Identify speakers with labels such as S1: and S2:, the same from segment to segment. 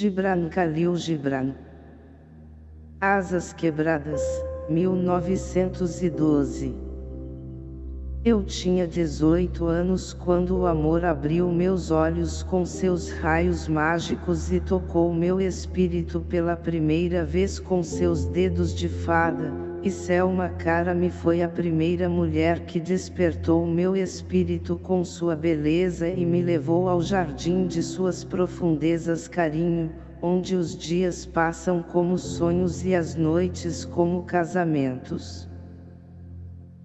S1: Gibran Khalil Gibran. Asas Quebradas, 1912 Eu tinha 18 anos quando o amor abriu meus olhos com seus raios mágicos e tocou meu espírito pela primeira vez com seus dedos de fada, e Selma Cara-me foi a primeira mulher que despertou meu espírito com sua beleza e me levou ao jardim de suas profundezas carinho, onde os dias passam como sonhos e as noites como casamentos.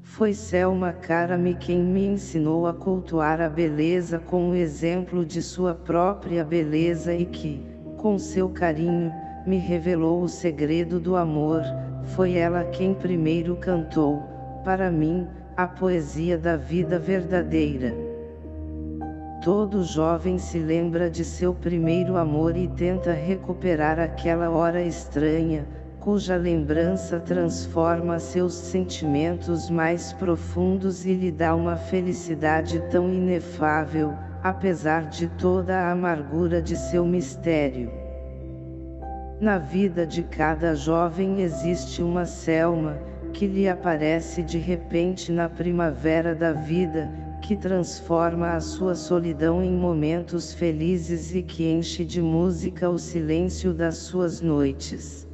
S1: Foi Selma Cara-me quem me ensinou a cultuar a beleza com o exemplo de sua própria beleza e que, com seu carinho, me revelou o segredo do amor, foi ela quem primeiro cantou, para mim, a poesia da vida verdadeira. Todo jovem se lembra de seu primeiro amor e tenta recuperar aquela hora estranha, cuja lembrança transforma seus sentimentos mais profundos e lhe dá uma felicidade tão inefável, apesar de toda a amargura de seu mistério. Na vida de cada jovem existe uma Selma, que lhe aparece de repente na primavera da vida, que transforma a sua solidão em momentos felizes e que enche de música o silêncio das suas noites.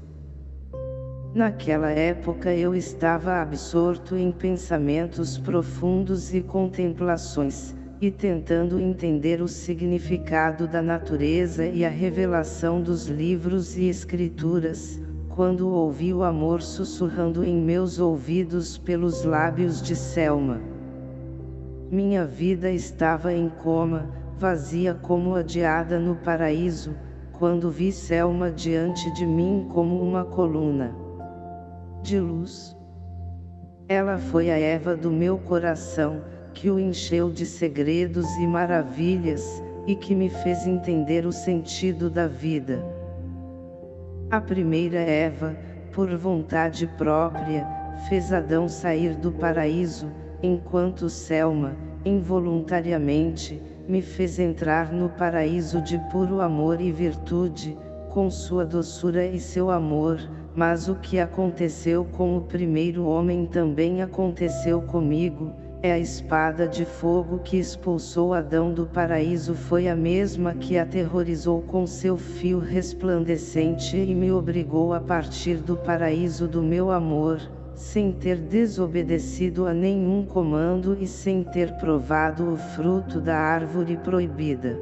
S1: Naquela época eu estava absorto em pensamentos profundos e contemplações, e tentando entender o significado da natureza e a revelação dos livros e escrituras, quando ouvi o amor sussurrando em meus ouvidos pelos lábios de Selma. Minha vida estava em coma, vazia como adiada no paraíso, quando vi Selma diante de mim como uma coluna de luz. Ela foi a Eva do meu coração, que o encheu de segredos e maravilhas, e que me fez entender o sentido da vida. A primeira Eva, por vontade própria, fez Adão sair do paraíso, enquanto Selma, involuntariamente, me fez entrar no paraíso de puro amor e virtude, com sua doçura e seu amor, mas o que aconteceu com o primeiro homem também aconteceu comigo, é a espada de fogo que expulsou Adão do paraíso foi a mesma que aterrorizou com seu fio resplandecente e me obrigou a partir do paraíso do meu amor, sem ter desobedecido a nenhum comando e sem ter provado o fruto da árvore proibida.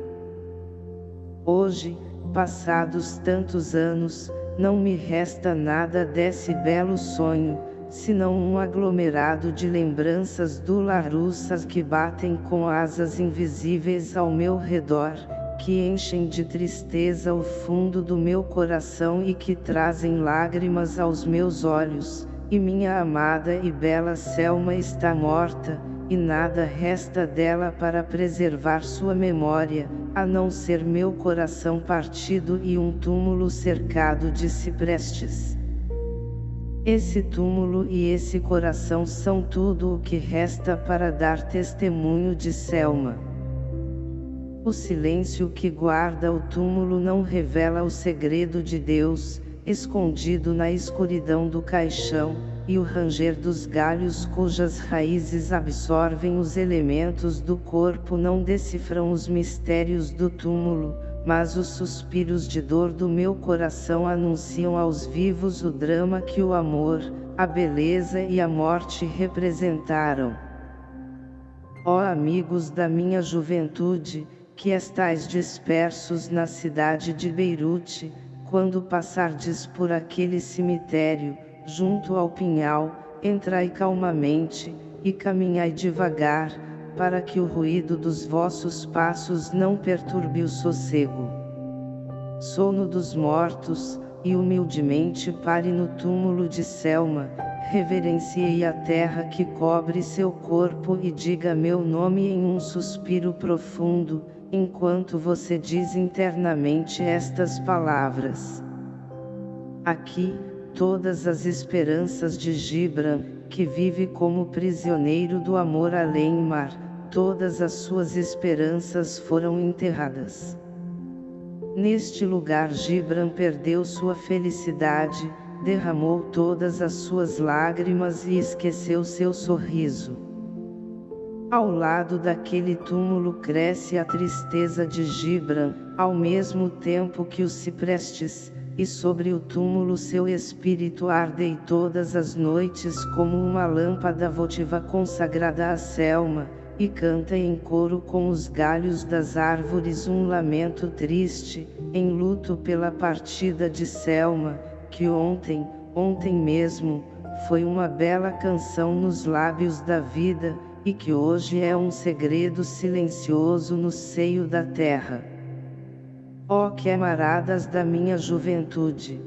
S1: Hoje, passados tantos anos, não me resta nada desse belo sonho, senão um aglomerado de lembranças dolarussas que batem com asas invisíveis ao meu redor, que enchem de tristeza o fundo do meu coração e que trazem lágrimas aos meus olhos, e minha amada e bela Selma está morta, e nada resta dela para preservar sua memória, a não ser meu coração partido e um túmulo cercado de ciprestes. Esse túmulo e esse coração são tudo o que resta para dar testemunho de Selma. O silêncio que guarda o túmulo não revela o segredo de Deus, escondido na escuridão do caixão, e o ranger dos galhos cujas raízes absorvem os elementos do corpo não decifram os mistérios do túmulo, mas os suspiros de dor do meu coração anunciam aos vivos o drama que o amor, a beleza e a morte representaram. Ó amigos da minha juventude, que estais dispersos na cidade de Beirute, quando passardes por aquele cemitério, junto ao pinhal, entrai calmamente, e caminhai devagar, para que o ruído dos vossos passos não perturbe o sossego. Sono dos mortos, e humildemente pare no túmulo de Selma, reverenciei a terra que cobre seu corpo e diga meu nome em um suspiro profundo, enquanto você diz internamente estas palavras. Aqui, todas as esperanças de Gibran, que vive como prisioneiro do amor além mar, todas as suas esperanças foram enterradas. Neste lugar Gibran perdeu sua felicidade, derramou todas as suas lágrimas e esqueceu seu sorriso. Ao lado daquele túmulo cresce a tristeza de Gibran, ao mesmo tempo que os ciprestes, e sobre o túmulo seu espírito arde todas as noites como uma lâmpada votiva consagrada a Selma, e canta em coro com os galhos das árvores um lamento triste, em luto pela partida de Selma, que ontem, ontem mesmo, foi uma bela canção nos lábios da vida, e que hoje é um segredo silencioso no seio da terra. Ó oh, camaradas da minha juventude!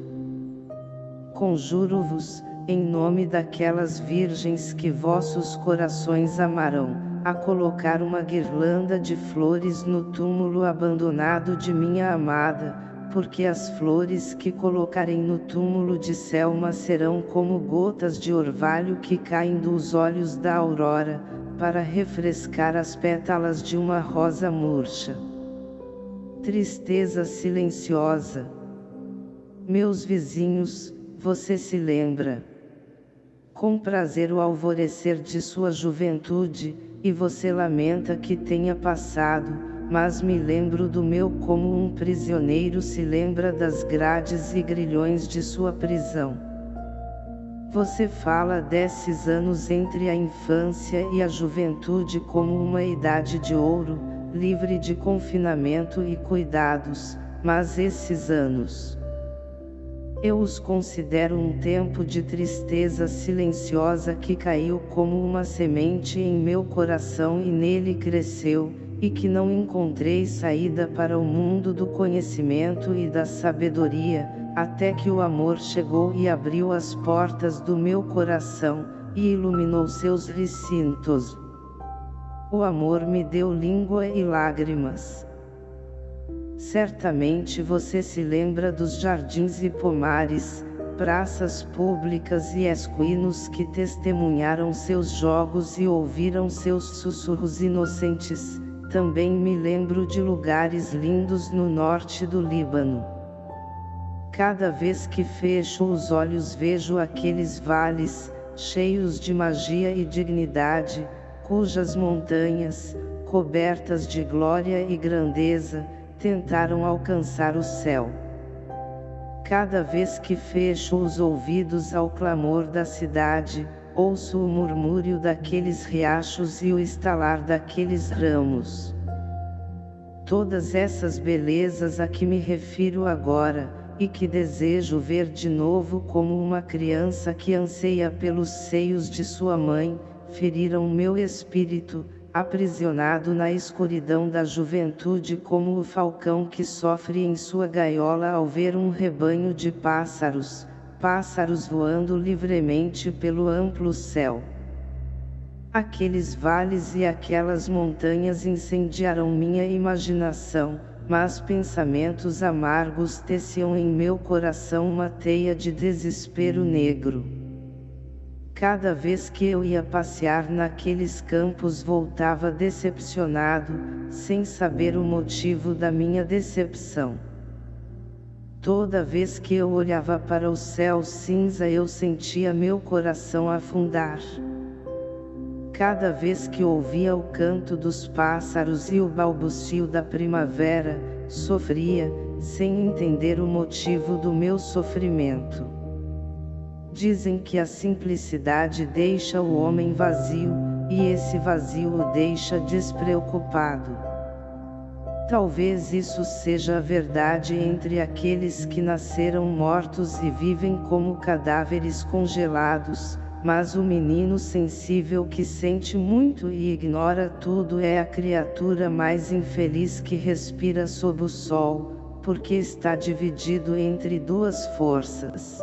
S1: Conjuro-vos, em nome daquelas virgens que vossos corações amarão, a colocar uma guirlanda de flores no túmulo abandonado de minha amada, porque as flores que colocarem no túmulo de Selma serão como gotas de orvalho que caem dos olhos da aurora, para refrescar as pétalas de uma rosa murcha. Tristeza silenciosa. Meus vizinhos, você se lembra? Com prazer o alvorecer de sua juventude, e você lamenta que tenha passado, mas me lembro do meu como um prisioneiro se lembra das grades e grilhões de sua prisão. Você fala desses anos entre a infância e a juventude como uma idade de ouro, livre de confinamento e cuidados, mas esses anos. Eu os considero um tempo de tristeza silenciosa que caiu como uma semente em meu coração e nele cresceu, e que não encontrei saída para o mundo do conhecimento e da sabedoria, até que o amor chegou e abriu as portas do meu coração, e iluminou seus recintos. O amor me deu língua e lágrimas. Certamente você se lembra dos jardins e pomares, praças públicas e esquinos que testemunharam seus jogos e ouviram seus sussurros inocentes. Também me lembro de lugares lindos no norte do Líbano. Cada vez que fecho os olhos vejo aqueles vales, cheios de magia e dignidade, cujas montanhas, cobertas de glória e grandeza, tentaram alcançar o céu. Cada vez que fecho os ouvidos ao clamor da cidade, ouço o murmúrio daqueles riachos e o estalar daqueles ramos. Todas essas belezas a que me refiro agora, e que desejo ver de novo como uma criança que anseia pelos seios de sua mãe, feriram meu espírito, aprisionado na escuridão da juventude como o falcão que sofre em sua gaiola ao ver um rebanho de pássaros, pássaros voando livremente pelo amplo céu. Aqueles vales e aquelas montanhas incendiaram minha imaginação, mas pensamentos amargos teciam em meu coração uma teia de desespero negro. Cada vez que eu ia passear naqueles campos voltava decepcionado, sem saber o motivo da minha decepção. Toda vez que eu olhava para o céu cinza eu sentia meu coração afundar. Cada vez que ouvia o canto dos pássaros e o balbucio da primavera, sofria, sem entender o motivo do meu sofrimento. Dizem que a simplicidade deixa o homem vazio, e esse vazio o deixa despreocupado. Talvez isso seja a verdade entre aqueles que nasceram mortos e vivem como cadáveres congelados, mas o menino sensível que sente muito e ignora tudo é a criatura mais infeliz que respira sob o sol, porque está dividido entre duas forças.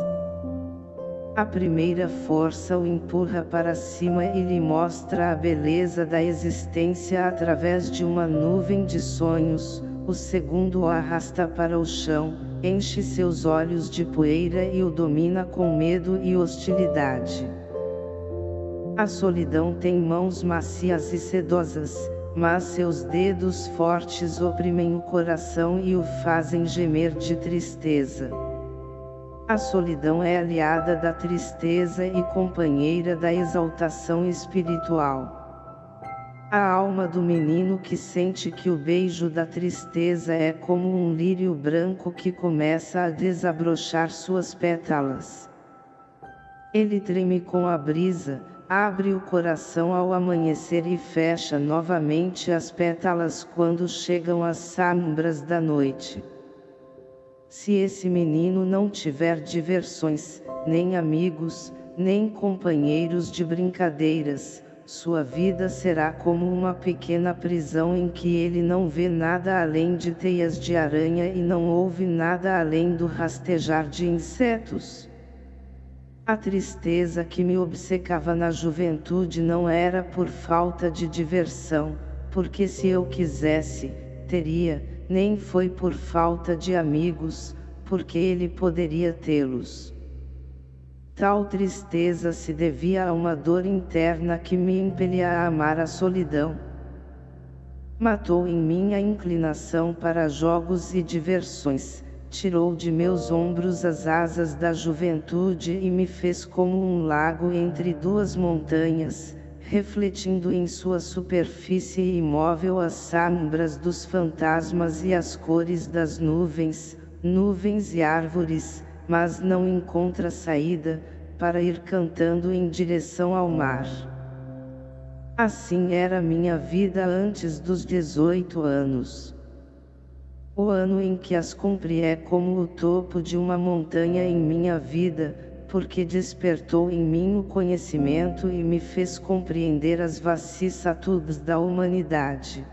S1: A primeira força o empurra para cima e lhe mostra a beleza da existência através de uma nuvem de sonhos, o segundo o arrasta para o chão, enche seus olhos de poeira e o domina com medo e hostilidade. A solidão tem mãos macias e sedosas, mas seus dedos fortes oprimem o coração e o fazem gemer de tristeza. A solidão é aliada da tristeza e companheira da exaltação espiritual. A alma do menino que sente que o beijo da tristeza é como um lírio branco que começa a desabrochar suas pétalas. Ele treme com a brisa, abre o coração ao amanhecer e fecha novamente as pétalas quando chegam as sombras da noite. Se esse menino não tiver diversões, nem amigos, nem companheiros de brincadeiras, sua vida será como uma pequena prisão em que ele não vê nada além de teias de aranha e não ouve nada além do rastejar de insetos. A tristeza que me obcecava na juventude não era por falta de diversão, porque se eu quisesse, teria, nem foi por falta de amigos, porque ele poderia tê-los. Tal tristeza se devia a uma dor interna que me impelia a amar a solidão. Matou em mim a inclinação para jogos e diversões, tirou de meus ombros as asas da juventude e me fez como um lago entre duas montanhas, refletindo em sua superfície imóvel as sombras dos fantasmas e as cores das nuvens, nuvens e árvores, mas não encontra saída, para ir cantando em direção ao mar. Assim era minha vida antes dos 18 anos. O ano em que as cumpri é como o topo de uma montanha em minha vida, porque despertou em mim o conhecimento e me fez compreender as vicissitudes da humanidade.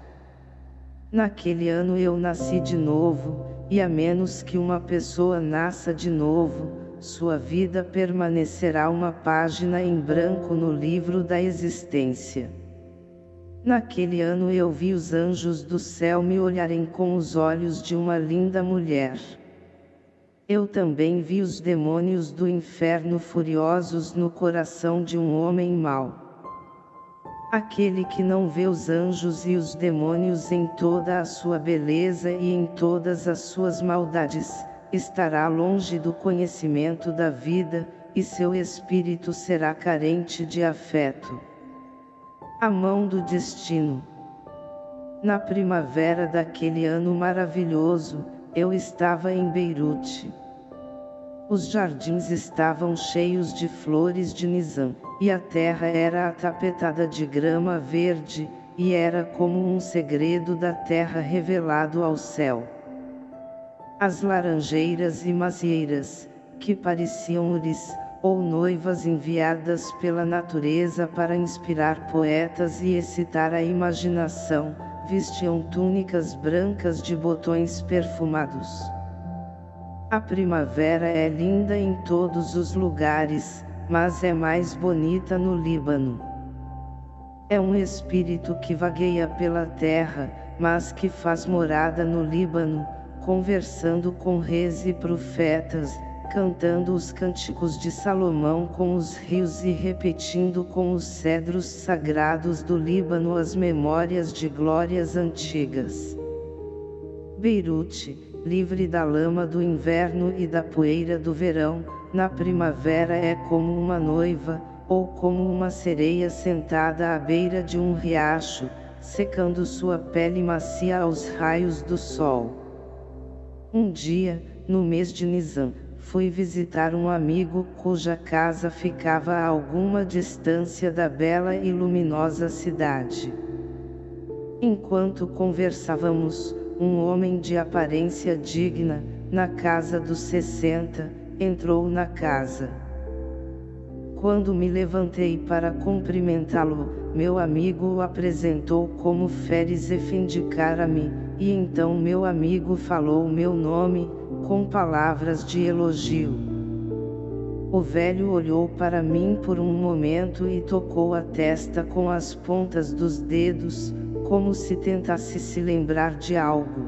S1: Naquele ano eu nasci de novo, e a menos que uma pessoa nasça de novo, sua vida permanecerá uma página em branco no livro da existência. Naquele ano eu vi os anjos do céu me olharem com os olhos de uma linda mulher. Eu também vi os demônios do inferno furiosos no coração de um homem mau. Aquele que não vê os anjos e os demônios em toda a sua beleza e em todas as suas maldades, estará longe do conhecimento da vida, e seu espírito será carente de afeto. A mão do destino. Na primavera daquele ano maravilhoso, eu estava em Beirute. Os jardins estavam cheios de flores de nizam, e a terra era atapetada de grama verde, e era como um segredo da terra revelado ao céu. As laranjeiras e macieiras, que pareciam uris, ou noivas enviadas pela natureza para inspirar poetas e excitar a imaginação, vestiam túnicas brancas de botões perfumados. A primavera é linda em todos os lugares, mas é mais bonita no Líbano. É um espírito que vagueia pela terra, mas que faz morada no Líbano, conversando com reis e profetas, cantando os cânticos de Salomão com os rios e repetindo com os cedros sagrados do Líbano as memórias de glórias antigas. Beirute, livre da lama do inverno e da poeira do verão, na primavera é como uma noiva, ou como uma sereia sentada à beira de um riacho, secando sua pele macia aos raios do sol. Um dia, no mês de Nisan, fui visitar um amigo cuja casa ficava a alguma distância da bela e luminosa cidade. Enquanto conversávamos, um homem de aparência digna, na casa dos sessenta, entrou na casa. Quando me levantei para cumprimentá-lo, meu amigo o apresentou como Feres Efendicara-me, e então meu amigo falou meu nome, com palavras de elogio. O velho olhou para mim por um momento e tocou a testa com as pontas dos dedos, como se tentasse se lembrar de algo.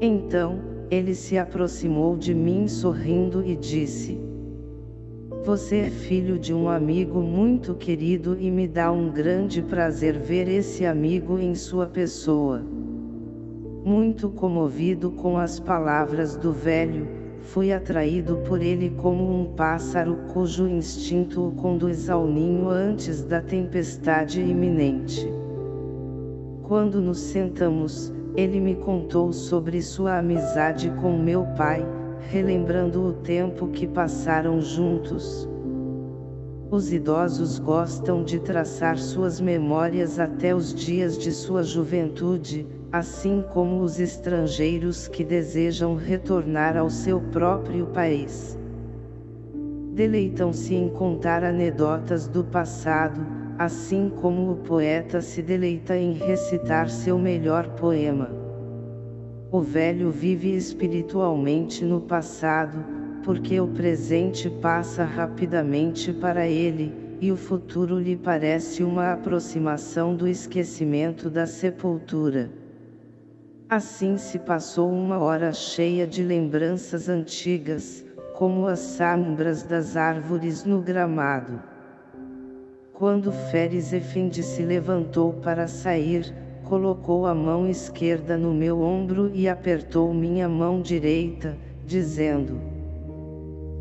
S1: Então, ele se aproximou de mim sorrindo e disse: Você é filho de um amigo muito querido e me dá um grande prazer ver esse amigo em sua pessoa. Muito comovido com as palavras do velho, fui atraído por ele como um pássaro cujo instinto o conduz ao ninho antes da tempestade iminente. Quando nos sentamos, ele me contou sobre sua amizade com meu pai, relembrando o tempo que passaram juntos. Os idosos gostam de traçar suas memórias até os dias de sua juventude, assim como os estrangeiros que desejam retornar ao seu próprio país. Deleitam-se em contar anedotas do passado, assim como o poeta se deleita em recitar seu melhor poema. O velho vive espiritualmente no passado, porque o presente passa rapidamente para ele, e o futuro lhe parece uma aproximação do esquecimento da sepultura. Assim se passou uma hora cheia de lembranças antigas, como as sombras das árvores no gramado. Quando Feres Efendi se levantou para sair, colocou a mão esquerda no meu ombro e apertou minha mão direita, dizendo: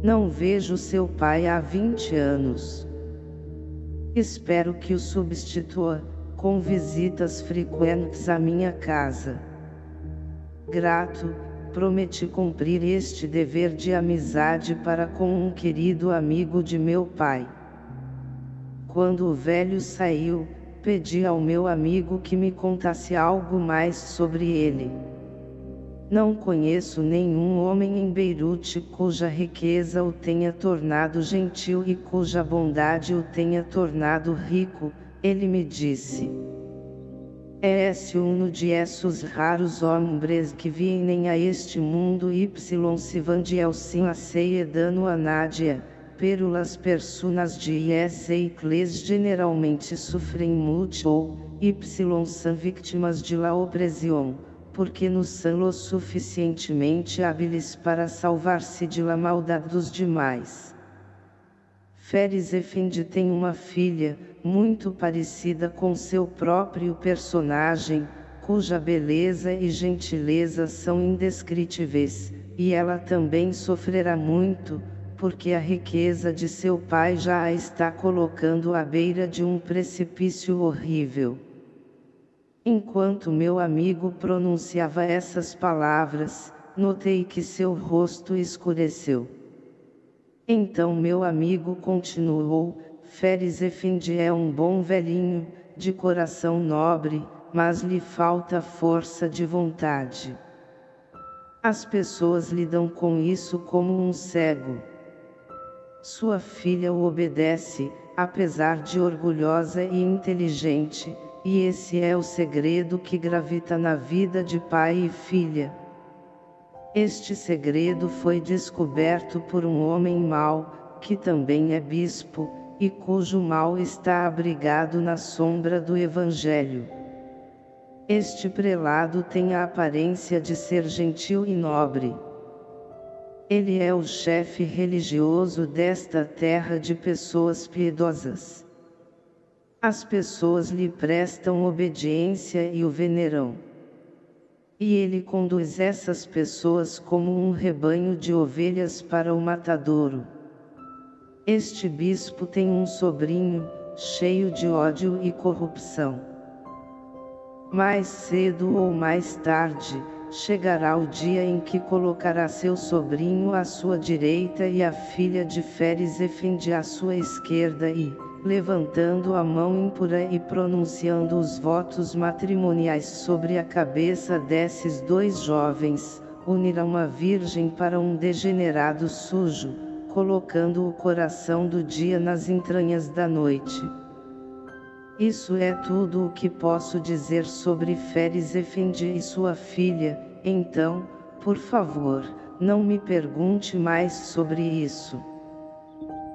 S1: Não vejo seu pai há 20 anos. Espero que o substitua, com visitas frequentes à minha casa. Grato, prometi cumprir este dever de amizade para com um querido amigo de meu pai. Quando o velho saiu, pedi ao meu amigo que me contasse algo mais sobre ele. Não conheço nenhum homem em Beirute cuja riqueza o tenha tornado gentil e cuja bondade o tenha tornado rico, ele me disse. Esse uno de esses raros hombres que vêm a este mundo y se vandiel sim a dano a nadia, perulas personas de essa clés generalmente sofrem muito, y são vítimas de la opressão, porque não são o suficientemente hábiles para salvar-se de la maldade dos demais. Feres Effendi tem uma filha, muito parecida com seu próprio personagem, cuja beleza e gentileza são indescritíveis, e ela também sofrerá muito, porque a riqueza de seu pai já a está colocando à beira de um precipício horrível. Enquanto meu amigo pronunciava essas palavras, notei que seu rosto escureceu. Então meu amigo continuou, Feres Effendi é um bom velhinho, de coração nobre, mas lhe falta força de vontade. As pessoas lidam com isso como um cego. Sua filha o obedece, apesar de orgulhosa e inteligente, e esse é o segredo que gravita na vida de pai e filha. Este segredo foi descoberto por um homem mau, que também é bispo, e cujo mal está abrigado na sombra do Evangelho. Este prelado tem a aparência de ser gentil e nobre. Ele é o chefe religioso desta terra de pessoas piedosas. As pessoas lhe prestam obediência e o veneram. E ele conduz essas pessoas como um rebanho de ovelhas para o matadouro. Este bispo tem um sobrinho, cheio de ódio e corrupção. Mais cedo ou mais tarde, chegará o dia em que colocará seu sobrinho à sua direita e a filha de Feres Efendi à sua esquerda e, levantando a mão impura e pronunciando os votos matrimoniais sobre a cabeça desses dois jovens, unirá uma virgem para um degenerado sujo, colocando o coração do dia nas entranhas da noite. Isso é tudo o que posso dizer sobre Feres Efendi e sua filha, então, por favor, não me pergunte mais sobre isso.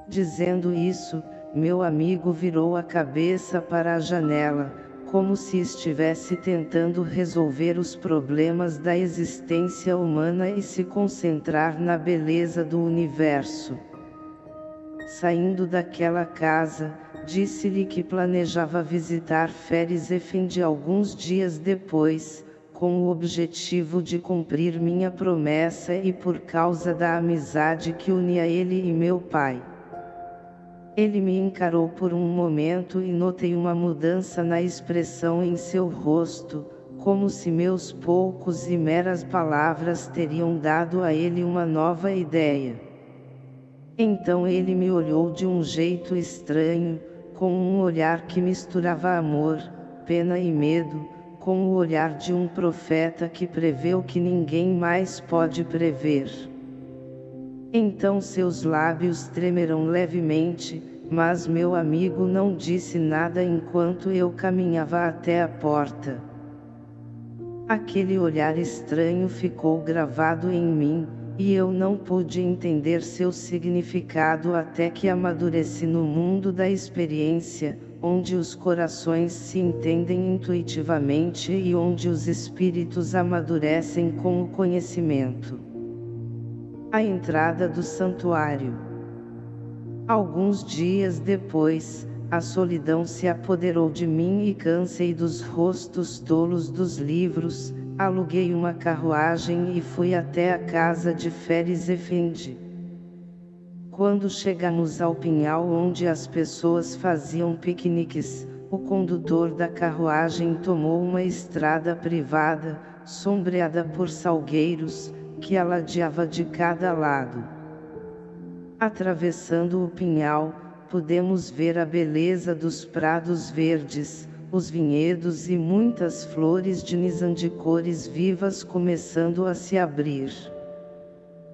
S1: Dizendo isso, meu amigo virou a cabeça para a janela, como se estivesse tentando resolver os problemas da existência humana e se concentrar na beleza do universo. Saindo daquela casa, disse-lhe que planejava visitar Feres Efendi alguns dias depois, com o objetivo de cumprir minha promessa e por causa da amizade que unia ele e meu pai. Ele me encarou por um momento e notei uma mudança na expressão em seu rosto, como se meus poucos e meras palavras teriam dado a ele uma nova ideia. Então ele me olhou de um jeito estranho, com um olhar que misturava amor, pena e medo, com o olhar de um profeta que prevê o que ninguém mais pode prever. Então seus lábios tremeram levemente, mas meu amigo não disse nada enquanto eu caminhava até a porta. Aquele olhar estranho ficou gravado em mim, e eu não pude entender seu significado até que amadureci no mundo da experiência, onde os corações se entendem intuitivamente e onde os espíritos amadurecem com o conhecimento. A entrada do santuário. Alguns dias depois, a solidão se apoderou de mim e cansei dos rostos tolos dos livros, aluguei uma carruagem e fui até a casa de Feres Efendi. Quando chegamos ao pinhal onde as pessoas faziam piqueniques, o condutor da carruagem tomou uma estrada privada, sombreada por salgueiros, que aladeava de cada lado. Atravessando o pinhal, pudemos ver a beleza dos prados verdes, os vinhedos e muitas flores de nisan de cores vivas começando a se abrir.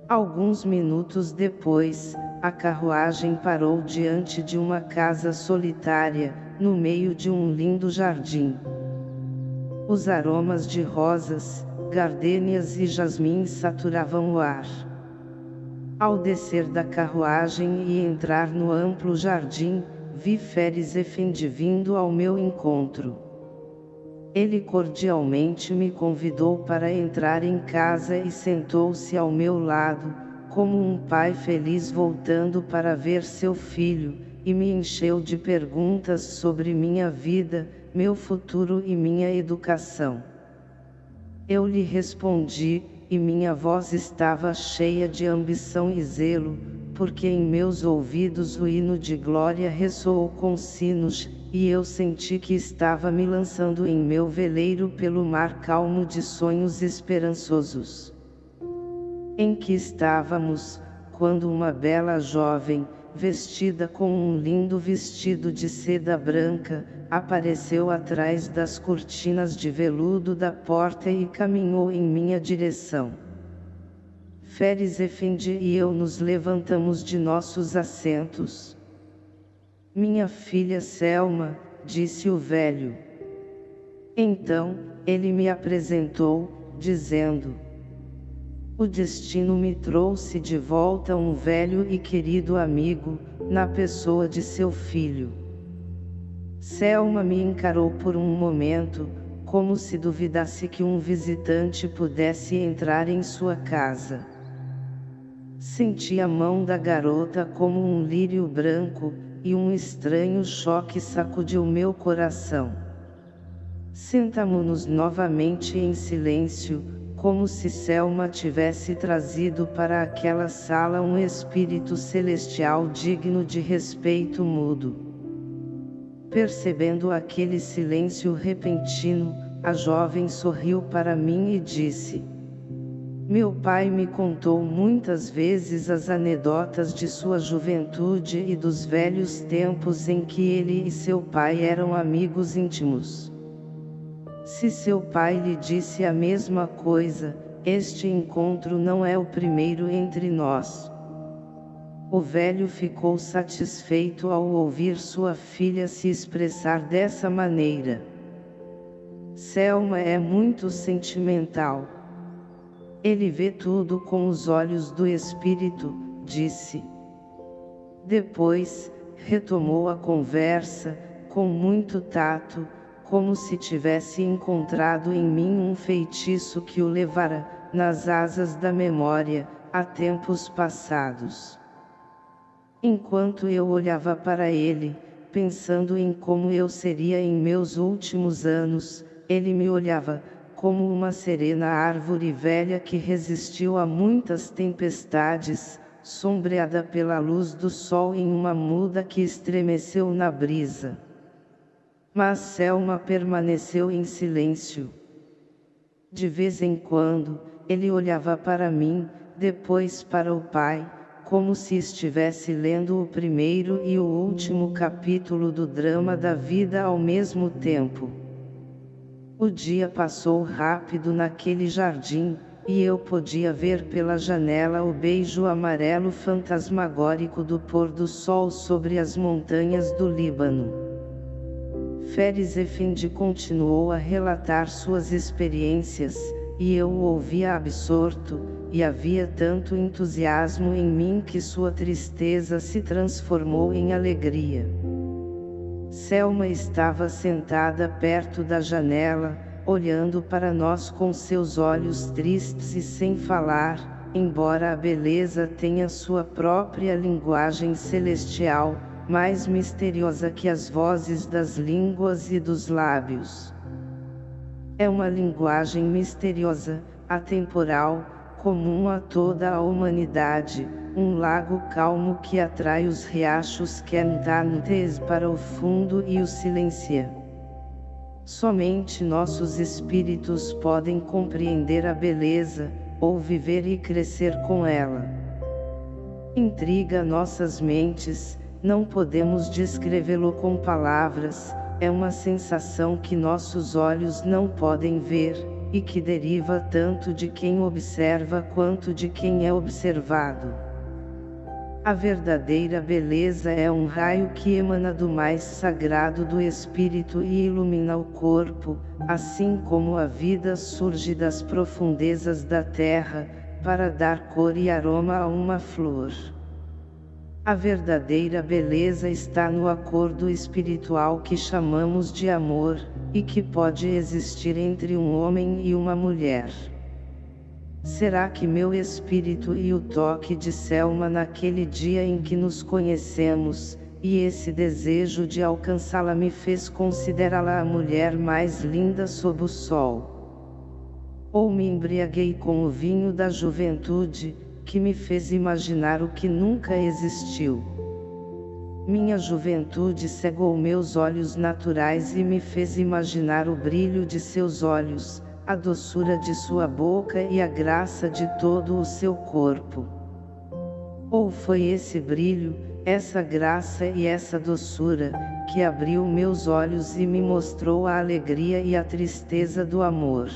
S1: Alguns minutos depois, a carruagem parou diante de uma casa solitária, no meio de um lindo jardim. Os aromas de rosas, gardênias e jasmins saturavam o ar. Ao descer da carruagem e entrar no amplo jardim, vi Feres Efendi vindo ao meu encontro. Ele cordialmente me convidou para entrar em casa e sentou-se ao meu lado, como um pai feliz voltando para ver seu filho, e me encheu de perguntas sobre minha vida, meu futuro e minha educação. Eu lhe respondi, e minha voz estava cheia de ambição e zelo, porque em meus ouvidos o hino de glória ressoou com sinos, e eu senti que estava me lançando em meu veleiro pelo mar calmo de sonhos esperançosos. Em que estávamos, quando uma bela jovem, vestida com um lindo vestido de seda branca, apareceu atrás das cortinas de veludo da porta e caminhou em minha direção. Feres Efendi e eu nos levantamos de nossos assentos. Minha filha Selma, disse o velho. Então, ele me apresentou, dizendo, O destino me trouxe de volta um velho e querido amigo, na pessoa de seu filho. Selma me encarou por um momento, como se duvidasse que um visitante pudesse entrar em sua casa. Senti a mão da garota como um lírio branco, e um estranho choque sacudiu meu coração. Sentamo-nos novamente em silêncio, como se Selma tivesse trazido para aquela sala um espírito celestial digno de respeito mudo. Percebendo aquele silêncio repentino, a jovem sorriu para mim e disse, Meu pai me contou muitas vezes as anedotas de sua juventude e dos velhos tempos em que ele e seu pai eram amigos íntimos. Se seu pai lhe disse a mesma coisa, este encontro não é o primeiro entre nós. O velho ficou satisfeito ao ouvir sua filha se expressar dessa maneira. Selma é muito sentimental. Ele vê tudo com os olhos do espírito, disse. Depois, retomou a conversa, com muito tato, como se tivesse encontrado em mim um feitiço que o levara, nas asas da memória, a tempos passados. Enquanto eu olhava para ele, pensando em como eu seria em meus últimos anos, ele me olhava, como uma serena árvore velha que resistiu a muitas tempestades, sombreada pela luz do sol em uma muda que estremeceu na brisa. Mas Selma permaneceu em silêncio. De vez em quando, ele olhava para mim, depois para o pai, como se estivesse lendo o primeiro e o último capítulo do drama da vida ao mesmo tempo. O dia passou rápido naquele jardim, e eu podia ver pela janela o beijo amarelo fantasmagórico do pôr do sol sobre as montanhas do Líbano. Feres Efendi continuou a relatar suas experiências, e eu o ouvia absorto, e havia tanto entusiasmo em mim que sua tristeza se transformou em alegria. Selma estava sentada perto da janela, olhando para nós com seus olhos tristes e sem falar, embora a beleza tenha sua própria linguagem celestial, mais misteriosa que as vozes das línguas e dos lábios. É uma linguagem misteriosa, atemporal, comum a toda a humanidade, um lago calmo que atrai os riachos quentantes para o fundo e o silencia. Somente nossos espíritos podem compreender a beleza, ou viver e crescer com ela. Intriga nossas mentes, não podemos descrevê-lo com palavras, é uma sensação que nossos olhos não podem ver, e que deriva tanto de quem observa quanto de quem é observado. A verdadeira beleza é um raio que emana do mais sagrado do espírito e ilumina o corpo, assim como a vida surge das profundezas da terra, para dar cor e aroma a uma flor. A verdadeira beleza está no acordo espiritual que chamamos de amor, e que pode existir entre um homem e uma mulher. Será que meu espírito e o toque de Selma naquele dia em que nos conhecemos, e esse desejo de alcançá-la me fez considerá-la a mulher mais linda sob o sol? Ou me embriaguei com o vinho da juventude, que me fez imaginar o que nunca existiu. Minha juventude cegou meus olhos naturais e me fez imaginar o brilho de seus olhos, a doçura de sua boca e a graça de todo o seu corpo. Ou foi esse brilho, essa graça e essa doçura, que abriu meus olhos e me mostrou a alegria e a tristeza do amor.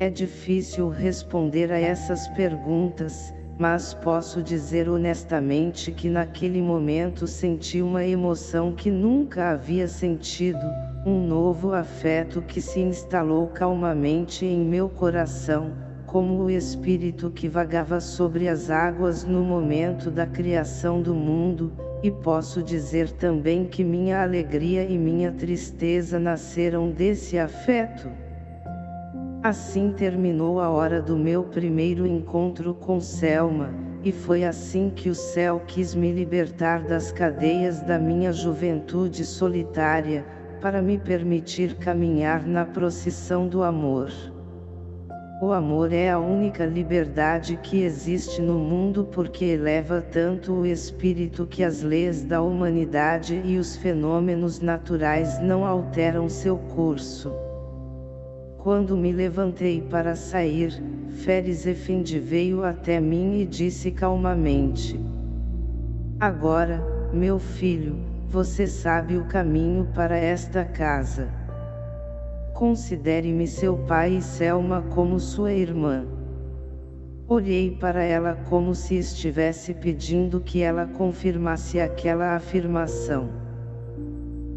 S1: É difícil responder a essas perguntas, mas posso dizer honestamente que naquele momento senti uma emoção que nunca havia sentido, um novo afeto que se instalou calmamente em meu coração, como o espírito que vagava sobre as águas no momento da criação do mundo, e posso dizer também que minha alegria e minha tristeza nasceram desse afeto. Assim terminou a hora do meu primeiro encontro com Selma, e foi assim que o céu quis me libertar das cadeias da minha juventude solitária, para me permitir caminhar na procissão do amor. O amor é a única liberdade que existe no mundo porque eleva tanto o espírito que as leis da humanidade e os fenômenos naturais não alteram seu curso. Quando me levantei para sair, Feres Efendi veio até mim e disse calmamente. Agora, meu filho, você sabe o caminho para esta casa. Considere-me seu pai e Selma como sua irmã. Olhei para ela como se estivesse pedindo que ela confirmasse aquela afirmação.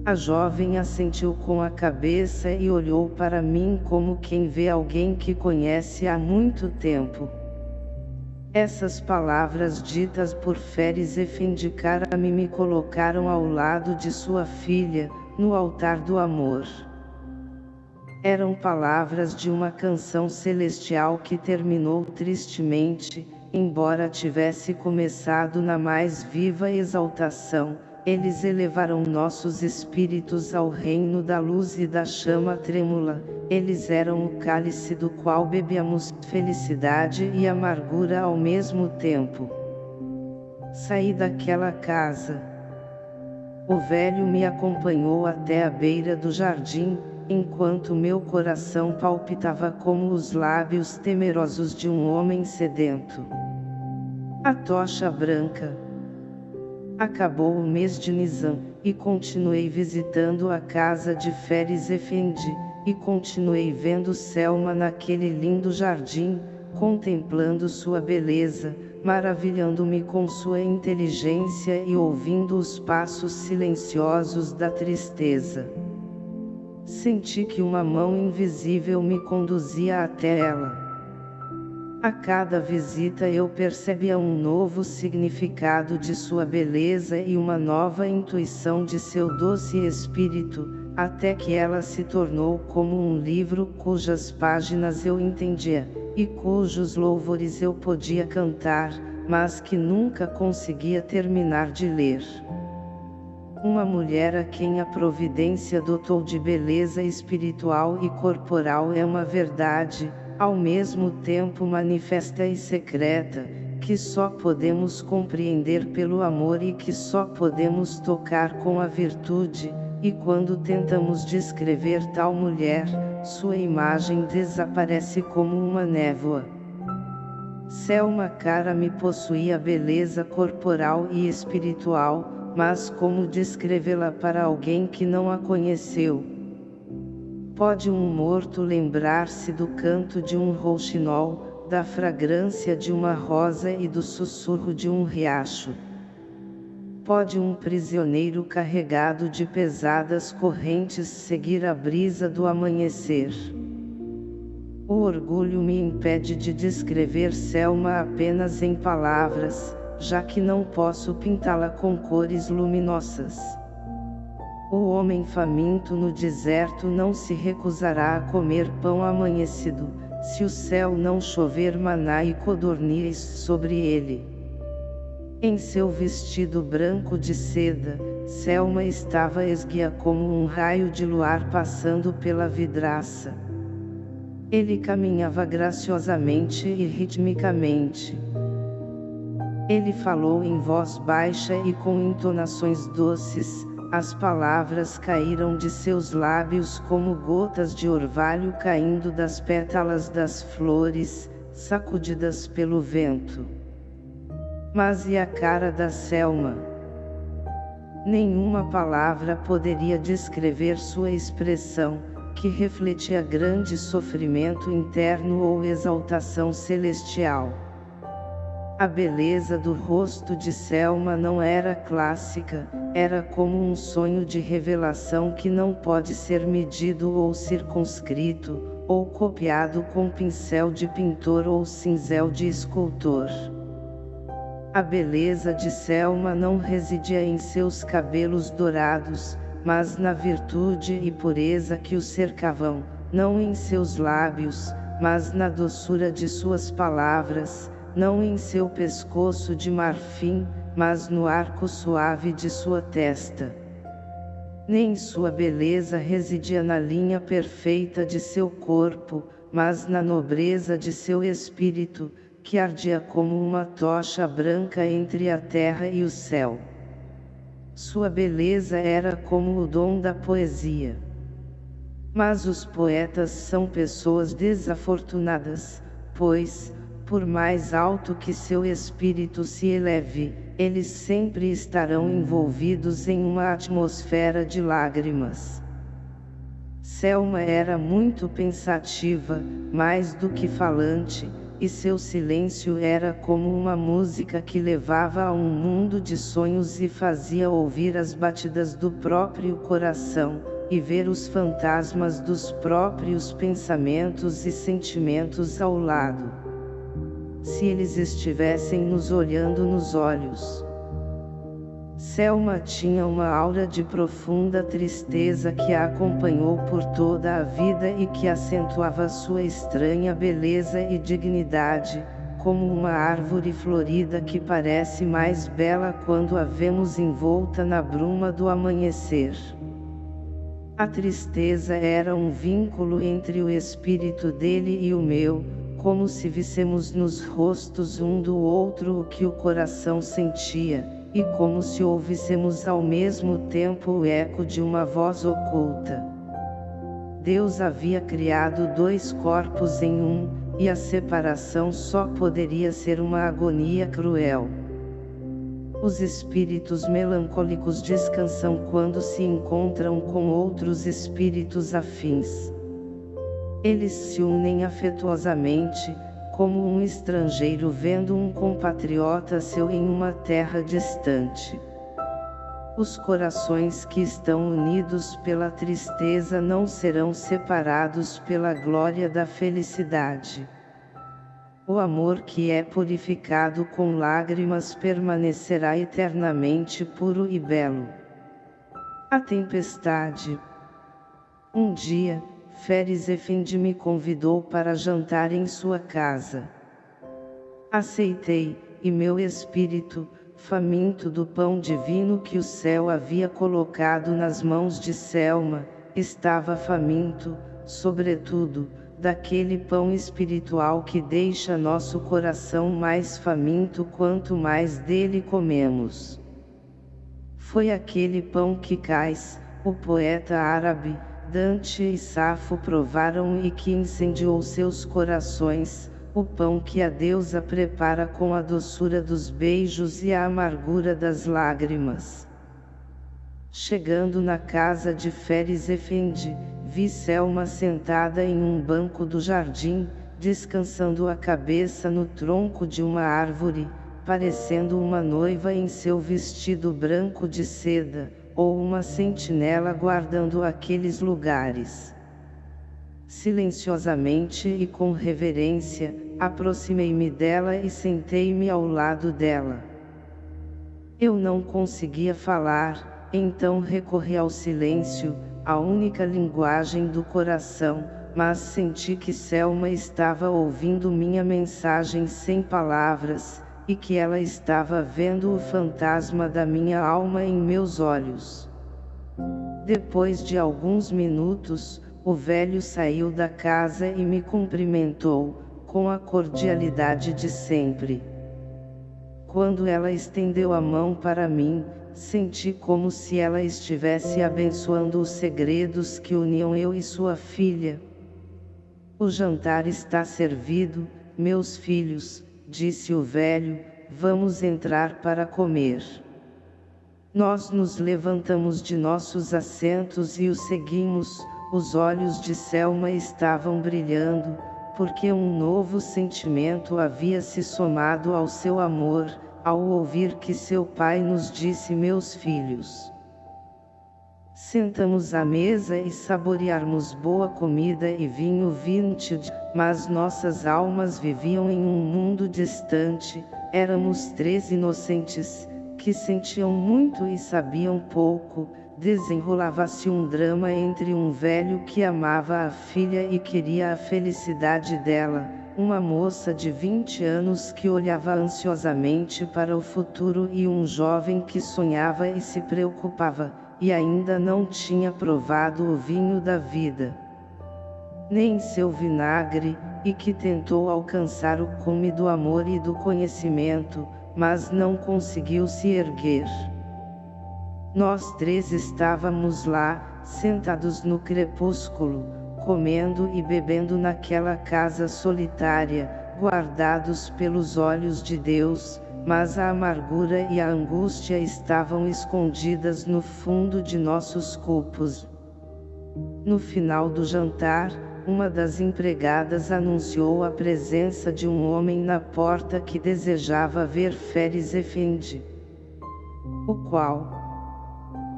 S1: A jovem assentiu com a cabeça e olhou para mim como quem vê alguém que conhece há muito tempo. Essas palavras ditas por Feres Efendicara-me me colocaram ao lado de sua filha, no altar do amor. Eram palavras de uma canção celestial que terminou tristemente, embora tivesse começado na mais viva exaltação, eles elevaram nossos espíritos ao reino da luz e da chama trêmula, eles eram o cálice do qual bebíamos felicidade e amargura ao mesmo tempo. Saí daquela casa. O velho me acompanhou até a beira do jardim, enquanto meu coração palpitava como os lábios temerosos de um homem sedento. A tocha branca Acabou o mês de Nizam, e continuei visitando a casa de Feres Efendi, e continuei vendo Selma naquele lindo jardim, contemplando sua beleza, maravilhando-me com sua inteligência e ouvindo os passos silenciosos da tristeza. Senti que uma mão invisível me conduzia até ela. A cada visita eu percebia um novo significado de sua beleza e uma nova intuição de seu doce espírito, até que ela se tornou como um livro cujas páginas eu entendia, e cujos louvores eu podia cantar, mas que nunca conseguia terminar de ler. Uma mulher a quem a providência dotou de beleza espiritual e corporal é uma verdade, ao mesmo tempo manifesta e secreta, que só podemos compreender pelo amor e que só podemos tocar com a virtude, e quando tentamos descrever tal mulher, sua imagem desaparece como uma névoa. Selma Cara me possuía beleza corporal e espiritual, mas como descrevê-la para alguém que não a conheceu? Pode um morto lembrar-se do canto de um rouxinol, da fragrância de uma rosa e do sussurro de um riacho. Pode um prisioneiro carregado de pesadas correntes seguir a brisa do amanhecer. O orgulho me impede de descrever Selma apenas em palavras, já que não posso pintá-la com cores luminosas. O homem faminto no deserto não se recusará a comer pão amanhecido, se o céu não chover maná e codornizes sobre ele. Em seu vestido branco de seda, Selma estava esguia como um raio de luar passando pela vidraça. Ele caminhava graciosamente e ritmicamente. Ele falou em voz baixa e com entonações doces, as palavras caíram de seus lábios como gotas de orvalho caindo das pétalas das flores, sacudidas pelo vento. Mas e a cara da Selma? Nenhuma palavra poderia descrever sua expressão, que refletia grande sofrimento interno ou exaltação celestial. A beleza do rosto de Selma não era clássica, era como um sonho de revelação que não pode ser medido ou circunscrito, ou copiado com pincel de pintor ou cinzel de escultor. A beleza de Selma não residia em seus cabelos dourados, mas na virtude e pureza que o cercavam, não em seus lábios, mas na doçura de suas palavras, não em seu pescoço de marfim, mas no arco suave de sua testa. Nem sua beleza residia na linha perfeita de seu corpo, mas na nobreza de seu espírito, que ardia como uma tocha branca entre a terra e o céu. Sua beleza era como o dom da poesia. Mas os poetas são pessoas desafortunadas, pois, por mais alto que seu espírito se eleve, eles sempre estarão envolvidos em uma atmosfera de lágrimas. Selma era muito pensativa, mais do que falante, e seu silêncio era como uma música que levava a um mundo de sonhos e fazia ouvir as batidas do próprio coração, e ver os fantasmas dos próprios pensamentos e sentimentos ao lado se eles estivessem nos olhando nos olhos. Selma tinha uma aura de profunda tristeza que a acompanhou por toda a vida e que acentuava sua estranha beleza e dignidade, como uma árvore florida que parece mais bela quando a vemos envolta na bruma do amanhecer. A tristeza era um vínculo entre o espírito dele e o meu, como se vissemos nos rostos um do outro o que o coração sentia, e como se ouvíssemos ao mesmo tempo o eco de uma voz oculta. Deus havia criado dois corpos em um, e a separação só poderia ser uma agonia cruel. Os espíritos melancólicos descansam quando se encontram com outros espíritos afins. Eles se unem afetuosamente, como um estrangeiro vendo um compatriota seu em uma terra distante. Os corações que estão unidos pela tristeza não serão separados pela glória da felicidade. O amor que é purificado com lágrimas permanecerá eternamente puro e belo. A tempestade. Um dia, Feres Efendi me convidou para jantar em sua casa. Aceitei, e meu espírito, faminto do pão divino que o céu havia colocado nas mãos de Selma, estava faminto, sobretudo, daquele pão espiritual que deixa nosso coração mais faminto quanto mais dele comemos. Foi aquele pão que Cais, o poeta árabe, Dante e Safo provaram e que incendiou seus corações, o pão que a deusa prepara com a doçura dos beijos e a amargura das lágrimas. Chegando na casa de Feres Efendi, vi Selma sentada em um banco do jardim, descansando a cabeça no tronco de uma árvore, parecendo uma noiva em seu vestido branco de seda, ou uma sentinela guardando aqueles lugares. Silenciosamente e com reverência, aproximei-me dela e sentei-me ao lado dela. Eu não conseguia falar, então recorri ao silêncio, a única linguagem do coração, mas senti que Selma estava ouvindo minha mensagem sem palavras, e que ela estava vendo o fantasma da minha alma em meus olhos. Depois de alguns minutos, o velho saiu da casa e me cumprimentou, com a cordialidade de sempre. Quando ela estendeu a mão para mim, Senti como se ela estivesse abençoando os segredos que uniam eu e sua filha. O jantar está servido, meus filhos, disse o velho, vamos entrar para comer. Nós nos levantamos de nossos assentos e o seguimos, os olhos de Selma estavam brilhando, porque um novo sentimento havia se somado ao seu amor, ao ouvir que seu pai nos disse meus filhos. Sentamos à mesa e saborearmos boa comida e vinho vintage, mas nossas almas viviam em um mundo distante, éramos três inocentes, que sentiam muito e sabiam pouco, desenrolava-se um drama entre um velho que amava a filha e queria a felicidade dela, uma moça de 20 anos que olhava ansiosamente para o futuro e um jovem que sonhava e se preocupava, e ainda não tinha provado o vinho da vida. Nem seu vinagre, e que tentou alcançar o cume do amor e do conhecimento, mas não conseguiu se erguer. Nós três estávamos lá, sentados no crepúsculo, comendo e bebendo naquela casa solitária, guardados pelos olhos de Deus, mas a amargura e a angústia estavam escondidas no fundo de nossos copos. No final do jantar, uma das empregadas anunciou a presença de um homem na porta que desejava ver Feres Efendi. O qual?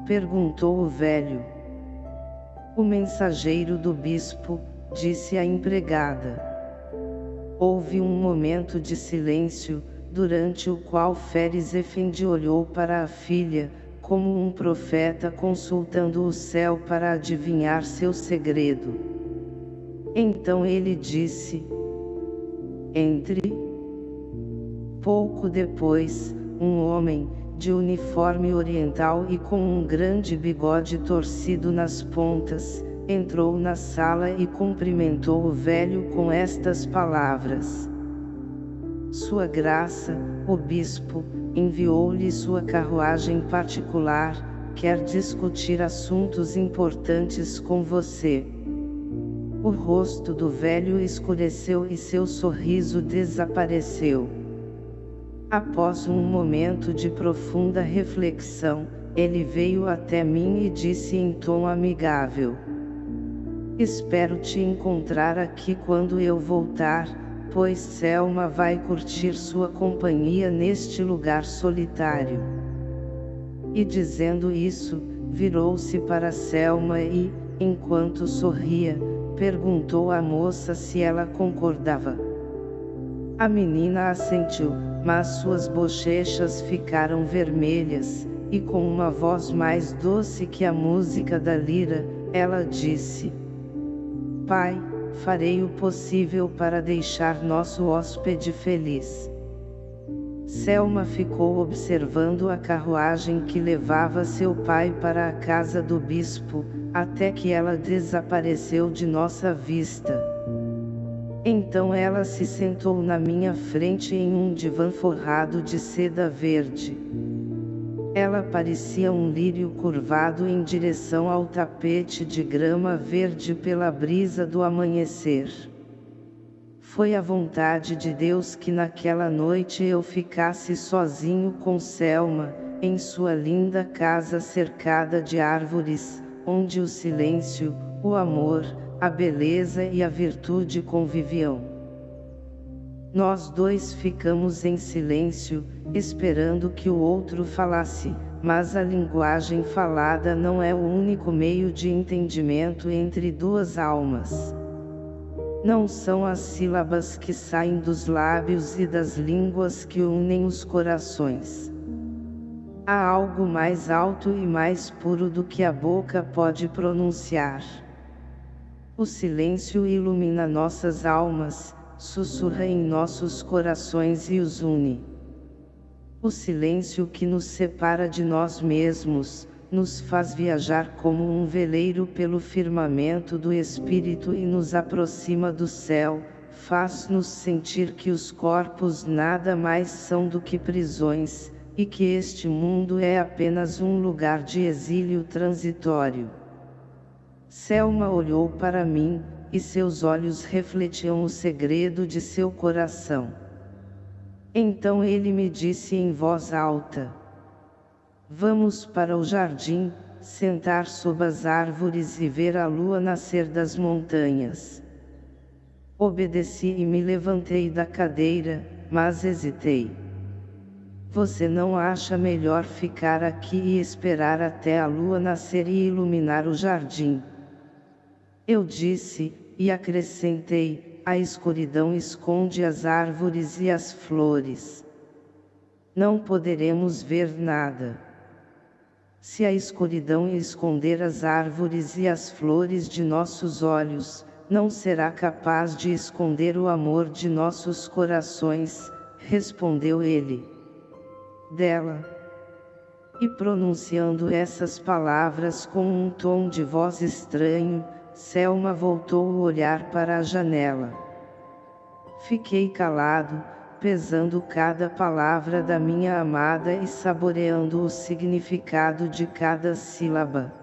S1: Perguntou o velho. O mensageiro do bispo, disse a empregada. Houve um momento de silêncio, durante o qual Feres Efendi olhou para a filha, como um profeta consultando o céu para adivinhar seu segredo. Então ele disse, Entre. Pouco depois, um homem, de uniforme oriental e com um grande bigode torcido nas pontas, entrou na sala e cumprimentou o velho com estas palavras. Sua Graça, o Bispo, enviou-lhe sua carruagem particular, quer discutir assuntos importantes com você. O rosto do velho escureceu e seu sorriso desapareceu. Após um momento de profunda reflexão, ele veio até mim e disse em tom amigável. Espero te encontrar aqui quando eu voltar, pois Selma vai curtir sua companhia neste lugar solitário. E dizendo isso, virou-se para Selma e, enquanto sorria, perguntou à moça se ela concordava. A menina assentiu, mas suas bochechas ficaram vermelhas, e com uma voz mais doce que a música da lira, ela disse: Pai, farei o possível para deixar nosso hóspede feliz. Selma ficou observando a carruagem que levava seu pai para a casa do bispo, até que ela desapareceu de nossa vista. Então ela se sentou na minha frente em um divã forrado de seda verde. Ela parecia um lírio curvado em direção ao tapete de grama verde pela brisa do amanhecer. Foi a vontade de Deus que naquela noite eu ficasse sozinho com Selma, em sua linda casa cercada de árvores, onde o silêncio, o amor, a beleza e a virtude conviviam. Nós dois ficamos em silêncio, esperando que o outro falasse, mas a linguagem falada não é o único meio de entendimento entre duas almas. Não são as sílabas que saem dos lábios e das línguas que unem os corações. Há algo mais alto e mais puro do que a boca pode pronunciar. O silêncio ilumina nossas almas, sussurra em nossos corações e os une. O silêncio que nos separa de nós mesmos, nos faz viajar como um veleiro pelo firmamento do Espírito e nos aproxima do céu, faz-nos sentir que os corpos nada mais são do que prisões, e que este mundo é apenas um lugar de exílio transitório. Selma olhou para mim, e seus olhos refletiam o segredo de seu coração. Então ele me disse em voz alta: Vamos para o jardim, sentar sob as árvores e ver a lua nascer das montanhas. Obedeci e me levantei da cadeira, mas hesitei. Você não acha melhor ficar aqui e esperar até a lua nascer e iluminar o jardim? Eu disse, e acrescentei, a escuridão esconde as árvores e as flores. Não poderemos ver nada. Se a escuridão esconder as árvores e as flores de nossos olhos, não será capaz de esconder o amor de nossos corações, respondeu ele. Dela. E pronunciando essas palavras com um tom de voz estranho, Selma voltou o olhar para a janela. Fiquei calado, pesando cada palavra da minha amada e saboreando o significado de cada sílaba.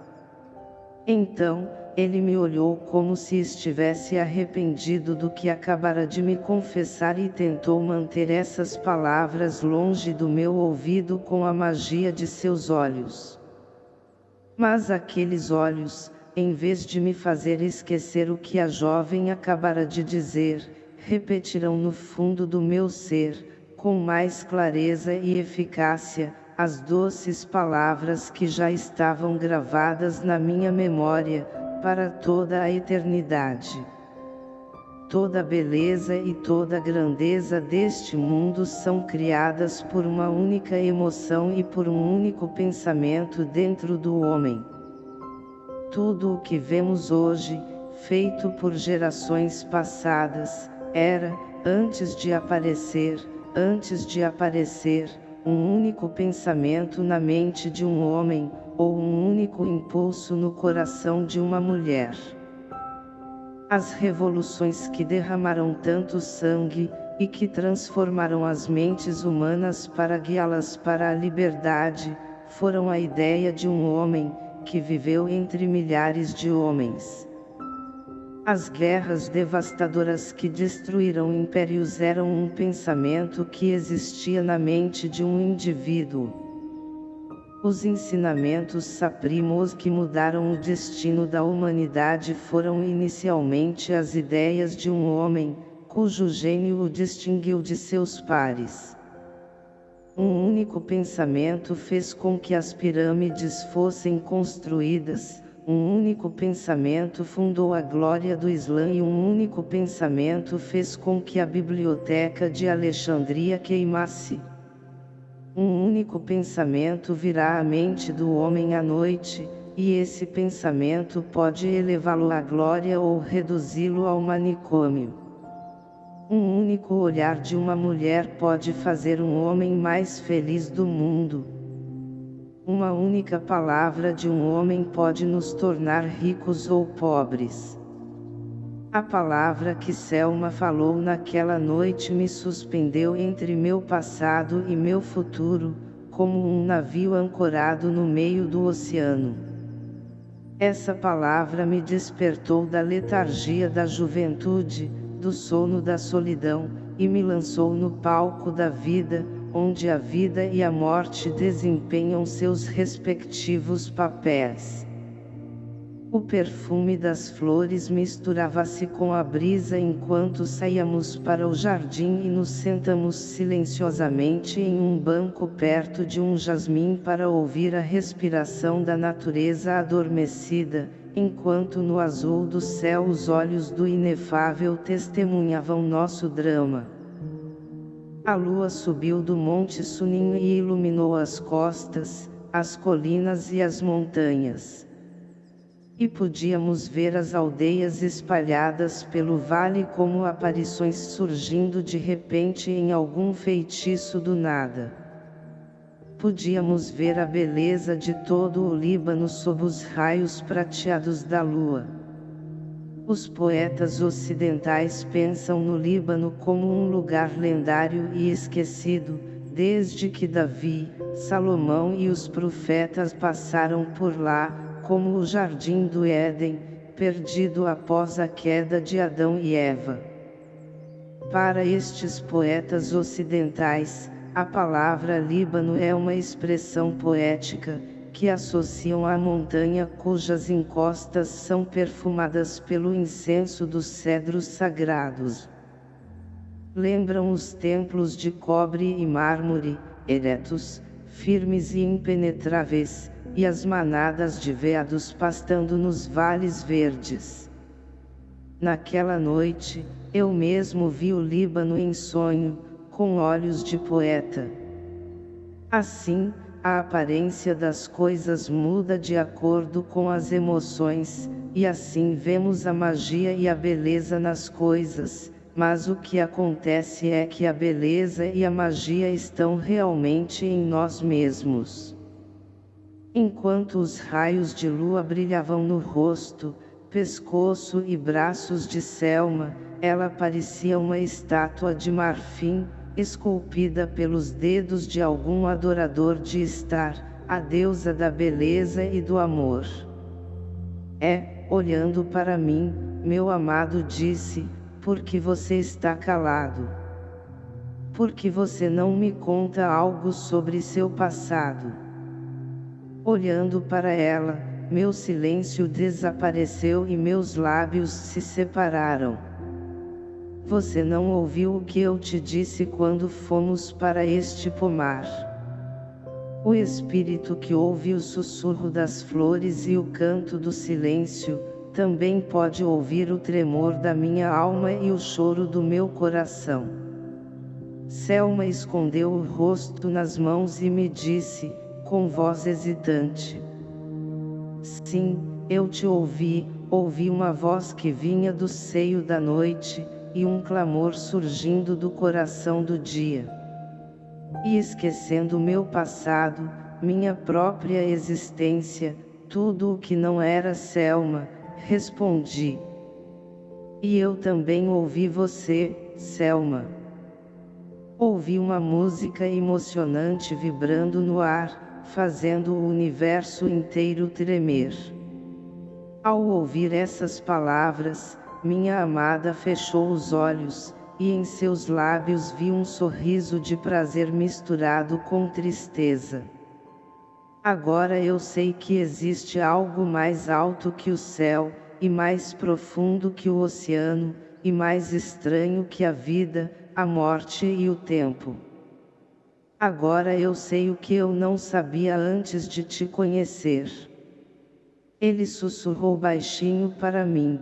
S1: Então, ele me olhou como se estivesse arrependido do que acabara de me confessar e tentou manter essas palavras longe do meu ouvido com a magia de seus olhos. Mas aqueles olhos, em vez de me fazer esquecer o que a jovem acabara de dizer, repetirão no fundo do meu ser, com mais clareza e eficácia, as doces palavras que já estavam gravadas na minha memória, para toda a eternidade. Toda beleza e toda grandeza deste mundo são criadas por uma única emoção e por um único pensamento dentro do homem. Tudo o que vemos hoje, feito por gerações passadas, era, antes de aparecer, antes de aparecer, um único pensamento na mente de um homem, ou um único impulso no coração de uma mulher. As revoluções que derramaram tanto sangue, e que transformaram as mentes humanas para guiá-las para a liberdade, foram a ideia de um homem, que viveu entre milhares de homens. As guerras devastadoras que destruíram impérios eram um pensamento que existia na mente de um indivíduo. Os ensinamentos saprimos que mudaram o destino da humanidade foram inicialmente as ideias de um homem, cujo gênio o distinguiu de seus pares. Um único pensamento fez com que as pirâmides fossem construídas, um único pensamento fundou a glória do Islã e um único pensamento fez com que a biblioteca de Alexandria queimasse. Um único pensamento virá à mente do homem à noite, e esse pensamento pode elevá-lo à glória ou reduzi-lo ao manicômio. Um único olhar de uma mulher pode fazer um homem mais feliz do mundo. Uma única palavra de um homem pode nos tornar ricos ou pobres. A palavra que Selma falou naquela noite me suspendeu entre meu passado e meu futuro, como um navio ancorado no meio do oceano. Essa palavra me despertou da letargia da juventude, do sono da solidão, e me lançou no palco da vida, onde a vida e a morte desempenham seus respectivos papéis. O perfume das flores misturava-se com a brisa enquanto saíamos para o jardim e nos sentamos silenciosamente em um banco perto de um jasmim para ouvir a respiração da natureza adormecida, enquanto no azul do céu os olhos do inefável testemunhavam nosso drama. A lua subiu do monte Sunim e iluminou as costas, as colinas e as montanhas. E podíamos ver as aldeias espalhadas pelo vale como aparições surgindo de repente em algum feitiço do nada. Podíamos ver a beleza de todo o Líbano sob os raios prateados da lua. Os poetas ocidentais pensam no Líbano como um lugar lendário e esquecido, desde que Davi, Salomão e os profetas passaram por lá, como o jardim do Éden, perdido após a queda de Adão e Eva. Para estes poetas ocidentais, a palavra Líbano é uma expressão poética, que associam à montanha cujas encostas são perfumadas pelo incenso dos cedros sagrados. Lembram os templos de cobre e mármore, eretos, firmes e impenetráveis, e as manadas de veados pastando nos vales verdes. Naquela noite, eu mesmo vi o Líbano em sonho, com olhos de poeta. Assim, a aparência das coisas muda de acordo com as emoções, e assim vemos a magia e a beleza nas coisas, mas o que acontece é que a beleza e a magia estão realmente em nós mesmos. Enquanto os raios de lua brilhavam no rosto, pescoço e braços de Selma, ela parecia uma estátua de marfim, esculpida pelos dedos de algum adorador de estar, a deusa da beleza e do amor. É, olhando para mim, meu amado disse, porque você está calado? Porque você não me conta algo sobre seu passado? Olhando para ela, meu silêncio desapareceu e meus lábios se separaram. Você não ouviu o que eu te disse quando fomos para este pomar. O espírito que ouve o sussurro das flores e o canto do silêncio, também pode ouvir o tremor da minha alma e o choro do meu coração. Selma escondeu o rosto nas mãos e me disse, com voz hesitante. Sim, eu te ouvi, ouvi uma voz que vinha do seio da noite, e um clamor surgindo do coração do dia. E esquecendo meu passado, minha própria existência, tudo o que não era Selma, respondi. E eu também ouvi você, Selma. Ouvi uma música emocionante vibrando no ar, fazendo o universo inteiro tremer. Ao ouvir essas palavras, minha amada fechou os olhos, e em seus lábios vi um sorriso de prazer misturado com tristeza. Agora eu sei que existe algo mais alto que o céu, e mais profundo que o oceano, e mais estranho que a vida, a morte e o tempo. Agora eu sei o que eu não sabia antes de te conhecer. Ele sussurrou baixinho para mim.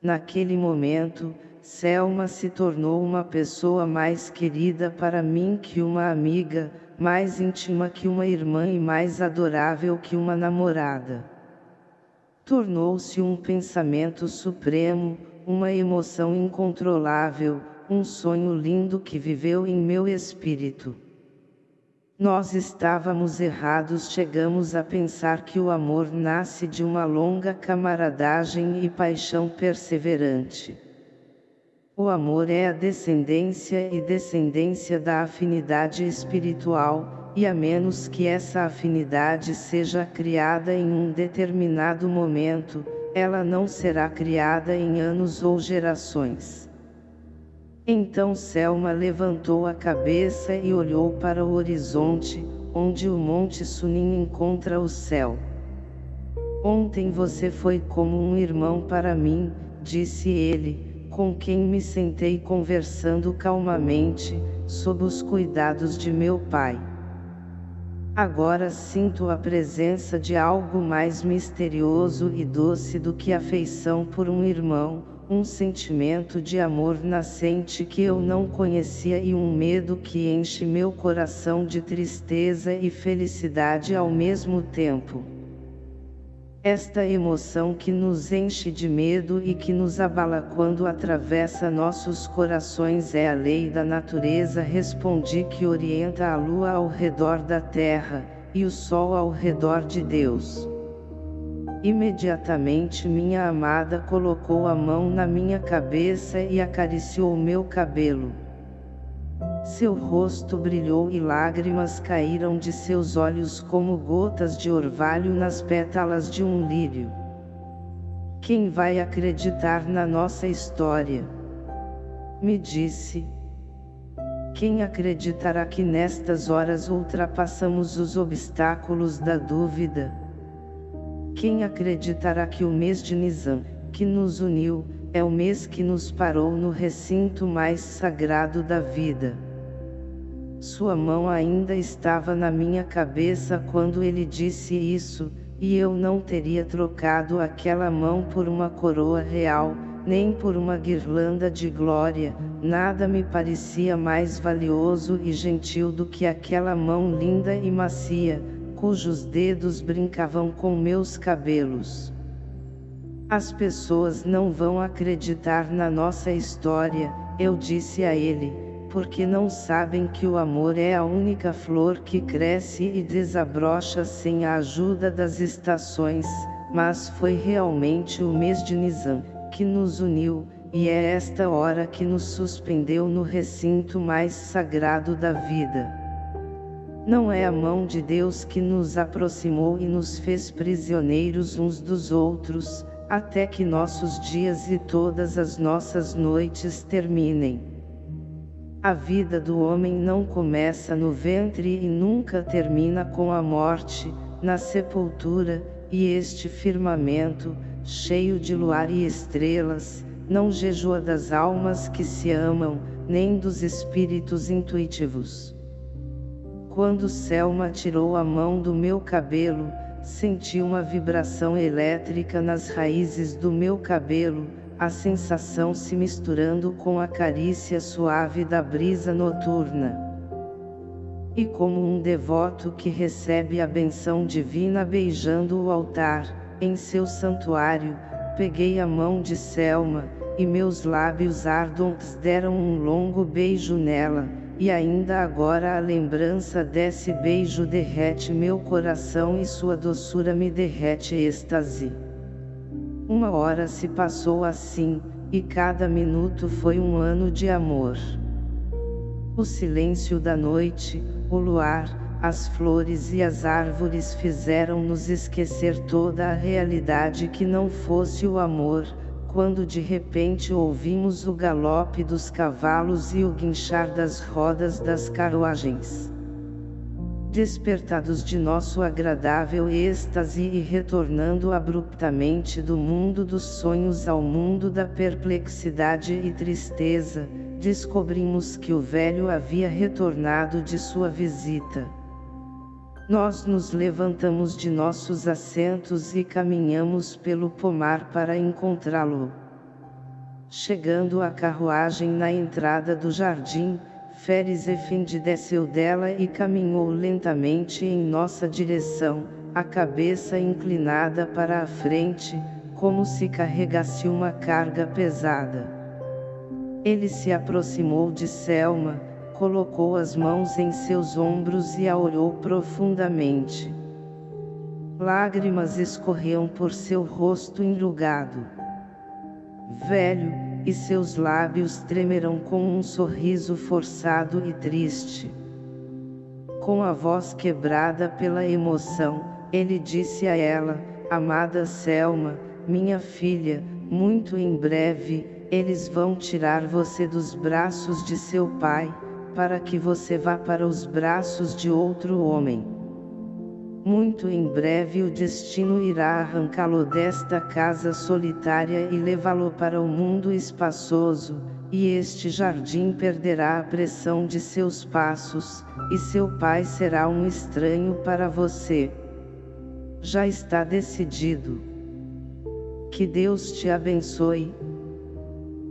S1: Naquele momento, Selma se tornou uma pessoa mais querida para mim que uma amiga, mais íntima que uma irmã e mais adorável que uma namorada. Tornou-se um pensamento supremo, uma emoção incontrolável, um sonho lindo que viveu em meu espírito. Nós estávamos errados chegamos a pensar que o amor nasce de uma longa camaradagem e paixão perseverante. O amor é a descendência e descendência da afinidade espiritual, e a menos que essa afinidade seja criada em um determinado momento, ela não será criada em anos ou gerações. Então Selma levantou a cabeça e olhou para o horizonte, onde o Monte Sunim encontra o céu. Ontem você foi como um irmão para mim, disse ele, com quem me sentei conversando calmamente, sob os cuidados de meu pai. Agora sinto a presença de algo mais misterioso e doce do que afeição por um irmão, um sentimento de amor nascente que eu não conhecia e um medo que enche meu coração de tristeza e felicidade ao mesmo tempo. Esta emoção que nos enche de medo e que nos abala quando atravessa nossos corações é a lei da natureza respondi que orienta a lua ao redor da terra, e o sol ao redor de Deus. Imediatamente minha amada colocou a mão na minha cabeça e acariciou meu cabelo. Seu rosto brilhou e lágrimas caíram de seus olhos como gotas de orvalho nas pétalas de um lírio. Quem vai acreditar na nossa história? Me disse. Quem acreditará que nestas horas ultrapassamos os obstáculos da dúvida? Quem acreditará que o mês de Nizam, que nos uniu, é o mês que nos parou no recinto mais sagrado da vida? Sua mão ainda estava na minha cabeça quando ele disse isso, e eu não teria trocado aquela mão por uma coroa real, nem por uma guirlanda de glória, nada me parecia mais valioso e gentil do que aquela mão linda e macia, cujos dedos brincavam com meus cabelos. As pessoas não vão acreditar na nossa história, eu disse a ele, porque não sabem que o amor é a única flor que cresce e desabrocha sem a ajuda das estações, mas foi realmente o mês de Nizam, que nos uniu, e é esta hora que nos suspendeu no recinto mais sagrado da vida. Não é a mão de Deus que nos aproximou e nos fez prisioneiros uns dos outros, até que nossos dias e todas as nossas noites terminem. A vida do homem não começa no ventre e nunca termina com a morte, na sepultura, e este firmamento, cheio de luar e estrelas, não jejua das almas que se amam, nem dos espíritos intuitivos. Quando Selma tirou a mão do meu cabelo, senti uma vibração elétrica nas raízes do meu cabelo, a sensação se misturando com a carícia suave da brisa noturna. E como um devoto que recebe a benção divina beijando o altar, em seu santuário, peguei a mão de Selma, e meus lábios ardentes deram um longo beijo nela, e ainda agora a lembrança desse beijo derrete meu coração e sua doçura me derrete êxtase. Uma hora se passou assim, e cada minuto foi um ano de amor. O silêncio da noite, o luar, as flores e as árvores fizeram-nos esquecer toda a realidade que não fosse o amor, quando de repente ouvimos o galope dos cavalos e o guinchar das rodas das carruagens. Despertados de nosso agradável êxtase e retornando abruptamente do mundo dos sonhos ao mundo da perplexidade e tristeza, descobrimos que o velho havia retornado de sua visita. Nós nos levantamos de nossos assentos e caminhamos pelo pomar para encontrá-lo. Chegando à carruagem na entrada do jardim, Feres Efendi desceu dela e caminhou lentamente em nossa direção, a cabeça inclinada para a frente, como se carregasse uma carga pesada. Ele se aproximou de Selma, colocou as mãos em seus ombros e a olhou profundamente. Lágrimas escorriam por seu rosto enrugado. Velho, e seus lábios tremeram com um sorriso forçado e triste. Com a voz quebrada pela emoção, ele disse a ela, Amada Selma, minha filha, muito em breve, eles vão tirar você dos braços de seu pai, para que você vá para os braços de outro homem. Muito em breve o destino irá arrancá-lo desta casa solitária e levá-lo para o mundo espaçoso, e este jardim perderá a pressão de seus passos, e seu pai será um estranho para você. Já está decidido. Que Deus te abençoe.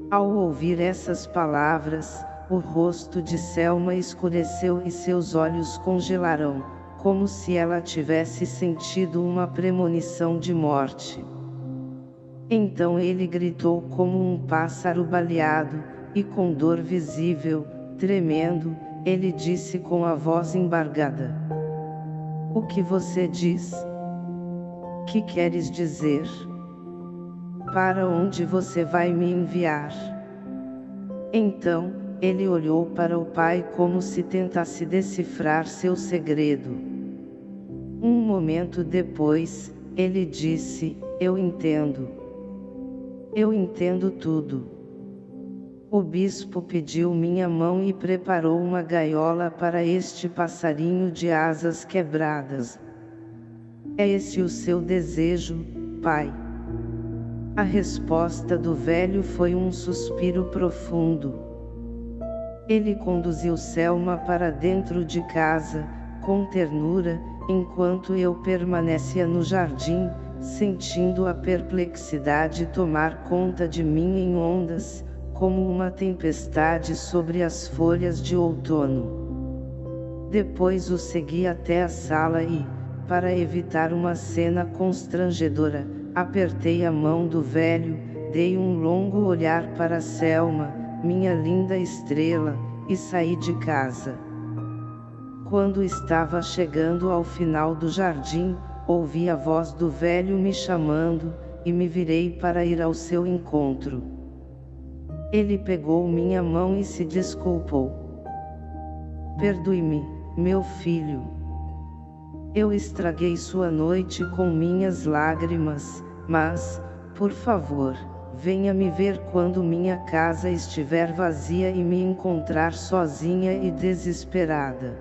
S1: Ao ouvir essas palavras, o rosto de Selma escureceu e seus olhos congelaram, como se ela tivesse sentido uma premonição de morte. Então ele gritou como um pássaro baleado, e com dor visível, tremendo, ele disse com a voz embargada. O que você diz? Que queres dizer? Para onde você vai me enviar? Então, ele olhou para o pai como se tentasse decifrar seu segredo. Um momento depois, ele disse, eu entendo. Eu entendo tudo. O bispo pediu minha mão e preparou uma gaiola para este passarinho de asas quebradas. É esse o seu desejo, pai? A resposta do velho foi um suspiro profundo. Ele conduziu Selma para dentro de casa, com ternura, enquanto eu permanecia no jardim, sentindo a perplexidade tomar conta de mim em ondas, como uma tempestade sobre as folhas de outono. Depois o segui até a sala e, para evitar uma cena constrangedora, apertei a mão do velho, dei um longo olhar para Selma, minha linda estrela, e saí de casa. Quando estava chegando ao final do jardim, ouvi a voz do velho me chamando, e me virei para ir ao seu encontro. Ele pegou minha mão e se desculpou. Perdoe-me, meu filho. Eu estraguei sua noite com minhas lágrimas, mas, por favor, venha me ver quando minha casa estiver vazia e me encontrar sozinha e desesperada.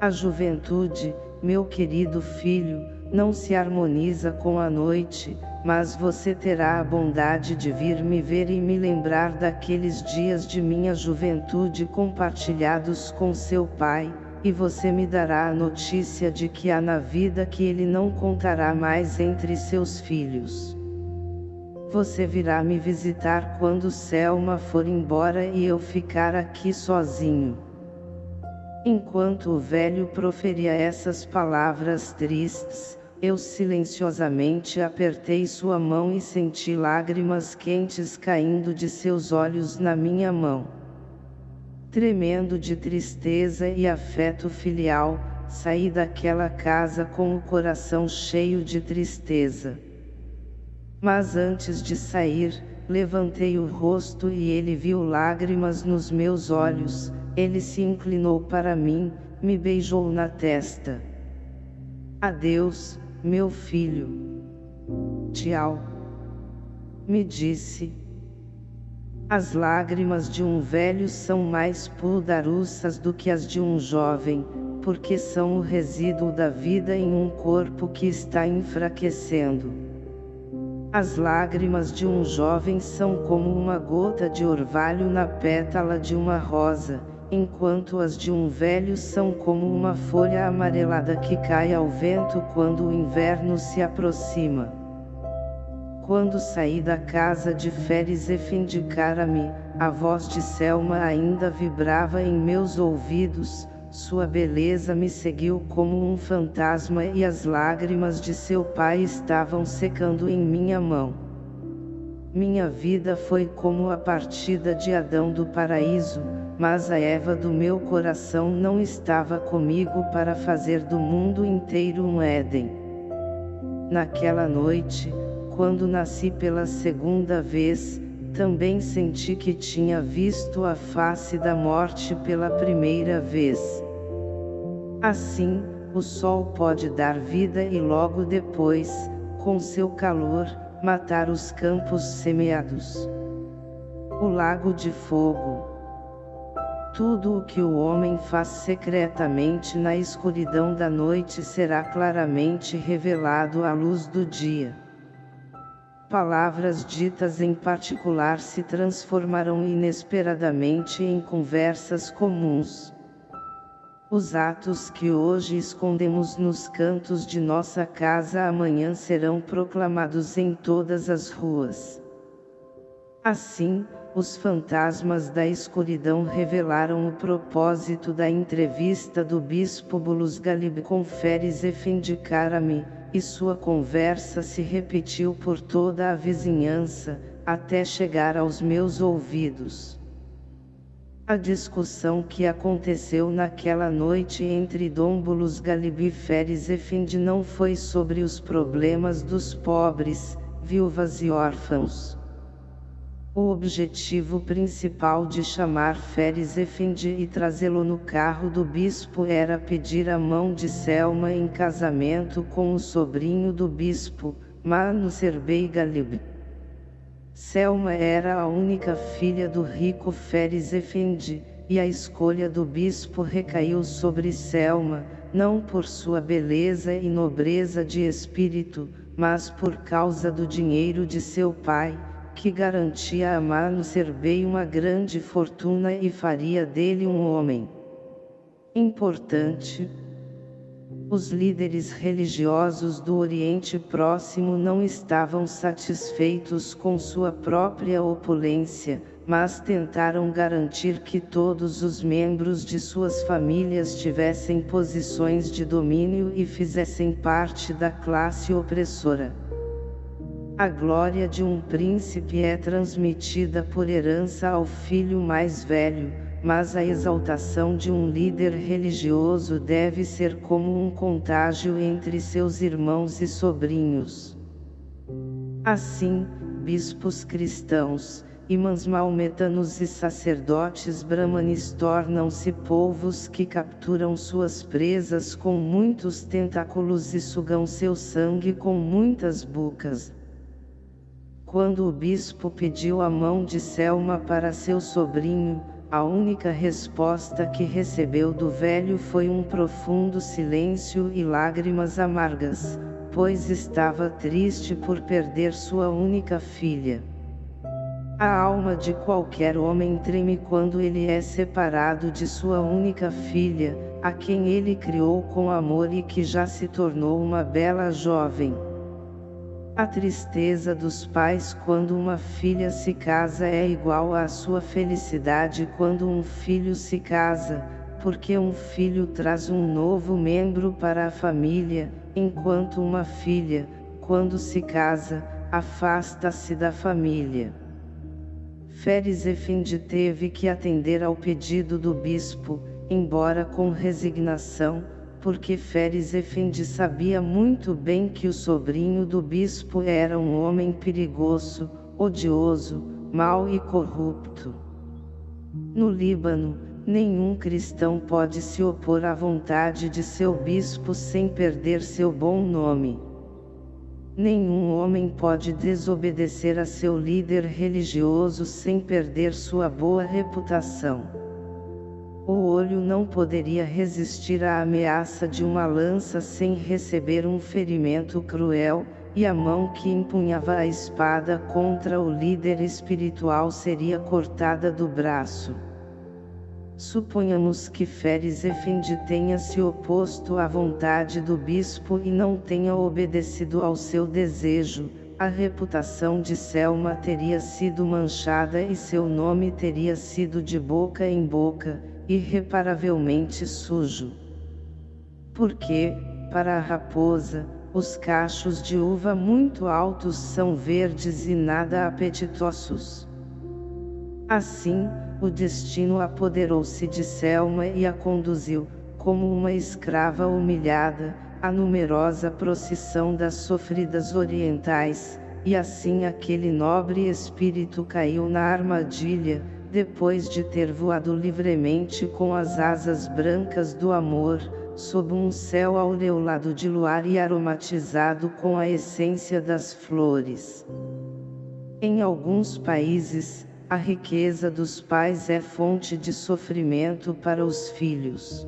S1: A juventude, meu querido filho, não se harmoniza com a noite, mas você terá a bondade de vir me ver e me lembrar daqueles dias de minha juventude compartilhados com seu pai, e você me dará a notícia de que há na vida que ele não contará mais entre seus filhos. Você virá me visitar quando Selma for embora e eu ficar aqui sozinho. Enquanto o velho proferia essas palavras tristes, eu silenciosamente apertei sua mão e senti lágrimas quentes caindo de seus olhos na minha mão. Tremendo de tristeza e afeto filial, saí daquela casa com o coração cheio de tristeza. Mas antes de sair, levantei o rosto e ele viu lágrimas nos meus olhos, ele se inclinou para mim, me beijou na testa. Adeus, meu filho. Tchau. Me disse. As lágrimas de um velho são mais pudaruças do que as de um jovem, porque são o resíduo da vida em um corpo que está enfraquecendo. As lágrimas de um jovem são como uma gota de orvalho na pétala de uma rosa, enquanto as de um velho são como uma folha amarelada que cai ao vento quando o inverno se aproxima. Quando saí da casa de Feres Efendicara-me, a voz de Selma ainda vibrava em meus ouvidos, sua beleza me seguiu como um fantasma e as lágrimas de seu pai estavam secando em minha mão. Minha vida foi como a partida de Adão do paraíso, mas a Eva do meu coração não estava comigo para fazer do mundo inteiro um Éden. Naquela noite, quando nasci pela segunda vez, também senti que tinha visto a face da morte pela primeira vez. Assim, o sol pode dar vida e logo depois, com seu calor, matar os campos semeados. O lago de fogo. Tudo o que o homem faz secretamente na escuridão da noite será claramente revelado à luz do dia. Palavras ditas em particular se transformarão inesperadamente em conversas comuns. Os atos que hoje escondemos nos cantos de nossa casa amanhã serão proclamados em todas as ruas. Assim, os fantasmas da escuridão revelaram o propósito da entrevista do bispo Bulus Galib com Feres Efendicarame, e sua conversa se repetiu por toda a vizinhança, até chegar aos meus ouvidos. A discussão que aconteceu naquela noite entre Dômbulos Galibi e Feres Efendi não foi sobre os problemas dos pobres, viúvas e órfãos. O objetivo principal de chamar Feres Efendi e trazê-lo no carro do bispo era pedir a mão de Selma em casamento com o sobrinho do bispo, Manu Serbei Galib. Selma era a única filha do rico Feres Efendi, e a escolha do bispo recaiu sobre Selma, não por sua beleza e nobreza de espírito, mas por causa do dinheiro de seu pai, que garantia a Mano Serbei uma grande fortuna e faria dele um homem importante, os líderes religiosos do Oriente Próximo não estavam satisfeitos com sua própria opulência, mas tentaram garantir que todos os membros de suas famílias tivessem posições de domínio e fizessem parte da classe opressora. A glória de um príncipe é transmitida por herança ao filho mais velho, mas a exaltação de um líder religioso deve ser como um contágio entre seus irmãos e sobrinhos. Assim, bispos cristãos, imãs maometanos e sacerdotes brahmanes tornam-se povos que capturam suas presas com muitos tentáculos e sugam seu sangue com muitas bocas. Quando o bispo pediu a mão de Selma para seu sobrinho, a única resposta que recebeu do velho foi um profundo silêncio e lágrimas amargas, pois estava triste por perder sua única filha. A alma de qualquer homem treme quando ele é separado de sua única filha, a quem ele criou com amor e que já se tornou uma bela jovem. A tristeza dos pais quando uma filha se casa é igual à sua felicidade quando um filho se casa, porque um filho traz um novo membro para a família, enquanto uma filha, quando se casa, afasta-se da família. Feres Efendi teve que atender ao pedido do bispo, embora com resignação, porque Feres Efendi sabia muito bem que o sobrinho do bispo era um homem perigoso, odioso, mau e corrupto. No Líbano, nenhum cristão pode se opor à vontade de seu bispo sem perder seu bom nome. Nenhum homem pode desobedecer a seu líder religioso sem perder sua boa reputação. O olho não poderia resistir à ameaça de uma lança sem receber um ferimento cruel, e a mão que empunhava a espada contra o líder espiritual seria cortada do braço. Suponhamos que Feres Efendi tenha se oposto à vontade do bispo e não tenha obedecido ao seu desejo, a reputação de Selma teria sido manchada e seu nome teria sido de boca em boca, irreparavelmente sujo. Porque, para a raposa, os cachos de uva muito altos são verdes e nada apetitosos. Assim, o destino apoderou-se de Selma e a conduziu, como uma escrava humilhada, à numerosa procissão das sofridas orientais, e assim aquele nobre espírito caiu na armadilha, depois de ter voado livremente com as asas brancas do amor, sob um céu aureolado de luar e aromatizado com a essência das flores. Em alguns países, a riqueza dos pais é fonte de sofrimento para os filhos.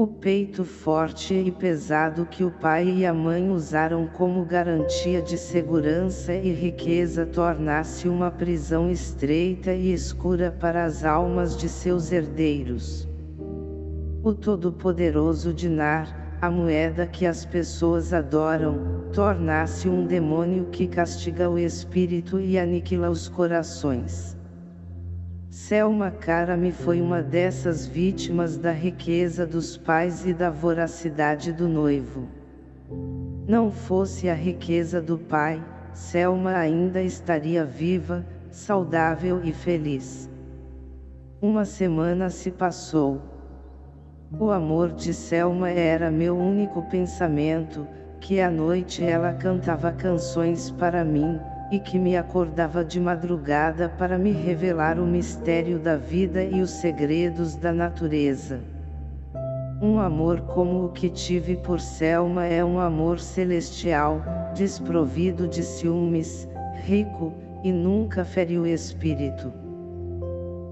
S1: O peito forte e pesado que o pai e a mãe usaram como garantia de segurança e riqueza torna-se uma prisão estreita e escura para as almas de seus herdeiros. O Todo-Poderoso Dinar, a moeda que as pessoas adoram, torna-se um demônio que castiga o espírito e aniquila os corações. Selma Karami foi uma dessas vítimas da riqueza dos pais e da voracidade do noivo. Não fosse a riqueza do pai, Selma ainda estaria viva, saudável e feliz. Uma semana se passou. O amor de Selma era meu único pensamento, que à noite ela cantava canções para mim, e que me acordava de madrugada para me revelar o mistério da vida e os segredos da natureza. Um amor como o que tive por Selma é um amor celestial, desprovido de ciúmes, rico, e nunca fere o espírito.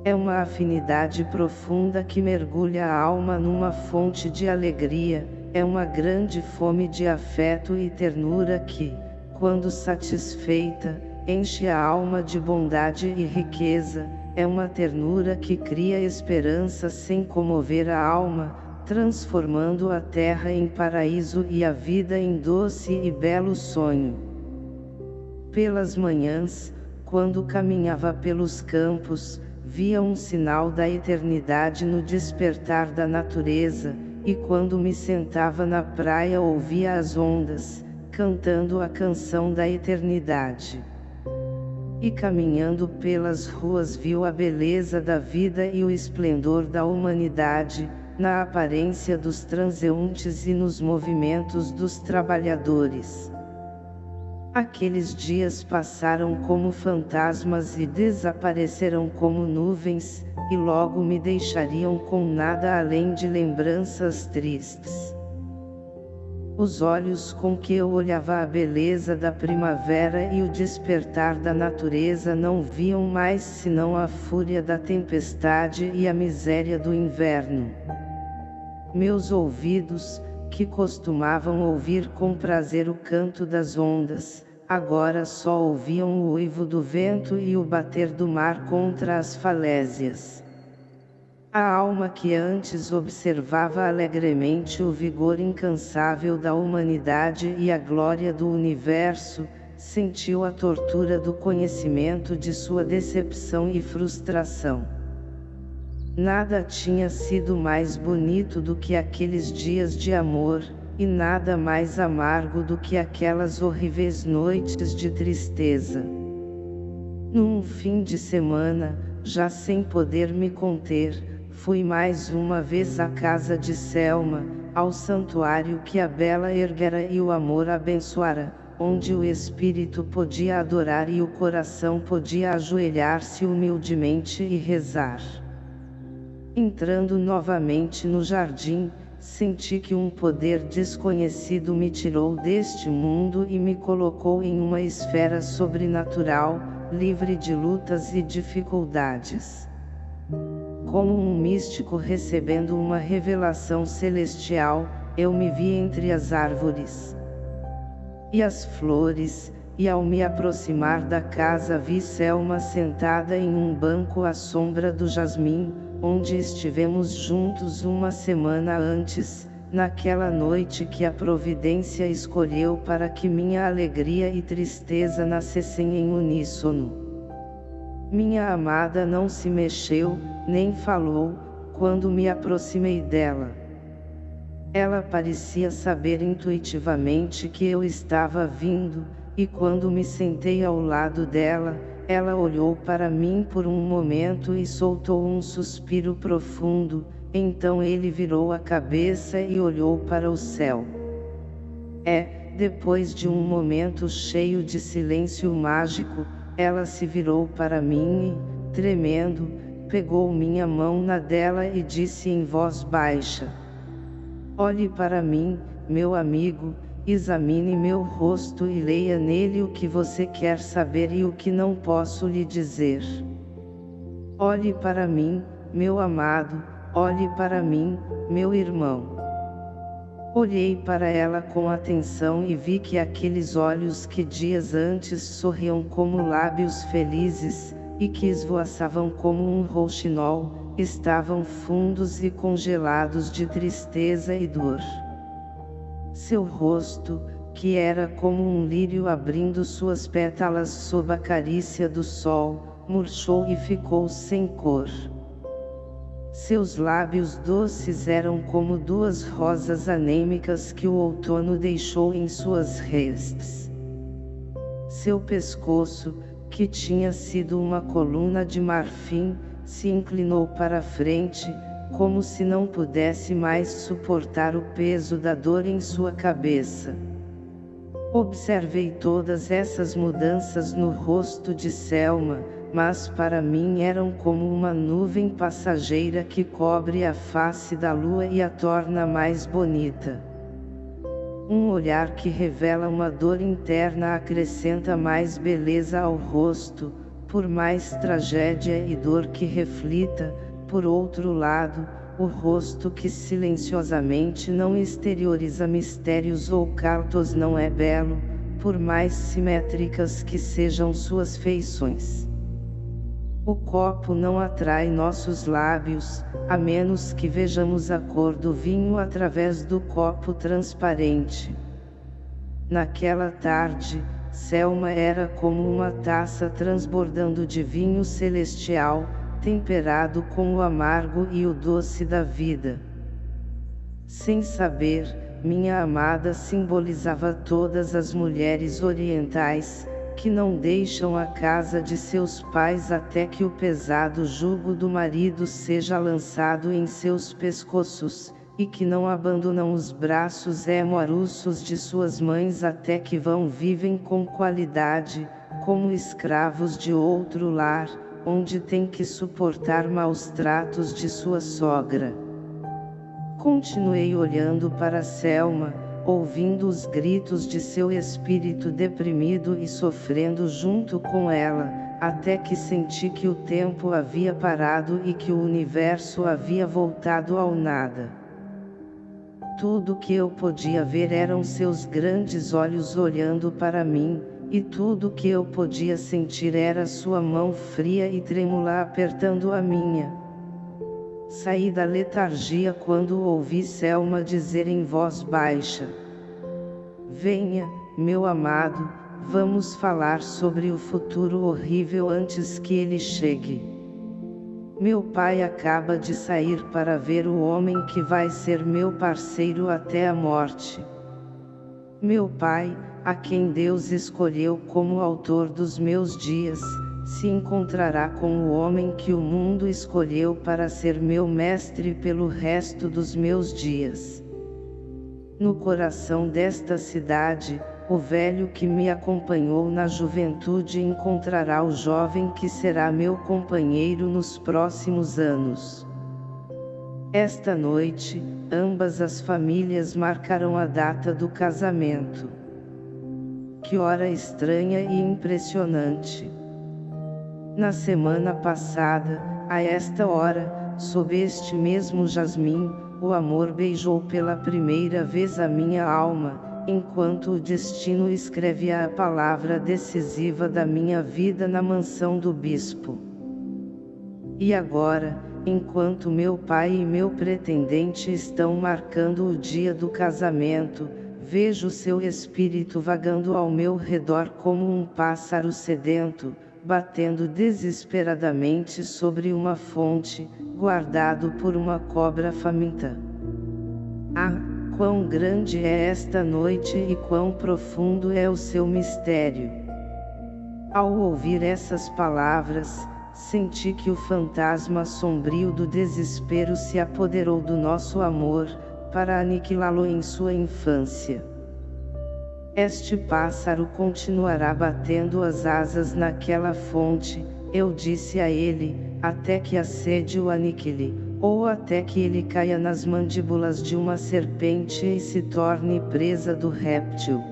S1: É uma afinidade profunda que mergulha a alma numa fonte de alegria, é uma grande fome de afeto e ternura que, quando satisfeita, enche a alma de bondade e riqueza, é uma ternura que cria esperança sem comover a alma, transformando a terra em paraíso e a vida em doce e belo sonho. Pelas manhãs, quando caminhava pelos campos, via um sinal da eternidade no despertar da natureza, e quando me sentava na praia ouvia as ondas, cantando a canção da eternidade. E caminhando pelas ruas viu a beleza da vida e o esplendor da humanidade, na aparência dos transeuntes e nos movimentos dos trabalhadores. Aqueles dias passaram como fantasmas e desapareceram como nuvens, e logo me deixariam com nada além de lembranças tristes. Os olhos com que eu olhava a beleza da primavera e o despertar da natureza não viam mais senão a fúria da tempestade e a miséria do inverno. Meus ouvidos, que costumavam ouvir com prazer o canto das ondas, agora só ouviam o uivo do vento e o bater do mar contra as falésias. A alma que antes observava alegremente o vigor incansável da humanidade e a glória do universo, sentiu a tortura do conhecimento de sua decepção e frustração. Nada tinha sido mais bonito do que aqueles dias de amor, e nada mais amargo do que aquelas horríveis noites de tristeza. Num fim de semana, já sem poder me conter, fui mais uma vez à casa de Selma, ao santuário que a bela erguera e o amor abençoara, onde o espírito podia adorar e o coração podia ajoelhar-se humildemente e rezar. Entrando novamente no jardim, senti que um poder desconhecido me tirou deste mundo e me colocou em uma esfera sobrenatural, livre de lutas e dificuldades. Como um místico recebendo uma revelação celestial, eu me vi entre as árvores e as flores, e ao me aproximar da casa vi Selma sentada em um banco à sombra do jasmim, onde estivemos juntos uma semana antes, naquela noite que a providência escolheu para que minha alegria e tristeza nascessem em uníssono. Minha amada não se mexeu, nem falou, quando me aproximei dela. Ela parecia saber intuitivamente que eu estava vindo, e quando me sentei ao lado dela, ela olhou para mim por um momento e soltou um suspiro profundo, então ele virou a cabeça e olhou para o céu. É, depois de um momento cheio de silêncio mágico, ela se virou para mim e, tremendo, pegou minha mão na dela e disse em voz baixa: Olhe para mim, meu amigo, examine meu rosto e leia nele o que você quer saber e o que não posso lhe dizer. Olhe para mim, meu amado, olhe para mim, meu irmão. Olhei para ela com atenção e vi que aqueles olhos que dias antes sorriam como lábios felizes, e que esvoaçavam como um rouxinol, estavam fundos e congelados de tristeza e dor. Seu rosto, que era como um lírio abrindo suas pétalas sob a carícia do sol, murchou e ficou sem cor. Seus lábios doces eram como duas rosas anêmicas que o outono deixou em suas restes. Seu pescoço, que tinha sido uma coluna de marfim, se inclinou para frente, como se não pudesse mais suportar o peso da dor em sua cabeça. Observei todas essas mudanças no rosto de Selma, mas para mim eram como uma nuvem passageira que cobre a face da lua e a torna mais bonita. Um olhar que revela uma dor interna acrescenta mais beleza ao rosto, por mais tragédia e dor que reflita, por outro lado, o rosto que silenciosamente não exterioriza mistérios ou cartos não é belo, por mais simétricas que sejam suas feições. O copo não atrai nossos lábios, a menos que vejamos a cor do vinho através do copo transparente. Naquela tarde, Selma era como uma taça transbordando de vinho celestial, temperado com o amargo e o doce da vida. Sem saber, minha amada simbolizava todas as mulheres orientais, que não deixam a casa de seus pais até que o pesado jugo do marido seja lançado em seus pescoços, e que não abandonam os braços amorosos de suas mães até que vão vivem com qualidade, como escravos de outro lar, onde tem que suportar maus tratos de sua sogra. Continuei olhando para Selma, ouvindo os gritos de seu espírito deprimido e sofrendo junto com ela, até que senti que o tempo havia parado e que o universo havia voltado ao nada. Tudo que eu podia ver eram seus grandes olhos olhando para mim, e tudo que eu podia sentir era sua mão fria e trêmula apertando a minha. Saí da letargia quando ouvi Selma dizer em voz baixa: Venha, meu amado, vamos falar sobre o futuro horrível antes que ele chegue. Meu pai acaba de sair para ver o homem que vai ser meu parceiro até a morte. Meu pai, a quem Deus escolheu como autor dos meus dias, se encontrará com o homem que o mundo escolheu para ser meu mestre pelo resto dos meus dias. No coração desta cidade, o velho que me acompanhou na juventude encontrará o jovem que será meu companheiro nos próximos anos. Esta noite, ambas as famílias marcarão a data do casamento. Que hora estranha e impressionante! Na semana passada, a esta hora, sob este mesmo jasmim, o amor beijou pela primeira vez a minha alma, enquanto o destino escreve a palavra decisiva da minha vida na mansão do bispo. E agora, enquanto meu pai e meu pretendente estão marcando o dia do casamento, vejo seu espírito vagando ao meu redor como um pássaro sedento, batendo desesperadamente sobre uma fonte, guardado por uma cobra faminta. Ah, quão grande é esta noite e quão profundo é o seu mistério! Ao ouvir essas palavras, senti que o fantasma sombrio do desespero se apoderou do nosso amor, para aniquilá-lo em sua infância. Este pássaro continuará batendo as asas naquela fonte, eu disse a ele, até que a sede o aniquile, ou até que ele caia nas mandíbulas de uma serpente e se torne presa do réptil.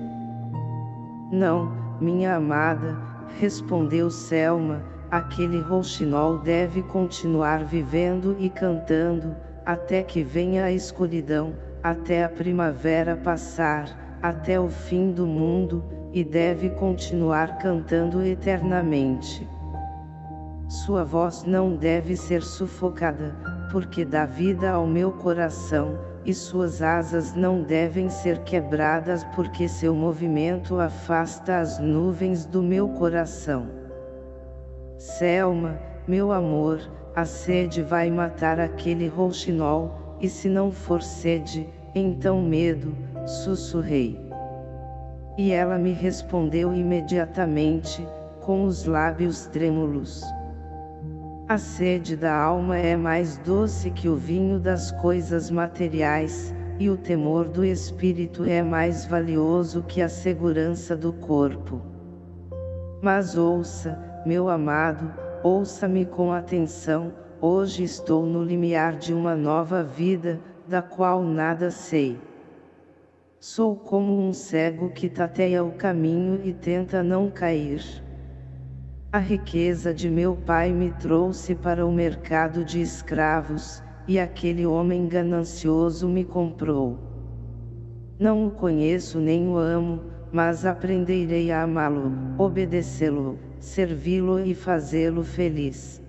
S1: Não, minha amada, respondeu Selma, aquele rouxinol deve continuar vivendo e cantando, até que venha a escuridão, até a primavera passar, até o fim do mundo, e deve continuar cantando eternamente. Sua voz não deve ser sufocada, porque dá vida ao meu coração, e suas asas não devem ser quebradas porque seu movimento afasta as nuvens do meu coração. Selma, meu amor, a sede vai matar aquele rouxinol, e se não for sede, então medo, sussurrei. E ela me respondeu imediatamente, com os lábios trêmulos. A sede da alma é mais doce que o vinho das coisas materiais, e o temor do espírito é mais valioso que a segurança do corpo. Mas ouça, meu amado, ouça-me com atenção, hoje estou no limiar de uma nova vida, da qual nada sei. Sou como um cego que tateia o caminho e tenta não cair. A riqueza de meu pai me trouxe para o mercado de escravos, e aquele homem ganancioso me comprou. Não o conheço nem o amo, mas aprenderei a amá-lo, obedecê-lo, servi-lo e fazê-lo feliz.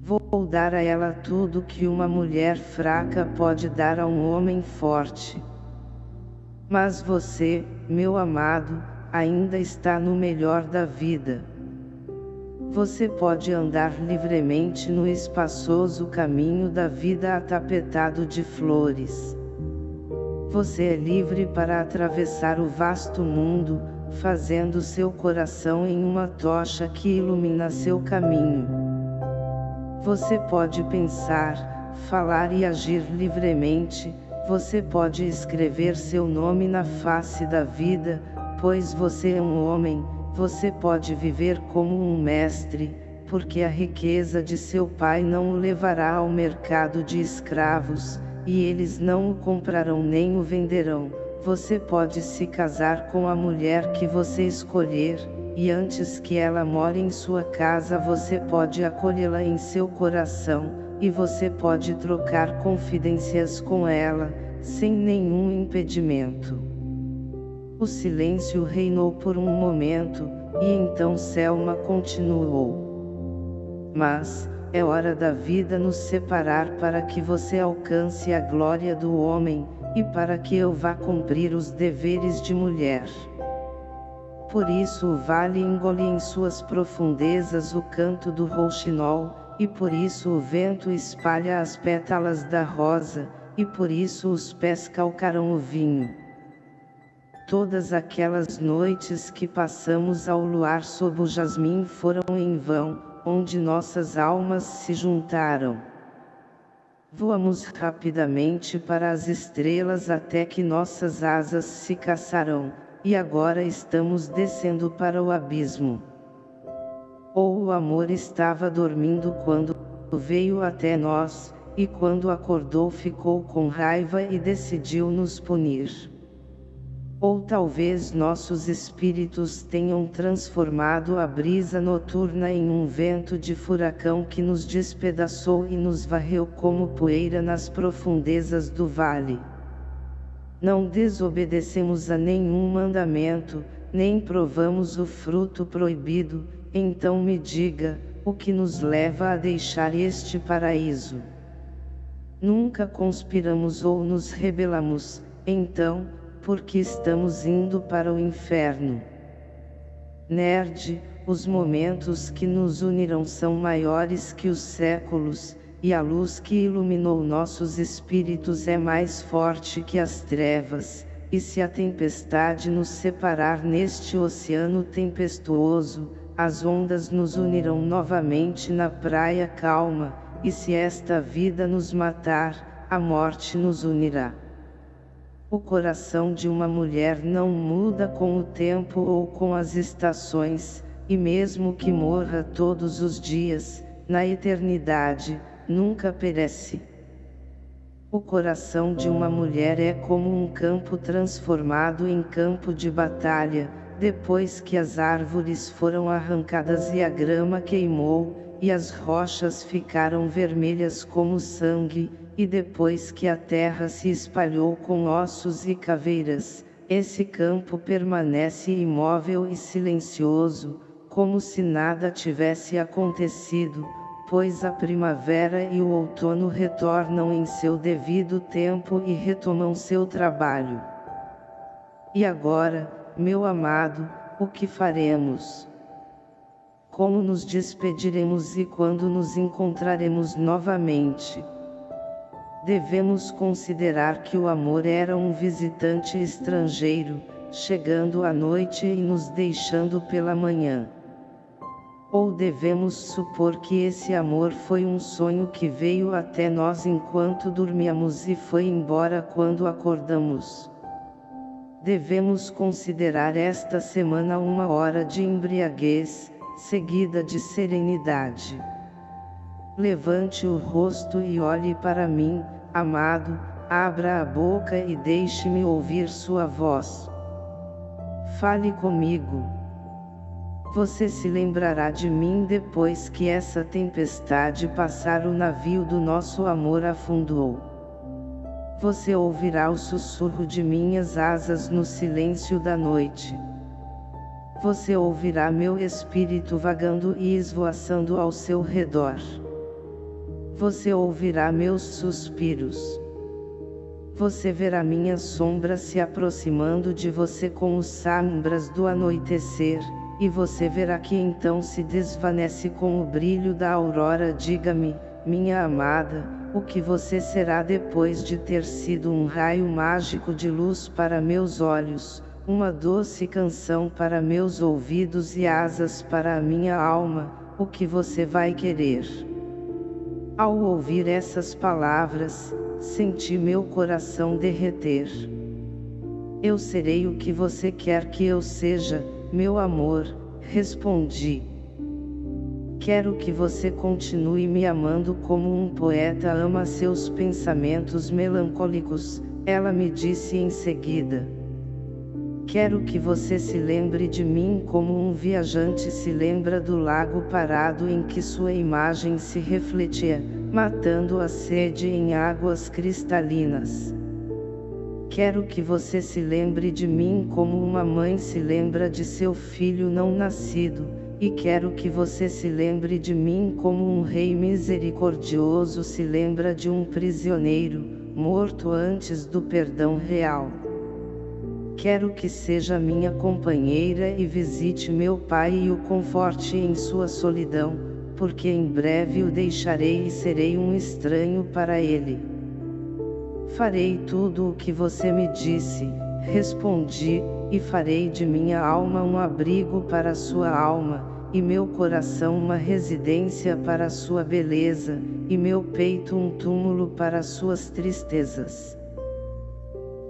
S1: Vou dar a ela tudo que uma mulher fraca pode dar a um homem forte. Mas você, meu amado, ainda está no melhor da vida. Você pode andar livremente no espaçoso caminho da vida atapetado de flores. Você é livre para atravessar o vasto mundo, fazendo seu coração em uma tocha que ilumina seu caminho. Você pode pensar, falar e agir livremente, você pode escrever seu nome na face da vida, pois você é um homem, você pode viver como um mestre, porque a riqueza de seu pai não o levará ao mercado de escravos, e eles não o comprarão nem o venderão. Você pode se casar com a mulher que você escolher, e antes que ela more em sua casa você pode acolhê-la em seu coração, e você pode trocar confidências com ela, sem nenhum impedimento. O silêncio reinou por um momento, e então Selma continuou. Mas, é hora da vida nos separar para que você alcance a glória do homem, e para que eu vá cumprir os deveres de mulher. Por isso o vale engole em suas profundezas o canto do rouxinol, e por isso o vento espalha as pétalas da rosa, e por isso os pés calcarão o vinho. Todas aquelas noites que passamos ao luar sob o jasmim foram em vão, onde nossas almas se juntaram. Voamos rapidamente para as estrelas até que nossas asas se caçarão, e agora estamos descendo para o abismo. Ou o amor estava dormindo quando veio até nós, e quando acordou ficou com raiva e decidiu nos punir. Ou talvez nossos espíritos tenham transformado a brisa noturna em um vento de furacão que nos despedaçou e nos varreu como poeira nas profundezas do vale. Não desobedecemos a nenhum mandamento, nem provamos o fruto proibido, então me diga, o que nos leva a deixar este paraíso? Nunca conspiramos ou nos rebelamos, então, porque estamos indo para o inferno. Nerd, os momentos que nos unirão são maiores que os séculos, e a luz que iluminou nossos espíritos é mais forte que as trevas, e se a tempestade nos separar neste oceano tempestuoso, as ondas nos unirão novamente na praia calma, e se esta vida nos matar, a morte nos unirá. O coração de uma mulher não muda com o tempo ou com as estações, e mesmo que morra todos os dias, na eternidade, nunca perece. O coração de uma mulher é como um campo transformado em campo de batalha, depois que as árvores foram arrancadas e a grama queimou, e as rochas ficaram vermelhas como sangue, e depois que a terra se espalhou com ossos e caveiras, esse campo permanece imóvel e silencioso, como se nada tivesse acontecido, pois a primavera e o outono retornam em seu devido tempo e retomam seu trabalho. E agora, meu amado, o que faremos? Como nos despediremos e quando nos encontraremos novamente? Devemos considerar que o amor era um visitante estrangeiro, chegando à noite e nos deixando pela manhã. Ou devemos supor que esse amor foi um sonho que veio até nós enquanto dormíamos e foi embora quando acordamos. Devemos considerar esta semana uma hora de embriaguez, seguida de serenidade. Levante o rosto e olhe para mim, amado, abra a boca e deixe-me ouvir sua voz. Fale comigo. Você se lembrará de mim depois que essa tempestade passar o navio do nosso amor afundou. Você ouvirá o sussurro de minhas asas no silêncio da noite. Você ouvirá meu espírito vagando e esvoaçando ao seu redor você ouvirá meus suspiros. Você verá minha sombra se aproximando de você com os sombras do anoitecer, e você verá que então se desvanece com o brilho da aurora. Diga-me, minha amada, o que você será depois de ter sido um raio mágico de luz para meus olhos, uma doce canção para meus ouvidos e asas para a minha alma, o que você vai querer? Ao ouvir essas palavras, senti meu coração derreter. Eu serei o que você quer que eu seja, meu amor, respondi. Quero que você continue me amando como um poeta ama seus pensamentos melancólicos, ela me disse em seguida. Quero que você se lembre de mim como um viajante se lembra do lago parado em que sua imagem se refletia, matando a sede em águas cristalinas. Quero que você se lembre de mim como uma mãe se lembra de seu filho não nascido, e quero que você se lembre de mim como um rei misericordioso se lembra de um prisioneiro, morto antes do perdão real. Quero que seja minha companheira e visite meu pai e o conforte em sua solidão, porque em breve o deixarei e serei um estranho para ele. Farei tudo o que você me disse, respondi, e farei de minha alma um abrigo para sua alma, e meu coração uma residência para sua beleza, e meu peito um túmulo para suas tristezas.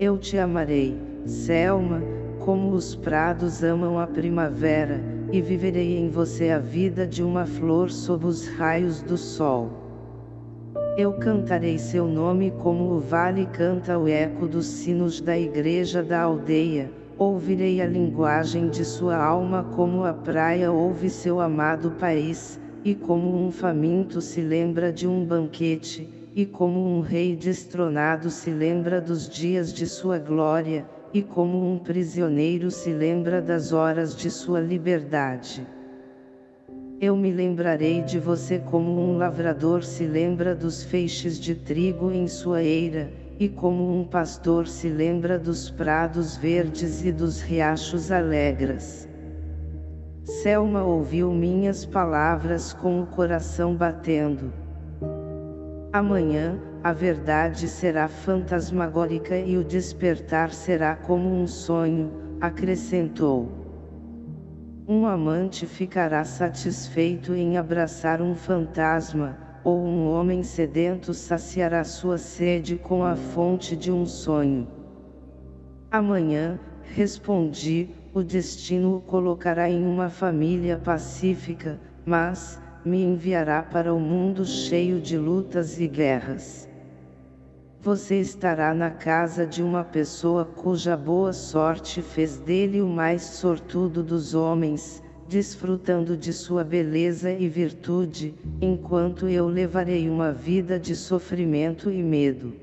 S1: Eu te amarei, Selma, como os prados amam a primavera, e viverei em você a vida de uma flor sob os raios do sol. Eu cantarei seu nome como o vale canta o eco dos sinos da igreja da aldeia, ouvirei a linguagem de sua alma como a praia ouve seu amado país, e como um faminto se lembra de um banquete, e como um rei destronado se lembra dos dias de sua glória, e como um prisioneiro se lembra das horas de sua liberdade. Eu me lembrarei de você como um lavrador se lembra dos feixes de trigo em sua eira, e como um pastor se lembra dos prados verdes e dos riachos alegres. Selma ouviu minhas palavras com o coração batendo. Amanhã, a verdade será fantasmagórica e o despertar será como um sonho, acrescentou. Um amante ficará satisfeito em abraçar um fantasma, ou um homem sedento saciará sua sede com a fonte de um sonho. Amanhã, respondi, o destino o colocará em uma família pacífica, mas, me enviará para o mundo cheio de lutas e guerras. Você estará na casa de uma pessoa cuja boa sorte fez dele o mais sortudo dos homens, desfrutando de sua beleza e virtude, enquanto eu levarei uma vida de sofrimento e medo.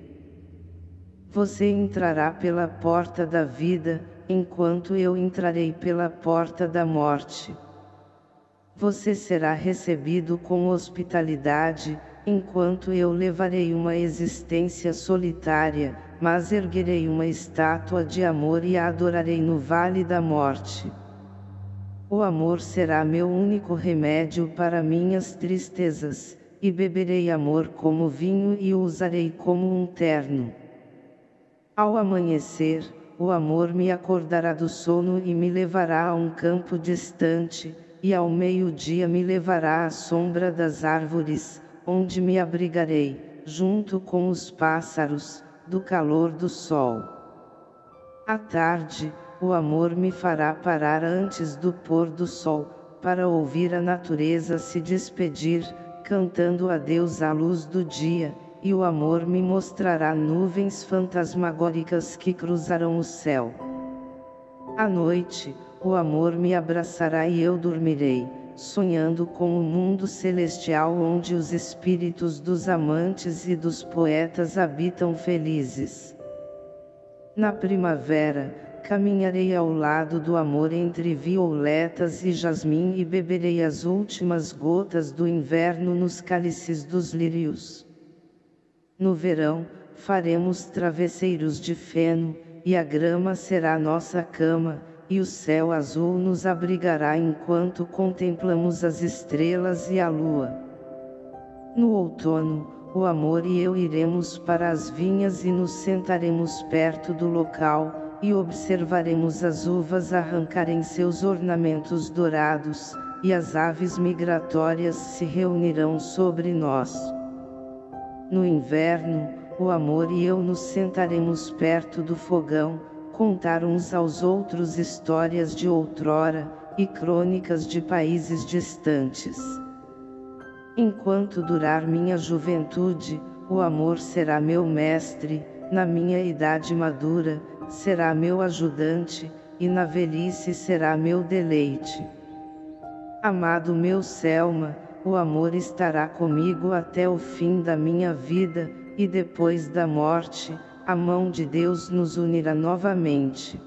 S1: Você entrará pela porta da vida, enquanto eu entrarei pela porta da morte. Você será recebido com hospitalidade, enquanto eu levarei uma existência solitária, mas erguerei uma estátua de amor e a adorarei no vale da morte. O amor será meu único remédio para minhas tristezas, e beberei amor como vinho e o usarei como um terno. Ao amanhecer, o amor me acordará do sono e me levará a um campo distante, e ao meio-dia me levará à sombra das árvores, onde me abrigarei, junto com os pássaros, do calor do sol. À tarde, o amor me fará parar antes do pôr do sol, para ouvir a natureza se despedir, cantando adeus à luz do dia, e o amor me mostrará nuvens fantasmagóricas que cruzarão o céu. À noite, o amor me abraçará e eu dormirei, sonhando com o mundo celestial onde os espíritos dos amantes e dos poetas habitam felizes. Na primavera, Caminharei ao lado do amor entre violetas e jasmim e beberei as últimas gotas do inverno nos cálices dos lírios. No verão, faremos travesseiros de feno, e a grama será nossa cama, e o céu azul nos abrigará enquanto contemplamos as estrelas e a lua. No outono, o amor e eu iremos para as vinhas e nos sentaremos perto do local, e observaremos as uvas arrancarem seus ornamentos dourados, e as aves migratórias se reunirão sobre nós. No inverno, o amor e eu nos sentaremos perto do fogão, contar uns aos outros histórias de outrora, e crônicas de países distantes. Enquanto durar minha juventude, o amor será meu mestre, na minha idade madura, será meu ajudante, e na velhice será meu deleite. Amado meu Selma, o amor estará comigo até o fim da minha vida, e depois da morte, a mão de Deus nos unirá novamente.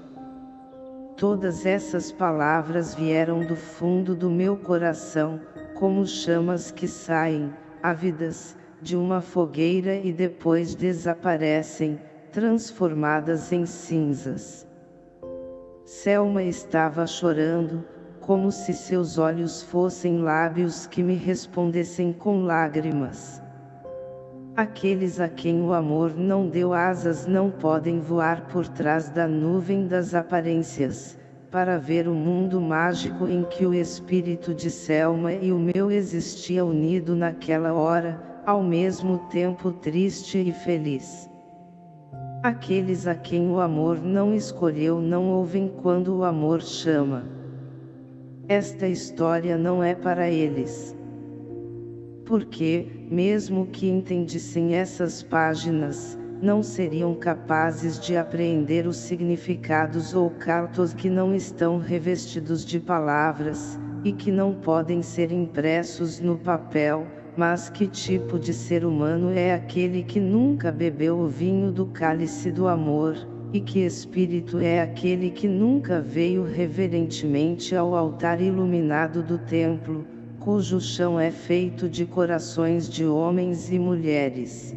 S1: Todas essas palavras vieram do fundo do meu coração, como chamas que saem, ávidas, de uma fogueira e depois desaparecem, transformadas em cinzas. Selma estava chorando, como se seus olhos fossem lábios que me respondessem com lágrimas. Aqueles a quem o amor não deu asas não podem voar por trás da nuvem das aparências, para ver o mundo mágico em que o espírito de Selma e o meu existia unido naquela hora, ao mesmo tempo triste e feliz. Aqueles a quem o amor não escolheu não ouvem quando o amor chama. Esta história não é para eles porque, mesmo que entendissem essas páginas, não seriam capazes de apreender os significados ou cartos que não estão revestidos de palavras, e que não podem ser impressos no papel, mas que tipo de ser humano é aquele que nunca bebeu o vinho do cálice do amor, e que espírito é aquele que nunca veio reverentemente ao altar iluminado do templo, cujo chão é feito de corações de homens e mulheres.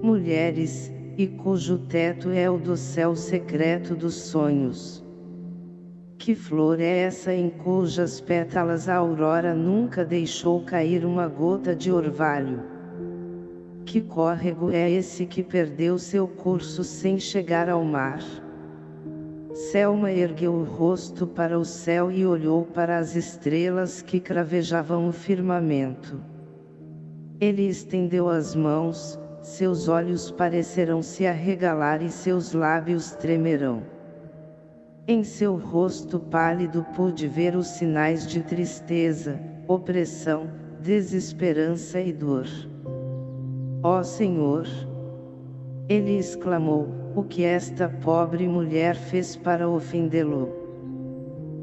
S1: Mulheres, e cujo teto é o do céu secreto dos sonhos. Que flor é essa em cujas pétalas a aurora nunca deixou cair uma gota de orvalho? Que córrego é esse que perdeu seu curso sem chegar ao mar? Selma ergueu o rosto para o céu e olhou para as estrelas que cravejavam o firmamento. Ele estendeu as mãos, seus olhos parecerão se arregalar e seus lábios tremerão. Em seu rosto pálido pude ver os sinais de tristeza, opressão, desesperança e dor. Ó Senhor! Ele exclamou, o que esta pobre mulher fez para ofendê-lo.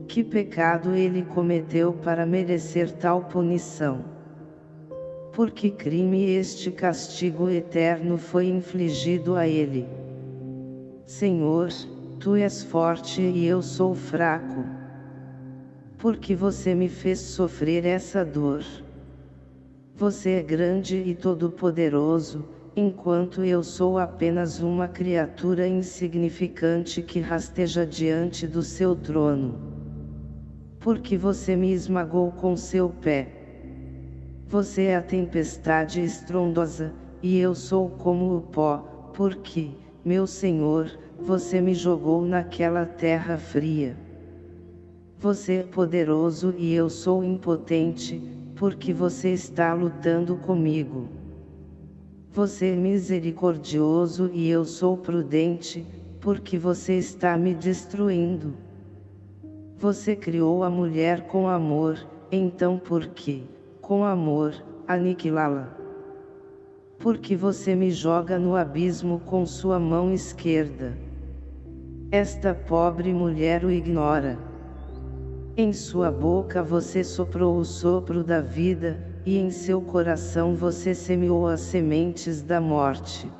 S1: Que pecado ele cometeu para merecer tal punição? Por que crime este castigo eterno foi infligido a ele? Senhor, tu és forte e eu sou fraco. Por que você me fez sofrer essa dor? Você é grande e todo-poderoso, enquanto eu sou apenas uma criatura insignificante que rasteja diante do seu trono. Porque você me esmagou com seu pé. Você é a tempestade estrondosa, e eu sou como o pó, porque, meu Senhor, você me jogou naquela terra fria. Você é poderoso e eu sou impotente, porque você está lutando comigo. Você é misericordioso e eu sou prudente, porque você está me destruindo. Você criou a mulher com amor, então por que, com amor, aniquilá-la? Porque você me joga no abismo com sua mão esquerda. Esta pobre mulher o ignora. Em sua boca você soprou o sopro da vida, e em seu coração você semeou as sementes da morte.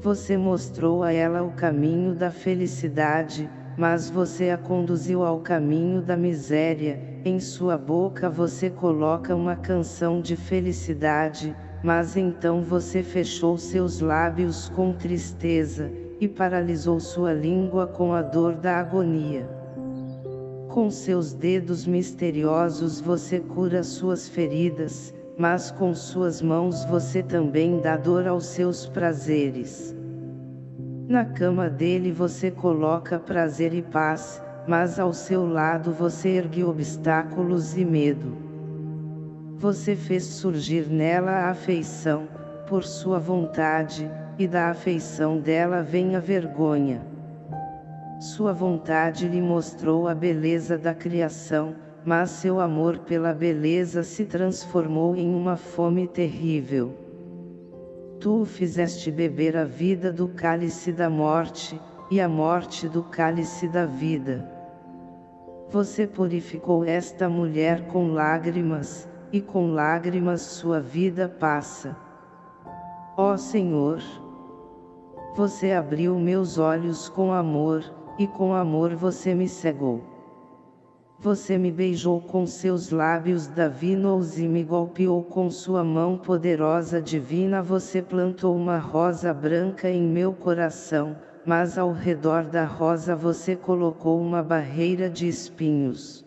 S1: Você mostrou a ela o caminho da felicidade, mas você a conduziu ao caminho da miséria, em sua boca você coloca uma canção de felicidade, mas então você fechou seus lábios com tristeza, e paralisou sua língua com a dor da agonia. Com seus dedos misteriosos você cura suas feridas, mas com suas mãos você também dá dor aos seus prazeres. Na cama dele você coloca prazer e paz, mas ao seu lado você ergue obstáculos e medo. Você fez surgir nela a afeição, por sua vontade, e da afeição dela vem a vergonha. Sua vontade lhe mostrou a beleza da criação, mas seu amor pela beleza se transformou em uma fome terrível. Tu o fizeste beber a vida do cálice da morte, e a morte do cálice da vida. Você purificou esta mulher com lágrimas, e com lágrimas sua vida passa. Ó Senhor! Você abriu meus olhos com amor, e com amor você me cegou. Você me beijou com seus lábios divinos e me golpeou com sua mão poderosa divina você plantou uma rosa branca em meu coração, mas ao redor da rosa você colocou uma barreira de espinhos.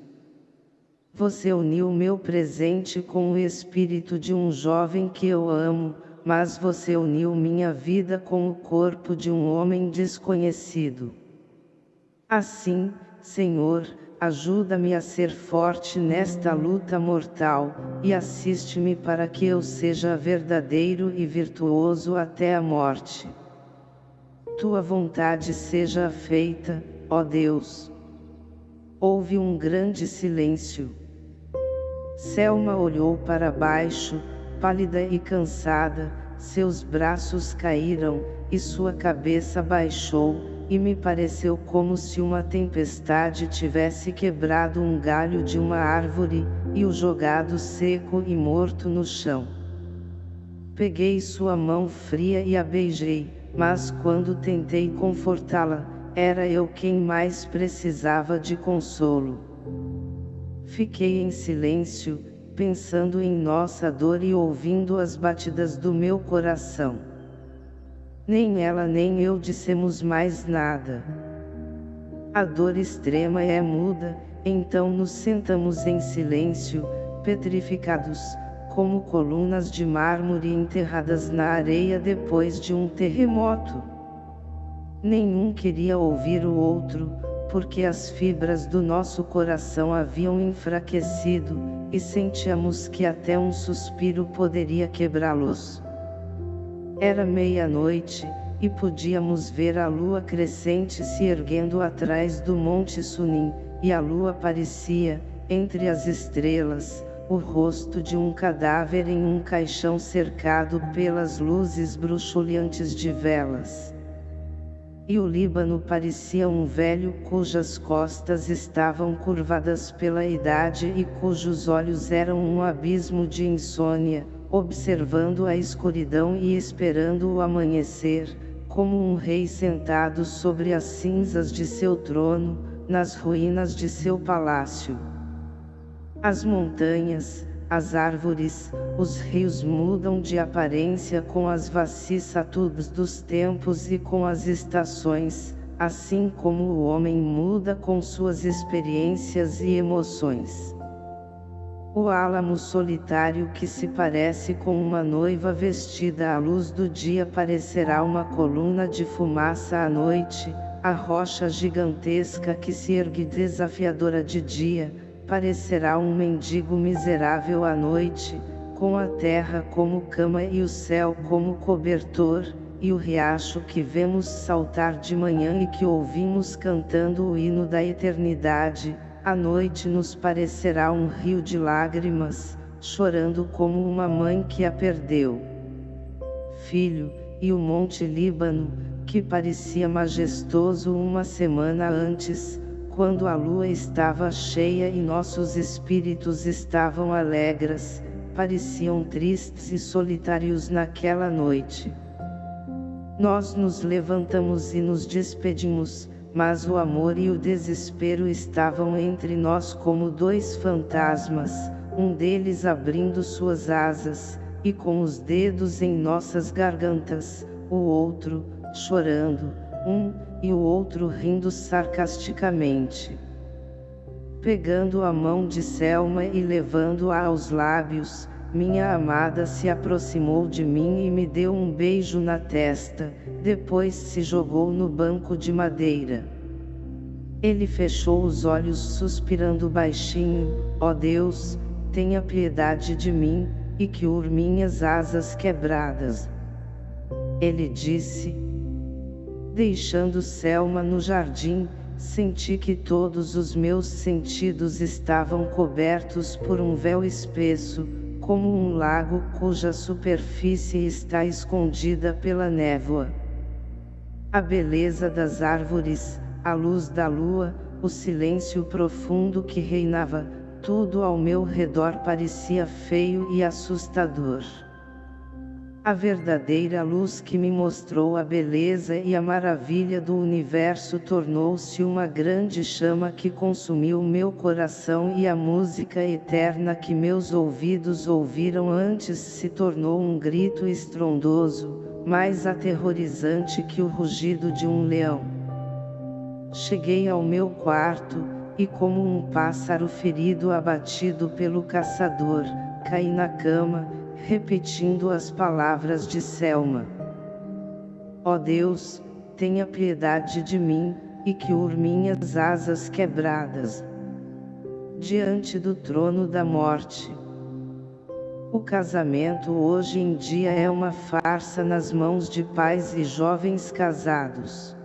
S1: Você uniu meu presente com o espírito de um jovem que eu amo, mas você uniu minha vida com o corpo de um homem desconhecido. Assim, Senhor, ajuda-me a ser forte nesta luta mortal, e assiste-me para que eu seja verdadeiro e virtuoso até a morte. Tua vontade seja feita, ó Deus. Houve um grande silêncio. Selma olhou para baixo, pálida e cansada, seus braços caíram, e sua cabeça baixou, e me pareceu como se uma tempestade tivesse quebrado um galho de uma árvore, e o jogado seco e morto no chão. Peguei sua mão fria e a beijei, mas quando tentei confortá-la, era eu quem mais precisava de consolo. Fiquei em silêncio, pensando em nossa dor e ouvindo as batidas do meu coração. Nem ela nem eu dissemos mais nada. A dor extrema é muda, então nos sentamos em silêncio, petrificados, como colunas de mármore enterradas na areia depois de um terremoto. Nenhum queria ouvir o outro, porque as fibras do nosso coração haviam enfraquecido, e sentíamos que até um suspiro poderia quebrá-los. Era meia-noite, e podíamos ver a lua crescente se erguendo atrás do Monte Sunim, e a lua parecia, entre as estrelas, o rosto de um cadáver em um caixão cercado pelas luzes bruxuleantes de velas. E o Líbano parecia um velho cujas costas estavam curvadas pela idade e cujos olhos eram um abismo de insônia, observando a escuridão e esperando o amanhecer, como um rei sentado sobre as cinzas de seu trono, nas ruínas de seu palácio. As montanhas, as árvores, os rios mudam de aparência com as vicissitudes dos tempos e com as estações, assim como o homem muda com suas experiências e emoções. O álamo solitário que se parece com uma noiva vestida à luz do dia parecerá uma coluna de fumaça à noite, a rocha gigantesca que se ergue desafiadora de dia, parecerá um mendigo miserável à noite, com a terra como cama e o céu como cobertor, e o riacho que vemos saltar de manhã e que ouvimos cantando o hino da eternidade, à noite nos parecerá um rio de lágrimas, chorando como uma mãe que a perdeu. Filho, e o Monte Líbano, que parecia majestoso uma semana antes, quando a lua estava cheia e nossos espíritos estavam alegres, pareciam tristes e solitários naquela noite. Nós nos levantamos e nos despedimos, mas o amor e o desespero estavam entre nós como dois fantasmas, um deles abrindo suas asas, e com os dedos em nossas gargantas, o outro, chorando, um, e o outro rindo sarcasticamente. Pegando a mão de Selma e levando-a aos lábios, minha amada se aproximou de mim e me deu um beijo na testa, depois se jogou no banco de madeira. Ele fechou os olhos suspirando baixinho, ó oh Deus, tenha piedade de mim, e que minhas asas quebradas. Ele disse, Deixando Selma no jardim, senti que todos os meus sentidos estavam cobertos por um véu espesso, como um lago cuja superfície está escondida pela névoa. A beleza das árvores, a luz da lua, o silêncio profundo que reinava, tudo ao meu redor parecia feio e assustador. A verdadeira luz que me mostrou a beleza e a maravilha do universo tornou-se uma grande chama que consumiu meu coração e a música eterna que meus ouvidos ouviram antes se tornou um grito estrondoso, mais aterrorizante que o rugido de um leão. Cheguei ao meu quarto, e como um pássaro ferido abatido pelo caçador, caí na cama, repetindo as palavras de Selma. Ó oh Deus, tenha piedade de mim, e que ur minhas asas quebradas. Diante do trono da morte. O casamento hoje em dia é uma farsa nas mãos de pais e jovens casados.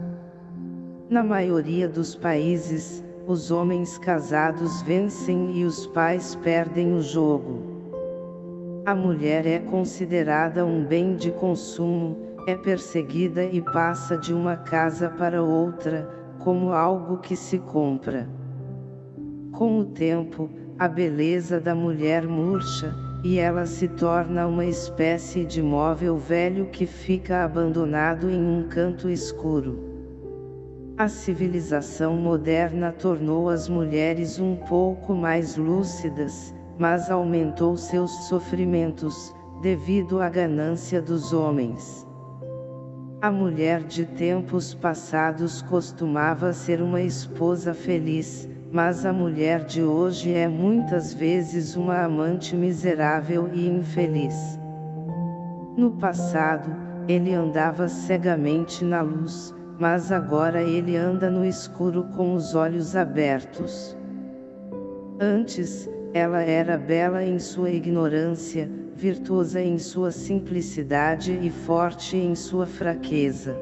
S1: Na maioria dos países, os homens casados vencem e os pais perdem o jogo. A mulher é considerada um bem de consumo, é perseguida e passa de uma casa para outra, como algo que se compra. Com o tempo, a beleza da mulher murcha, e ela se torna uma espécie de móvel velho que fica abandonado em um canto escuro. A civilização moderna tornou as mulheres um pouco mais lúcidas, mas aumentou seus sofrimentos, devido à ganância dos homens. A mulher de tempos passados costumava ser uma esposa feliz, mas a mulher de hoje é muitas vezes uma amante miserável e infeliz. No passado, ele andava cegamente na luz, mas agora ele anda no escuro com os olhos abertos. Antes, ela era bela em sua ignorância, virtuosa em sua simplicidade e forte em sua fraqueza.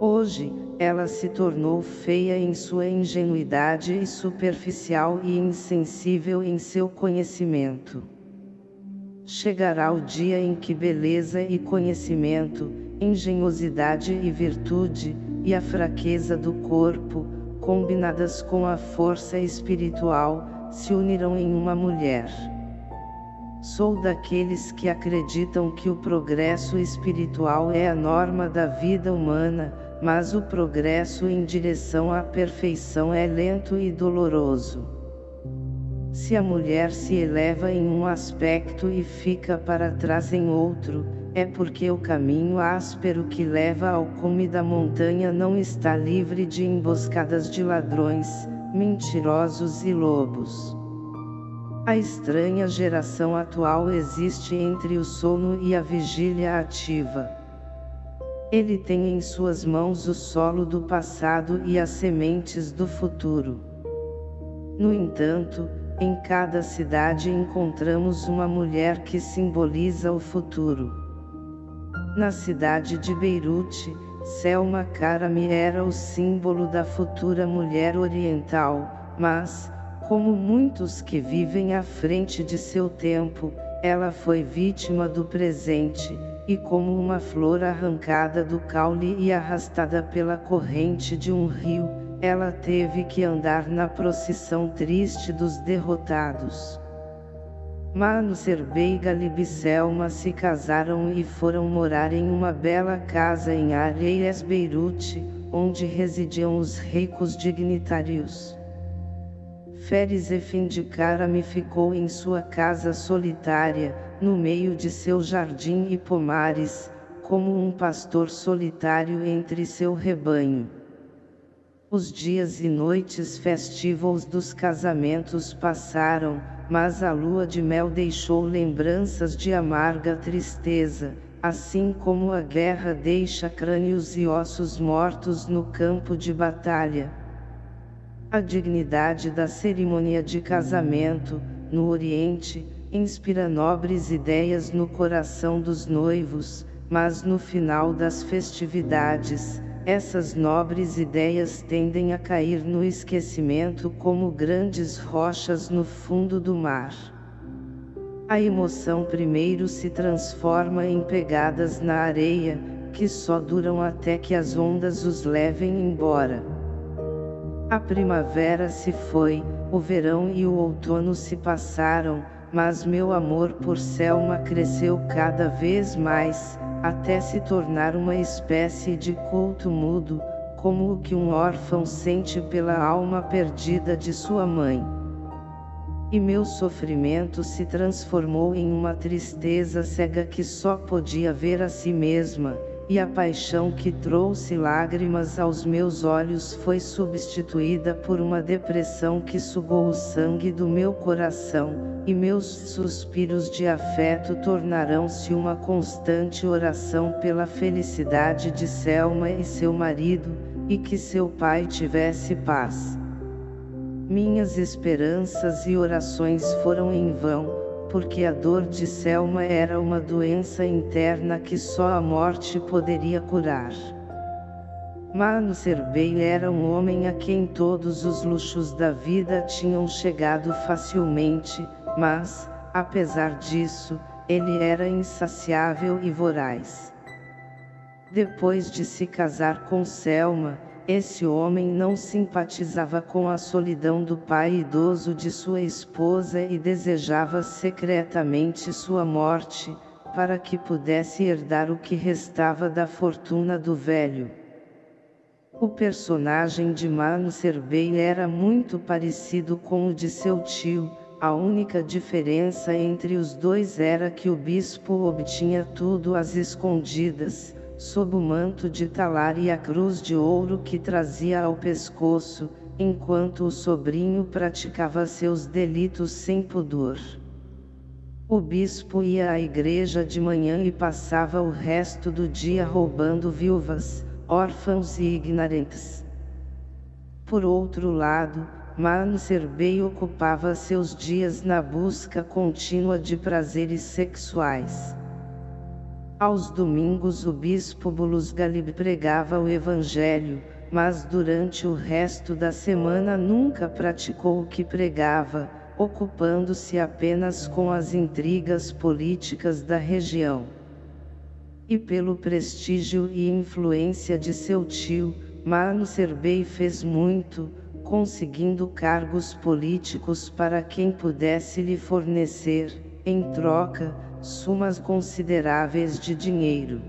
S1: Hoje, ela se tornou feia em sua ingenuidade e superficial e insensível em seu conhecimento. Chegará o dia em que beleza e conhecimento, engenhosidade e virtude, e a fraqueza do corpo, combinadas com a força espiritual, se unirão em uma mulher. Sou daqueles que acreditam que o progresso espiritual é a norma da vida humana, mas o progresso em direção à perfeição é lento e doloroso. Se a mulher se eleva em um aspecto e fica para trás em outro, é porque o caminho áspero que leva ao cume da montanha não está livre de emboscadas de ladrões, mentirosos e lobos. A estranha geração atual existe entre o sono e a vigília ativa. Ele tem em suas mãos o solo do passado e as sementes do futuro. No entanto, em cada cidade encontramos uma mulher que simboliza o futuro. Na cidade de Beirute, Selma Karami era o símbolo da futura mulher oriental, mas, como muitos que vivem à frente de seu tempo, ela foi vítima do presente, e como uma flor arrancada do caule e arrastada pela corrente de um rio, ela teve que andar na procissão triste dos derrotados. Mano Serbei e Galibiselma se casaram e foram morar em uma bela casa em Areias Beirute, onde residiam os ricos dignitários. Feres Efendikarami ficou em sua casa solitária, no meio de seu jardim e pomares, como um pastor solitário entre seu rebanho. Os dias e noites festivos dos casamentos passaram, mas a lua de mel deixou lembranças de amarga tristeza, assim como a guerra deixa crânios e ossos mortos no campo de batalha. A dignidade da cerimônia de casamento, no Oriente, inspira nobres ideias no coração dos noivos, mas no final das festividades, essas nobres ideias tendem a cair no esquecimento como grandes rochas no fundo do mar. A emoção primeiro se transforma em pegadas na areia, que só duram até que as ondas os levem embora. A primavera se foi, o verão e o outono se passaram, mas meu amor por Selma cresceu cada vez mais, até se tornar uma espécie de culto mudo, como o que um órfão sente pela alma perdida de sua mãe. E meu sofrimento se transformou em uma tristeza cega que só podia ver a si mesma, e a paixão que trouxe lágrimas aos meus olhos foi substituída por uma depressão que sugou o sangue do meu coração, e meus suspiros de afeto tornarão-se uma constante oração pela felicidade de Selma e seu marido, e que seu pai tivesse paz. Minhas esperanças e orações foram em vão, porque a dor de Selma era uma doença interna que só a morte poderia curar. Mano Serbei era um homem a quem todos os luxos da vida tinham chegado facilmente, mas, apesar disso, ele era insaciável e voraz. Depois de se casar com Selma, esse homem não simpatizava com a solidão do pai idoso de sua esposa e desejava secretamente sua morte, para que pudesse herdar o que restava da fortuna do velho. O personagem de Mano Serbei era muito parecido com o de seu tio, a única diferença entre os dois era que o bispo obtinha tudo às escondidas, sob o manto de talar e a cruz de ouro que trazia ao pescoço, enquanto o sobrinho praticava seus delitos sem pudor. O bispo ia à igreja de manhã e passava o resto do dia roubando viúvas, órfãos e ignorantes. Por outro lado, Mano Serbei ocupava seus dias na busca contínua de prazeres sexuais. Aos domingos o bispo Bulus Galib pregava o evangelho, mas durante o resto da semana nunca praticou o que pregava, ocupando-se apenas com as intrigas políticas da região. E pelo prestígio e influência de seu tio, Mano Serbei fez muito, conseguindo cargos políticos para quem pudesse lhe fornecer, em troca, sumas consideráveis de dinheiro.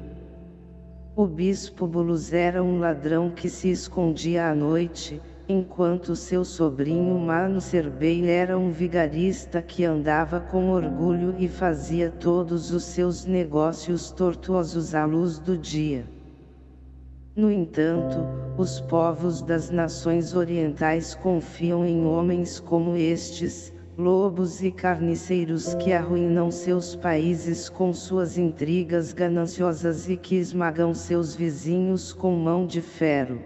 S1: O bispo Bulus era um ladrão que se escondia à noite, enquanto seu sobrinho Mano Serbei era um vigarista que andava com orgulho e fazia todos os seus negócios tortuosos à luz do dia. No entanto, os povos das nações orientais confiam em homens como estes, lobos e carniceiros que arruinam seus países com suas intrigas gananciosas e que esmagam seus vizinhos com mão de ferro.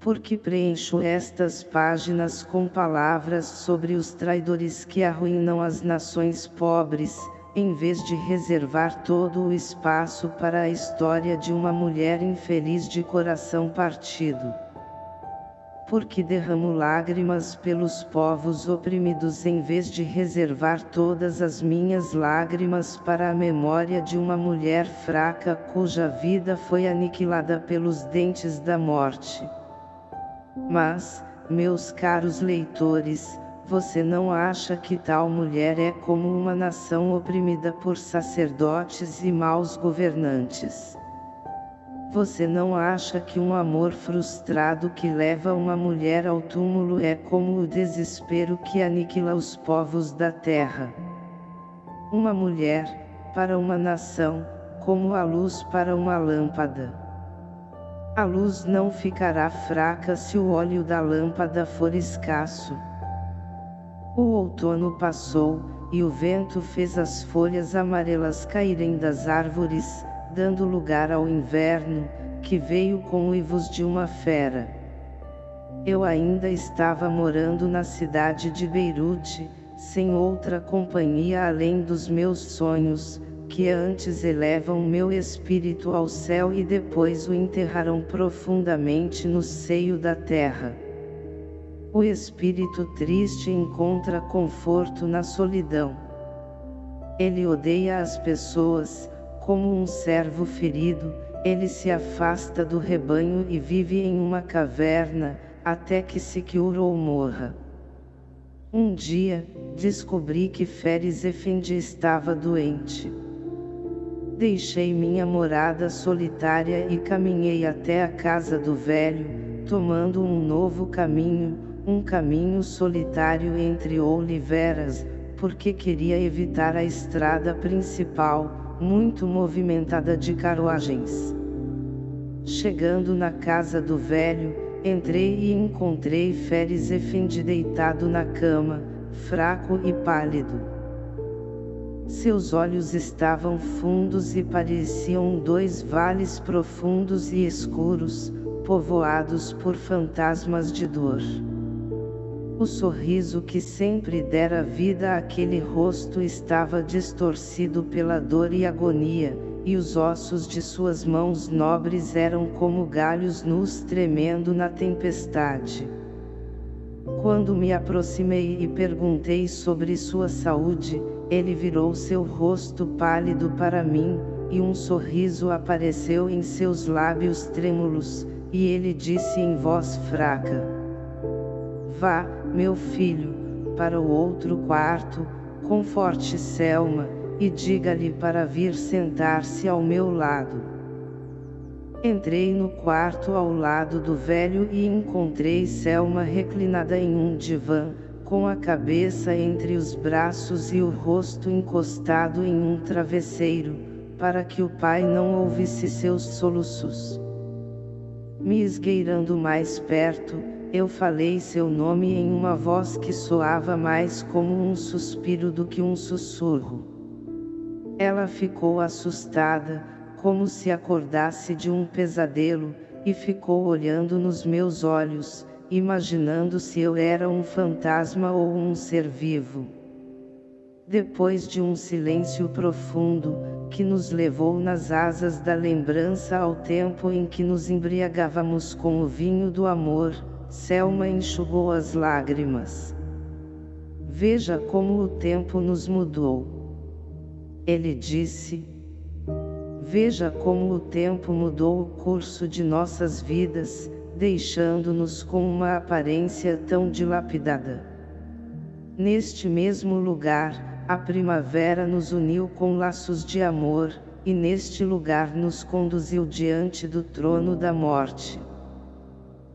S1: Porque preencho estas páginas com palavras sobre os traidores que arruinam as nações pobres, em vez de reservar todo o espaço para a história de uma mulher infeliz de coração partido porque derramo lágrimas pelos povos oprimidos em vez de reservar todas as minhas lágrimas para a memória de uma mulher fraca cuja vida foi aniquilada pelos dentes da morte. Mas, meus caros leitores, você não acha que tal mulher é como uma nação oprimida por sacerdotes e maus governantes? Você não acha que um amor frustrado que leva uma mulher ao túmulo é como o desespero que aniquila os povos da terra? Uma mulher, para uma nação, como a luz para uma lâmpada. A luz não ficará fraca se o óleo da lâmpada for escasso. O outono passou, e o vento fez as folhas amarelas caírem das árvores, dando lugar ao inverno, que veio com uivos de uma fera. Eu ainda estava morando na cidade de Beirute, sem outra companhia além dos meus sonhos, que antes elevam meu espírito ao céu e depois o enterrarão profundamente no seio da terra. O espírito triste encontra conforto na solidão. Ele odeia as pessoas, como um servo ferido, ele se afasta do rebanho e vive em uma caverna, até que se cure ou morra. Um dia, descobri que Feres Efendi estava doente. Deixei minha morada solitária e caminhei até a casa do velho, tomando um novo caminho, um caminho solitário entre oliveiras, porque queria evitar a estrada principal, muito movimentada de carruagens. Chegando na casa do velho, entrei e encontrei Feres Efendi deitado na cama, fraco e pálido. Seus olhos estavam fundos e pareciam dois vales profundos e escuros, povoados por fantasmas de dor. O sorriso que sempre dera vida àquele rosto estava distorcido pela dor e agonia, e os ossos de suas mãos nobres eram como galhos nus tremendo na tempestade. Quando me aproximei e perguntei sobre sua saúde, ele virou seu rosto pálido para mim, e um sorriso apareceu em seus lábios trêmulos, e ele disse em voz fraca: Vá, meu filho, para o outro quarto, conforte Selma, e diga-lhe para vir sentar-se ao meu lado. Entrei no quarto ao lado do velho e encontrei Selma reclinada em um divã, com a cabeça entre os braços e o rosto encostado em um travesseiro, para que o pai não ouvisse seus soluços. Me esgueirando mais perto, eu falei seu nome em uma voz que soava mais como um suspiro do que um sussurro. Ela ficou assustada, como se acordasse de um pesadelo, e ficou olhando nos meus olhos, imaginando se eu era um fantasma ou um ser vivo. Depois de um silêncio profundo, que nos levou nas asas da lembrança ao tempo em que nos embriagávamos com o vinho do amor, Selma enxugou as lágrimas. Veja como o tempo nos mudou. Ele disse. Veja como o tempo mudou o curso de nossas vidas, deixando-nos com uma aparência tão dilapidada. Neste mesmo lugar, a primavera nos uniu com laços de amor, e neste lugar nos conduziu diante do trono da morte.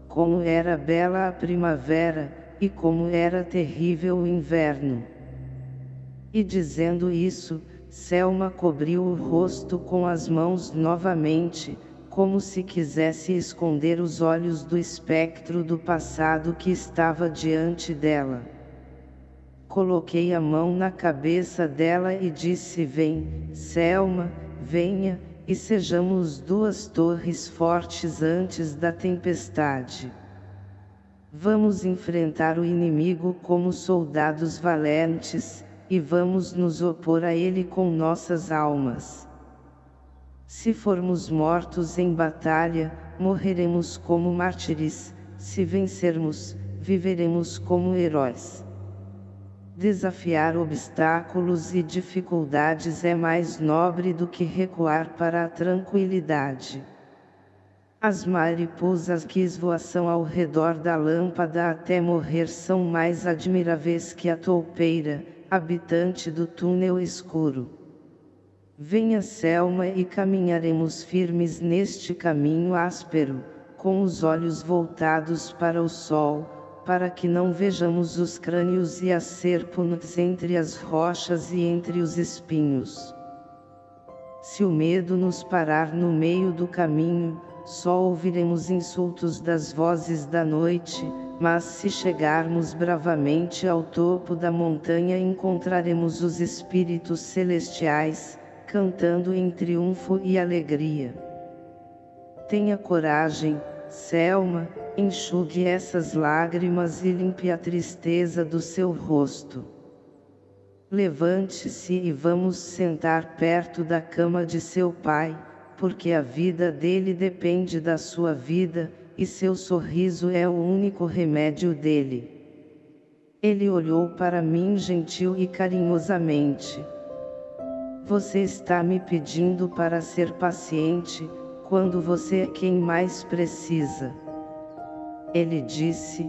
S1: Como era bela a primavera, e como era terrível o inverno. E dizendo isso, Selma cobriu o rosto com as mãos novamente, como se quisesse esconder os olhos do espectro do passado que estava diante dela. Coloquei a mão na cabeça dela e disse vem, Selma, venha, e sejamos duas torres fortes antes da tempestade. Vamos enfrentar o inimigo como soldados valentes, e vamos nos opor a ele com nossas almas. Se formos mortos em batalha, morreremos como mártires, se vencermos, viveremos como heróis. Desafiar obstáculos e dificuldades é mais nobre do que recuar para a tranquilidade. As mariposas que esvoaçam ao redor da lâmpada até morrer são mais admiráveis que a toupeira, habitante do túnel escuro. Venha Selma e caminharemos firmes neste caminho áspero, com os olhos voltados para o sol, para que não vejamos os crânios e as serpentes entre as rochas e entre os espinhos. Se o medo nos parar no meio do caminho, só ouviremos insultos das vozes da noite, mas se chegarmos bravamente ao topo da montanha encontraremos os espíritos celestiais, cantando em triunfo e alegria. Tenha coragem, Selma, enxugue essas lágrimas e limpe a tristeza do seu rosto. Levante-se e vamos sentar perto da cama de seu pai, porque a vida dele depende da sua vida, e seu sorriso é o único remédio dele. Ele olhou para mim gentil e carinhosamente. Você está me pedindo para ser paciente, quando você é quem mais precisa. Ele disse.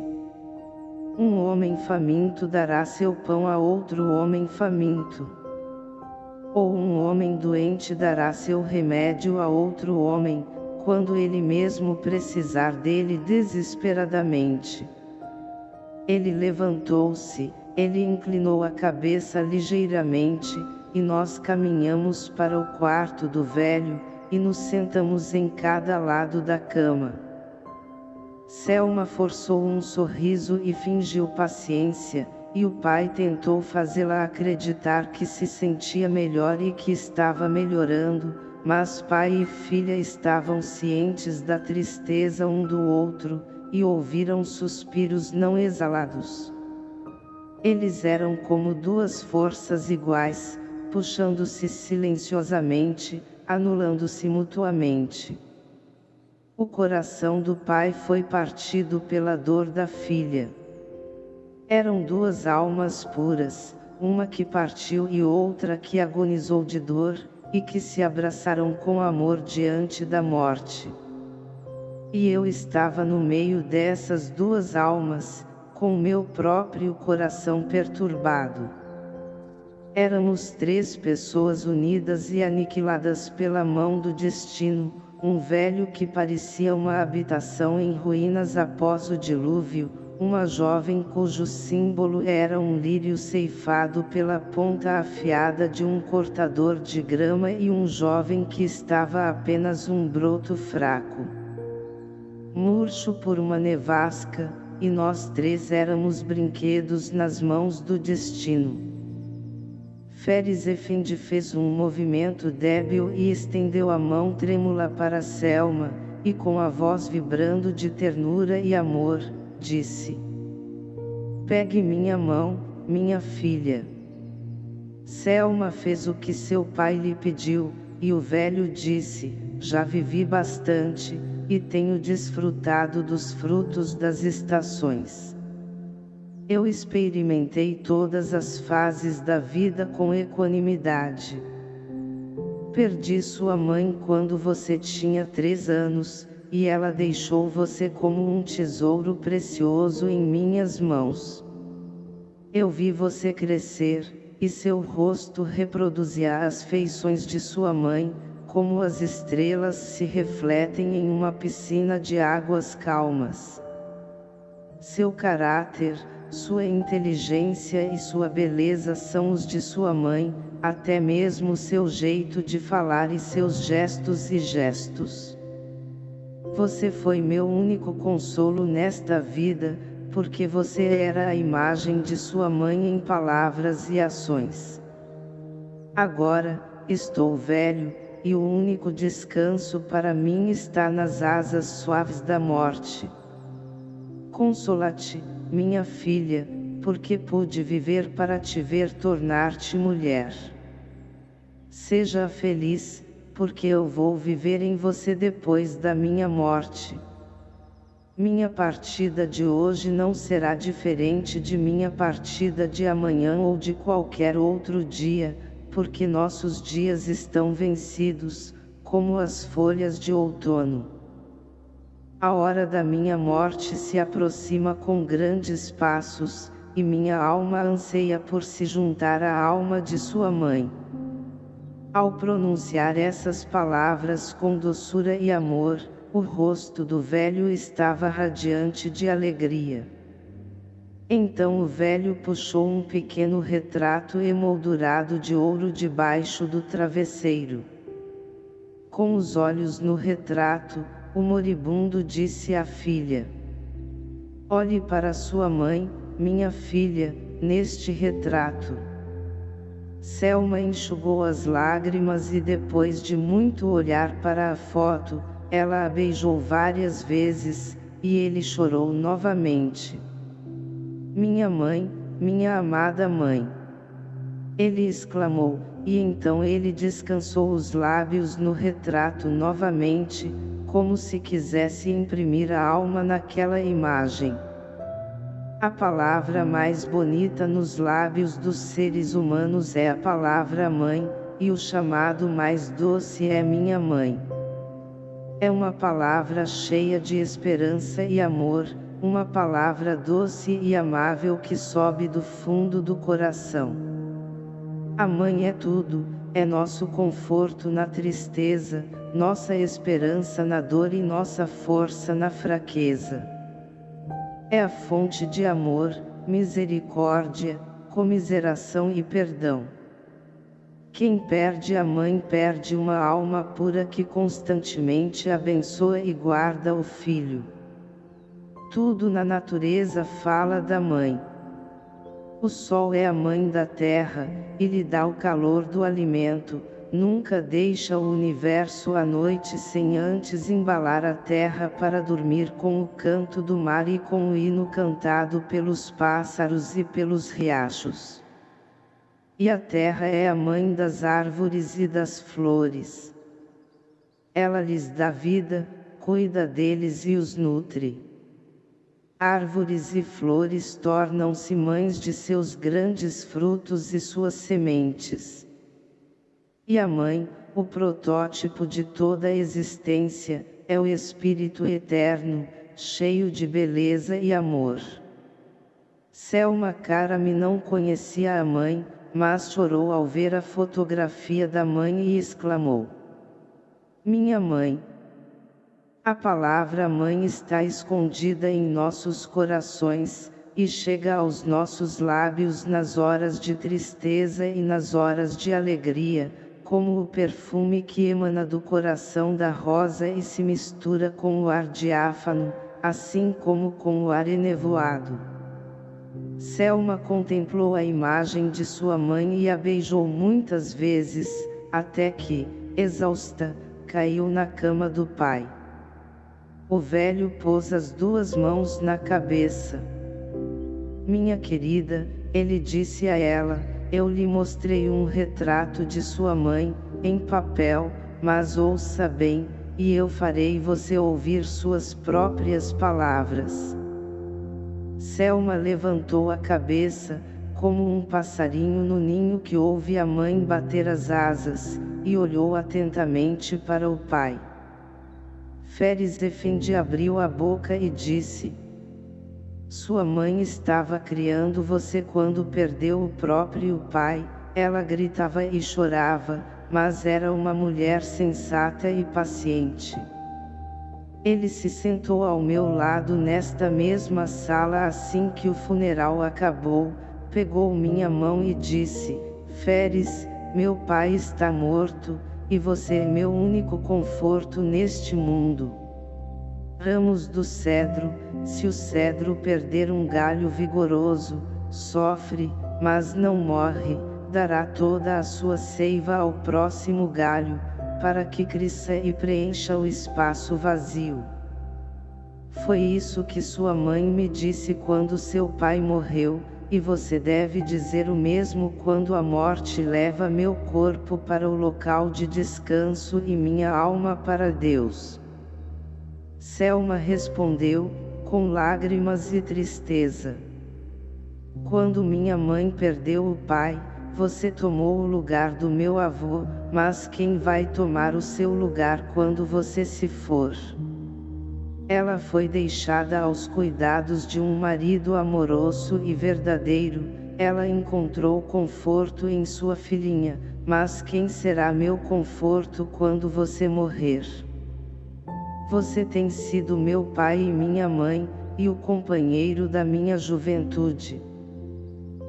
S1: Um homem faminto dará seu pão a outro homem faminto. Ou um homem doente dará seu remédio a outro homem, quando ele mesmo precisar dele desesperadamente. Ele levantou-se, ele inclinou a cabeça ligeiramente, e nós caminhamos para o quarto do velho, e nos sentamos em cada lado da cama. Selma forçou um sorriso e fingiu paciência, e o pai tentou fazê-la acreditar que se sentia melhor e que estava melhorando, mas pai e filha estavam cientes da tristeza um do outro, e ouviram suspiros não exalados. Eles eram como duas forças iguais, puxando-se silenciosamente, anulando-se mutuamente. O coração do pai foi partido pela dor da filha. Eram duas almas puras, uma que partiu e outra que agonizou de dor, e que se abraçaram com amor diante da morte. E eu estava no meio dessas duas almas, com meu próprio coração perturbado. Éramos três pessoas unidas e aniquiladas pela mão do destino, um velho que parecia uma habitação em ruínas após o dilúvio, uma jovem cujo símbolo era um lírio ceifado pela ponta afiada de um cortador de grama e um jovem que estava apenas um broto fraco murcho por uma nevasca, e nós três éramos brinquedos nas mãos do destino. Feres Efendi fez um movimento débil e estendeu a mão trêmula para Selma, e com a voz vibrando de ternura e amor, disse: Pegue minha mão, minha filha. Selma fez o que seu pai lhe pediu, e o velho disse: Já vivi bastante, e tenho desfrutado dos frutos das estações. Eu experimentei todas as fases da vida com equanimidade. Perdi sua mãe quando você tinha três anos, e ela deixou você como um tesouro precioso em minhas mãos. Eu vi você crescer, e seu rosto reproduzia as feições de sua mãe, como as estrelas se refletem em uma piscina de águas calmas. Seu caráter, sua inteligência e sua beleza são os de sua mãe, até mesmo seu jeito de falar e seus gestos e gestos. Você foi meu único consolo nesta vida, porque você era a imagem de sua mãe em palavras e ações. Agora, estou velho, e o único descanso para mim está nas asas suaves da morte. Consola-te, minha filha, porque pude viver para te ver tornar-te mulher. Seja feliz, porque eu vou viver em você depois da minha morte. Minha partida de hoje não será diferente de minha partida de amanhã ou de qualquer outro dia, porque nossos dias estão vencidos, como as folhas de outono. A hora da minha morte se aproxima com grandes passos, e minha alma anseia por se juntar à alma de sua mãe. Ao pronunciar essas palavras com doçura e amor, o rosto do velho estava radiante de alegria. Então o velho puxou um pequeno retrato emoldurado de ouro debaixo do travesseiro. Com os olhos no retrato, o moribundo disse à filha: Olhe para sua mãe, minha filha, neste retrato. Selma enxugou as lágrimas e depois de muito olhar para a foto, ela a beijou várias vezes, e ele chorou novamente. Minha mãe, minha amada mãe. Ele exclamou, e então ele descansou os lábios no retrato novamente, como se quisesse imprimir a alma naquela imagem. A palavra mais bonita nos lábios dos seres humanos é a palavra mãe, e o chamado mais doce é minha mãe. É uma palavra cheia de esperança e amor, uma palavra doce e amável que sobe do fundo do coração. A mãe é tudo, é nosso conforto na tristeza, nossa esperança na dor e nossa força na fraqueza. É a fonte de amor, misericórdia, comiseração e perdão. Quem perde a mãe perde uma alma pura que constantemente abençoa e guarda o filho. Tudo na natureza fala da mãe. O sol é a mãe da terra, e lhe dá o calor do alimento, nunca deixa o universo à noite sem antes embalar a terra para dormir com o canto do mar e com o hino cantado pelos pássaros e pelos riachos. E a terra é a mãe das árvores e das flores. Ela lhes dá vida, cuida deles e os nutre. Árvores e flores tornam-se mães de seus grandes frutos e suas sementes. E a mãe, o protótipo de toda a existência, é o Espírito Eterno, cheio de beleza e amor. Selma Karami não conhecia a mãe, mas chorou ao ver a fotografia da mãe e exclamou. Minha mãe! A palavra mãe está escondida em nossos corações, e chega aos nossos lábios nas horas de tristeza e nas horas de alegria, como o perfume que emana do coração da rosa e se mistura com o ar diáfano, assim como com o ar enevoado. Selma contemplou a imagem de sua mãe e a beijou muitas vezes, até que, exausta, caiu na cama do pai. O velho pôs as duas mãos na cabeça. Minha querida, ele disse a ela, eu lhe mostrei um retrato de sua mãe, em papel, mas ouça bem, e eu farei você ouvir suas próprias palavras. Selma levantou a cabeça, como um passarinho no ninho que ouve a mãe bater as asas, e olhou atentamente para o pai. Feres Efendi abriu a boca e disse, sua mãe estava criando você quando perdeu o próprio pai, ela gritava e chorava, mas era uma mulher sensata e paciente. Ele se sentou ao meu lado nesta mesma sala assim que o funeral acabou, pegou minha mão e disse, Feres, meu pai está morto, e você é meu único conforto neste mundo. Ramos do cedro, se o cedro perder um galho vigoroso, sofre, mas não morre, dará toda a sua seiva ao próximo galho, para que cresça e preencha o espaço vazio. Foi isso que sua mãe me disse quando seu pai morreu, e você deve dizer o mesmo quando a morte leva meu corpo para o local de descanso e minha alma para Deus. Selma respondeu, com lágrimas e tristeza. Quando minha mãe perdeu o pai, você tomou o lugar do meu avô, mas quem vai tomar o seu lugar quando você se for? Ela foi deixada aos cuidados de um marido amoroso e verdadeiro, ela encontrou conforto em sua filhinha, mas quem será meu conforto quando você morrer? Você tem sido meu pai e minha mãe, e o companheiro da minha juventude.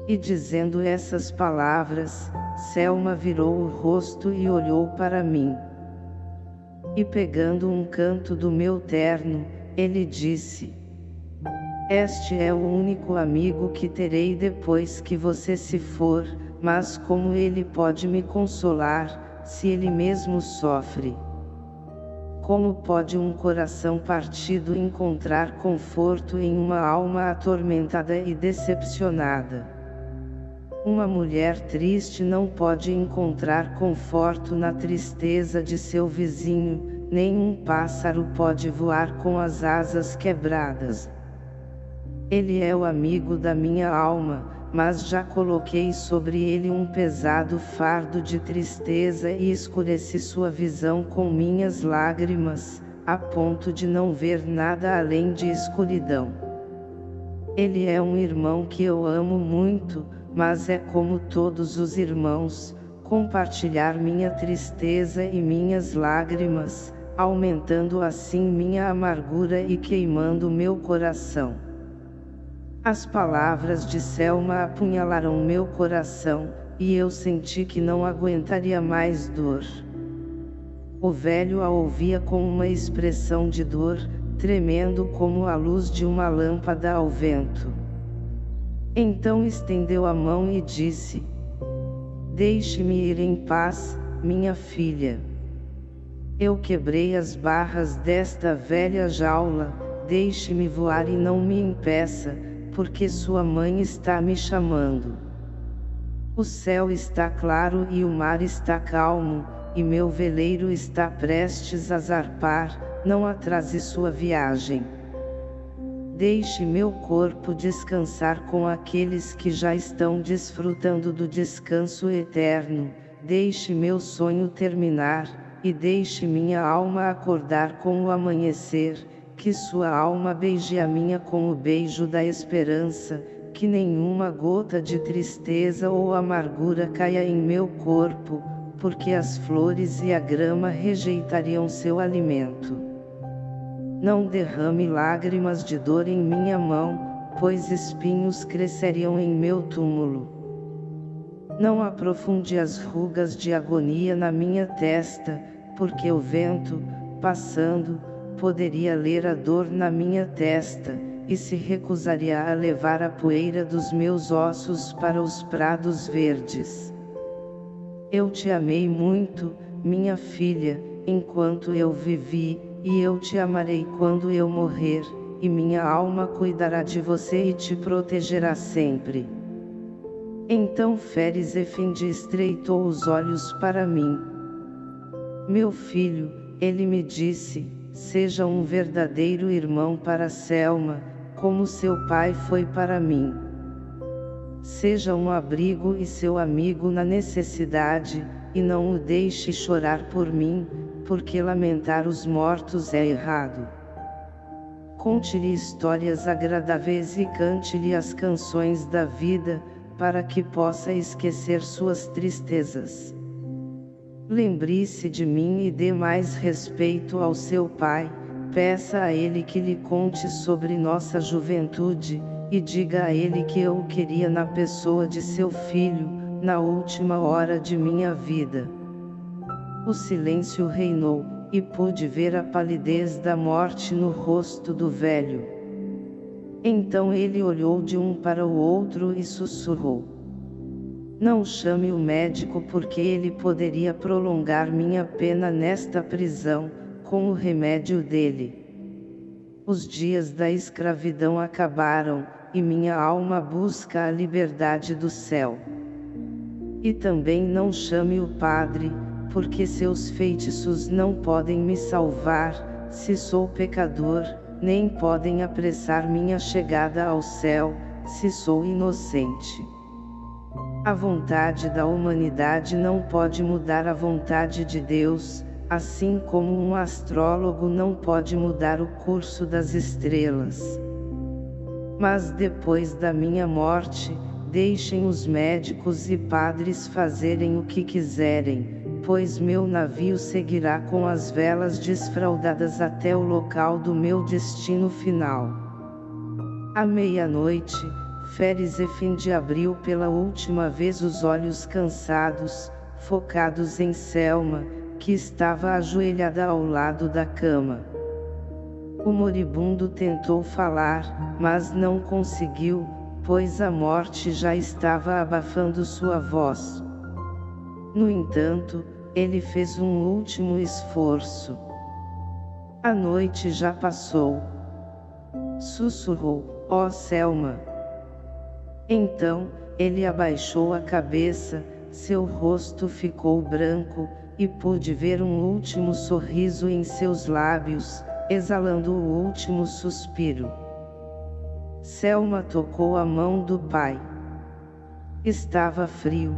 S1: E dizendo essas palavras, Selma virou o rosto e olhou para mim. E pegando um canto do meu terno, ele disse, Este é o único amigo que terei depois que você se for, mas como ele pode me consolar, se ele mesmo sofre? Como pode um coração partido encontrar conforto em uma alma atormentada e decepcionada? Uma mulher triste não pode encontrar conforto na tristeza de seu vizinho, nem um pássaro pode voar com as asas quebradas. Ele é o amigo da minha alma, mas já coloquei sobre ele um pesado fardo de tristeza e escureci sua visão com minhas lágrimas, a ponto de não ver nada além de escuridão. Ele é um irmão que eu amo muito, mas é como todos os irmãos, compartilhar minha tristeza e minhas lágrimas, aumentando assim minha amargura e queimando meu coração. As palavras de Selma apunhalaram meu coração, e eu senti que não aguentaria mais dor. O velho a ouvia com uma expressão de dor, tremendo como a luz de uma lâmpada ao vento. Então estendeu a mão e disse, Deixe-me ir em paz, minha filha. Eu quebrei as barras desta velha jaula, deixe-me voar e não me impeça, porque sua mãe está me chamando. O céu está claro e o mar está calmo, e meu veleiro está prestes a zarpar, não atrase sua viagem. Deixe meu corpo descansar com aqueles que já estão desfrutando do descanso eterno, deixe meu sonho terminar, e deixe minha alma acordar com o amanhecer, que sua alma beije a minha com o beijo da esperança, que nenhuma gota de tristeza ou amargura caia em meu corpo, porque as flores e a grama rejeitariam seu alimento. Não derrame lágrimas de dor em minha mão, pois espinhos cresceriam em meu túmulo. Não aprofunde as rugas de agonia na minha testa, porque o vento, passando, poderia ler a dor na minha testa, e se recusaria a levar a poeira dos meus ossos para os prados verdes. Eu te amei muito, minha filha, enquanto eu vivi, e eu te amarei quando eu morrer, e minha alma cuidará de você e te protegerá sempre. Então Feres Efendi estreitou os olhos para mim. Meu filho, ele me disse, seja um verdadeiro irmão para Selma, como seu pai foi para mim. Seja um abrigo e seu amigo na necessidade, e não o deixe chorar por mim, porque lamentar os mortos é errado. Conte-lhe histórias agradáveis e cante-lhe as canções da vida, para que possa esquecer suas tristezas. Lembre-se de mim e dê mais respeito ao seu pai, Peça a Ele que lhe conte sobre nossa juventude, e diga a Ele que eu o queria na pessoa de seu filho, na última hora de minha vida. O silêncio reinou, e pude ver a palidez da morte no rosto do velho. Então ele olhou de um para o outro e sussurrou. Não chame o médico porque ele poderia prolongar minha pena nesta prisão, com o remédio dele. Os dias da escravidão acabaram, e minha alma busca a liberdade do céu. E também não chame o Padre, porque seus feitiços não podem me salvar, se sou pecador, nem podem apressar minha chegada ao céu, se sou inocente. A vontade da humanidade não pode mudar a vontade de Deus, assim como um astrólogo não pode mudar o curso das estrelas. Mas depois da minha morte, deixem os médicos e padres fazerem o que quiserem, pois meu navio seguirá com as velas desfraldadas até o local do meu destino final. À meia-noite, Feres Efendi abriu pela última vez os olhos cansados, focados em Selma, que estava ajoelhada ao lado da cama. O moribundo tentou falar, mas não conseguiu, pois a morte já estava abafando sua voz. No entanto, ele fez um último esforço. A noite já passou. Sussurrou, ó oh Selma. Então, ele abaixou a cabeça, seu rosto ficou branco, e pude ver um último sorriso em seus lábios, exalando o último suspiro. Selma tocou a mão do pai. Estava frio.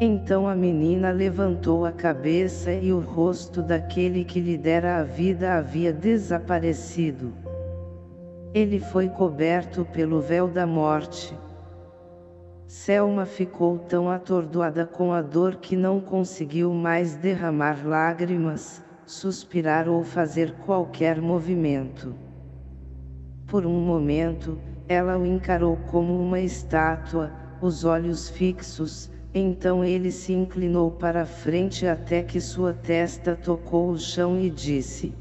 S1: Então a menina levantou a cabeça e o rosto daquele que lhe dera a vida havia desaparecido. Ele foi coberto pelo véu da morte. Selma ficou tão atordoada com a dor que não conseguiu mais derramar lágrimas, suspirar ou fazer qualquer movimento. Por um momento, ela o encarou como uma estátua, os olhos fixos, então ele se inclinou para frente até que sua testa tocou o chão e disse,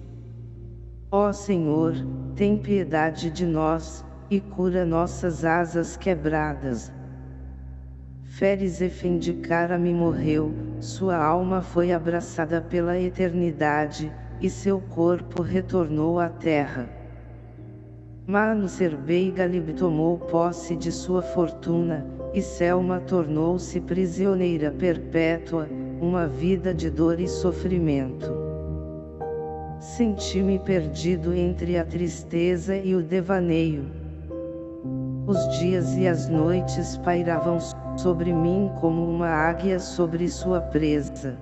S1: Ó Senhor, tem piedade de nós, e cura nossas asas quebradas. Feres Efendicara-me morreu, sua alma foi abraçada pela eternidade, e seu corpo retornou à terra. Manu Serbei Galib tomou posse de sua fortuna, e Selma tornou-se prisioneira perpétua, uma vida de dor e sofrimento. Senti-me perdido entre a tristeza e o devaneio. Os dias e as noites pairavam sobre mim como uma águia sobre sua presa.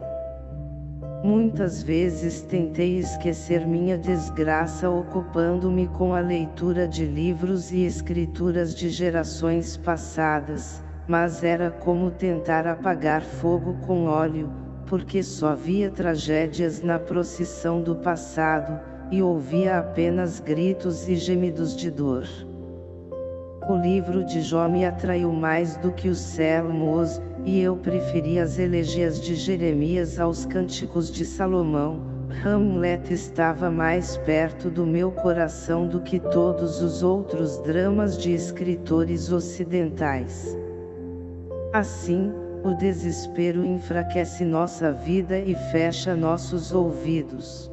S1: Muitas vezes tentei esquecer minha desgraça ocupando-me com a leitura de livros e escrituras de gerações passadas, mas era como tentar apagar fogo com óleo, porque só via tragédias na procissão do passado, e ouvia apenas gritos e gemidos de dor. O livro de Jó me atraiu mais do que os Salmos, e eu preferi as elegias de Jeremias aos cânticos de Salomão. Hamlet estava mais perto do meu coração do que todos os outros dramas de escritores ocidentais. Assim, o desespero enfraquece nossa vida e fecha nossos ouvidos.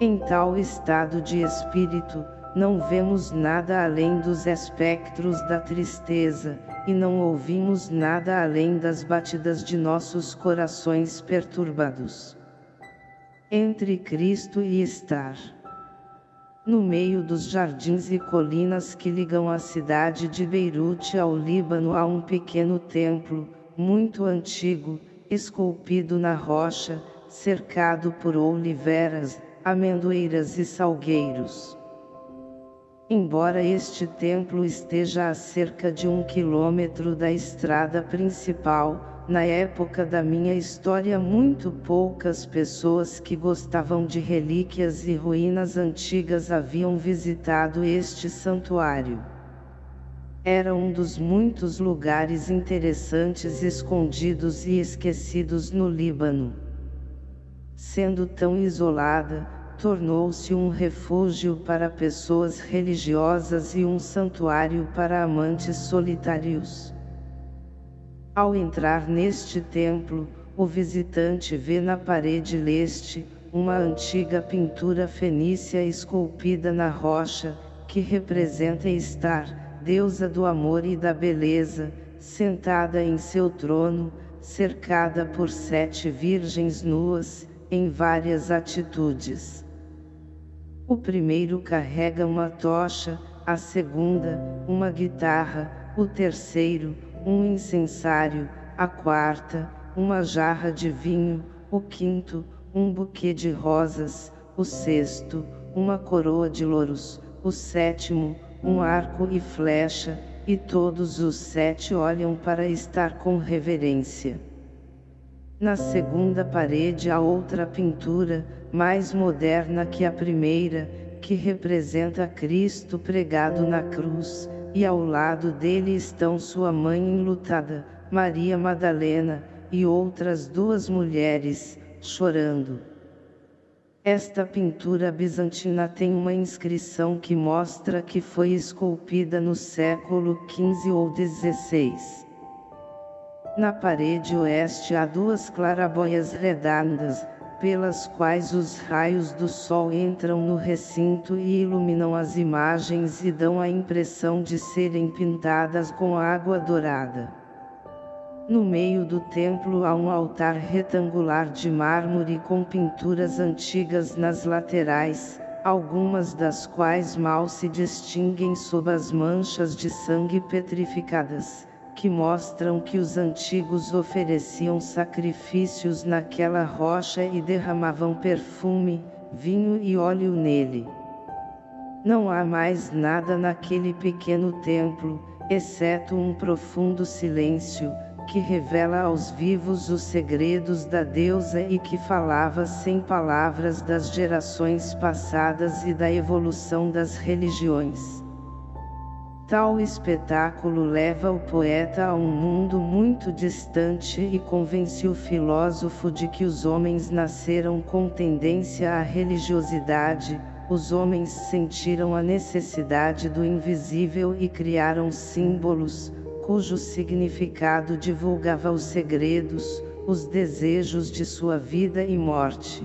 S1: Em tal estado de espírito, não vemos nada além dos espectros da tristeza, e não ouvimos nada além das batidas de nossos corações perturbados. Entre Cristo e estar. No meio dos jardins e colinas que ligam a cidade de Beirute ao Líbano há um pequeno templo, muito antigo, esculpido na rocha, cercado por oliveiras, amendoeiras e salgueiros. Embora este templo esteja a cerca de um quilômetro da estrada principal, na época da minha história muito poucas pessoas que gostavam de relíquias e ruínas antigas haviam visitado este santuário. Era um dos muitos lugares interessantes escondidos e esquecidos no Líbano. Sendo tão isolada, tornou-se um refúgio para pessoas religiosas e um santuário para amantes solitários. Ao entrar neste templo, o visitante vê na parede leste, uma antiga pintura fenícia esculpida na rocha, que representa estar, deusa do amor e da beleza, sentada em seu trono, cercada por sete virgens nuas, em várias atitudes. O primeiro carrega uma tocha, a segunda, uma guitarra, o terceiro, um incensário, a quarta, uma jarra de vinho, o quinto, um buquê de rosas, o sexto, uma coroa de louros, o sétimo, um arco e flecha, e todos os sete olham para estar com reverência. Na segunda parede há outra pintura, mais moderna que a primeira, que representa Cristo pregado na cruz, e ao lado dele estão sua mãe enlutada, Maria Madalena, e outras duas mulheres, chorando. Esta pintura bizantina tem uma inscrição que mostra que foi esculpida no século XV ou XVI. Na parede oeste há duas claraboias redondas, pelas quais os raios do sol entram no recinto e iluminam as imagens e dão a impressão de serem pintadas com água dourada. No meio do templo há um altar retangular de mármore com pinturas antigas nas laterais, algumas das quais mal se distinguem sob as manchas de sangue petrificadas que mostram que os antigos ofereciam sacrifícios naquela rocha e derramavam perfume, vinho e óleo nele. Não há mais nada naquele pequeno templo, exceto um profundo silêncio, que revela aos vivos os segredos da deusa e que falava sem palavras das gerações passadas e da evolução das religiões. Tal espetáculo leva o poeta a um mundo muito distante e convence o filósofo de que os homens nasceram com tendência à religiosidade, os homens sentiram a necessidade do invisível e criaram símbolos, cujo significado divulgava os segredos, os desejos de sua vida e morte.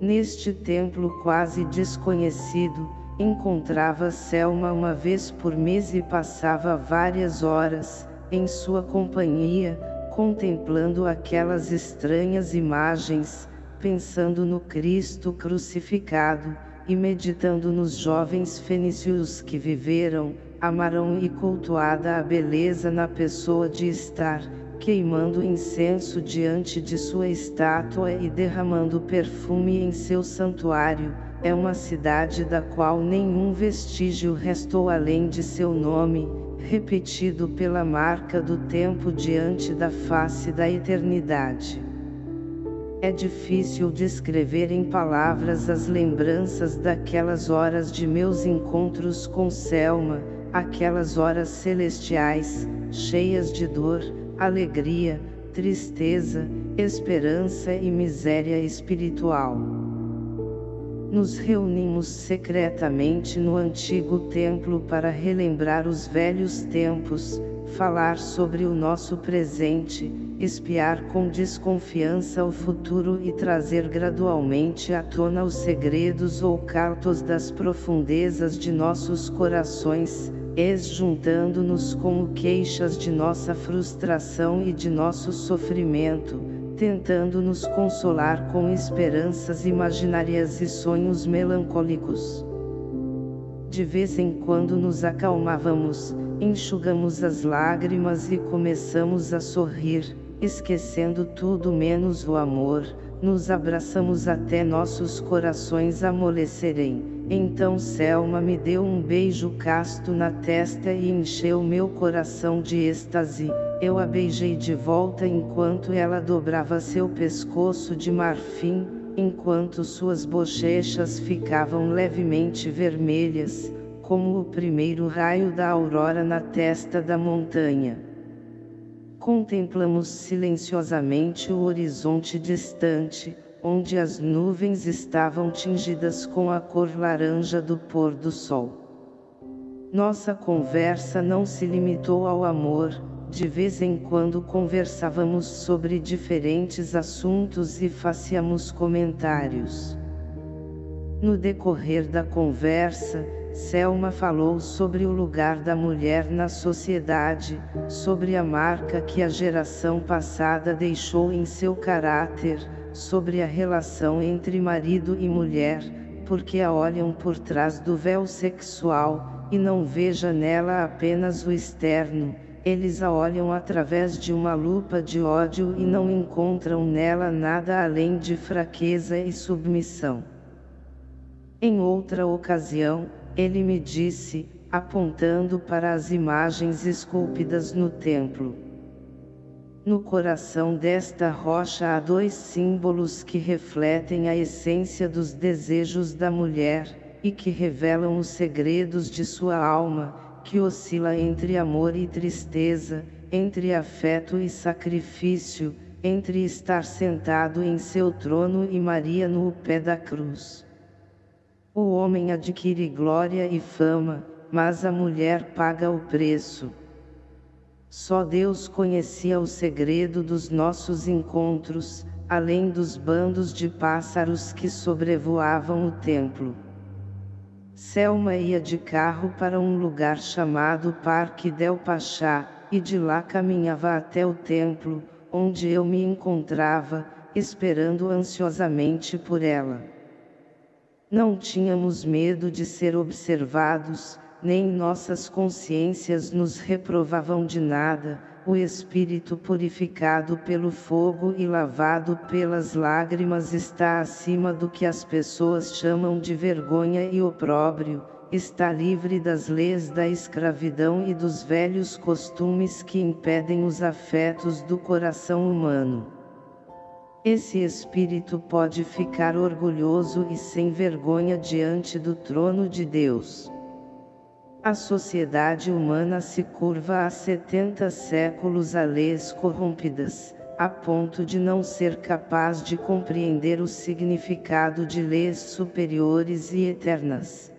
S1: Neste templo quase desconhecido, encontrava Selma uma vez por mês e passava várias horas, em sua companhia, contemplando aquelas estranhas imagens, pensando no Cristo crucificado, e meditando nos jovens fenícios que viveram, amaram e cultuada a beleza na pessoa de estar, queimando incenso diante de sua estátua e derramando perfume em seu santuário, é uma cidade da qual nenhum vestígio restou além de seu nome, repetido pela marca do tempo diante da face da eternidade. É difícil descrever em palavras as lembranças daquelas horas de meus encontros com Selma, aquelas horas celestiais, cheias de dor, alegria, tristeza, esperança e miséria espiritual. Nos reunimos secretamente no antigo templo para relembrar os velhos tempos, falar sobre o nosso presente, espiar com desconfiança o futuro e trazer gradualmente à tona os segredos ocultos das profundezas de nossos corações, ex-juntando-nos com queixas de nossa frustração e de nosso sofrimento, tentando nos consolar com esperanças imaginárias e sonhos melancólicos. De vez em quando nos acalmávamos, enxugamos as lágrimas e começamos a sorrir, esquecendo tudo menos o amor, nos abraçamos até nossos corações amolecerem. Então Selma me deu um beijo casto na testa e encheu meu coração de êxtase. Eu a beijei de volta enquanto ela dobrava seu pescoço de marfim, enquanto suas bochechas ficavam levemente vermelhas, como o primeiro raio da aurora na testa da montanha. Contemplamos silenciosamente o horizonte distante, onde as nuvens estavam tingidas com a cor laranja do pôr do sol. Nossa conversa não se limitou ao amor, de vez em quando conversávamos sobre diferentes assuntos e fazíamos comentários. No decorrer da conversa, Selma falou sobre o lugar da mulher na sociedade, sobre a marca que a geração passada deixou em seu caráter, sobre a relação entre marido e mulher, porque a olham por trás do véu sexual, e não veja nela apenas o externo, eles a olham através de uma lupa de ódio e não encontram nela nada além de fraqueza e submissão. Em outra ocasião, ele me disse, apontando para as imagens esculpidas no templo. No coração desta rocha há dois símbolos que refletem a essência dos desejos da mulher, e que revelam os segredos de sua alma, que oscila entre amor e tristeza, entre afeto e sacrifício, entre estar sentado em seu trono e Maria no pé da cruz. O homem adquire glória e fama, mas a mulher paga o preço. Só Deus conhecia o segredo dos nossos encontros, além dos bandos de pássaros que sobrevoavam o templo. Selma ia de carro para um lugar chamado Parque del Pachá, e de lá caminhava até o templo, onde eu me encontrava, esperando ansiosamente por ela. Não tínhamos medo de ser observados, nem nossas consciências nos reprovavam de nada, o espírito purificado pelo fogo e lavado pelas lágrimas está acima do que as pessoas chamam de vergonha e opróbrio, está livre das leis da escravidão e dos velhos costumes que impedem os afetos do coração humano. Esse espírito pode ficar orgulhoso e sem vergonha diante do trono de Deus. A sociedade humana se curva há 70 séculos a leis corrompidas, a ponto de não ser capaz de compreender o significado de leis superiores e eternas.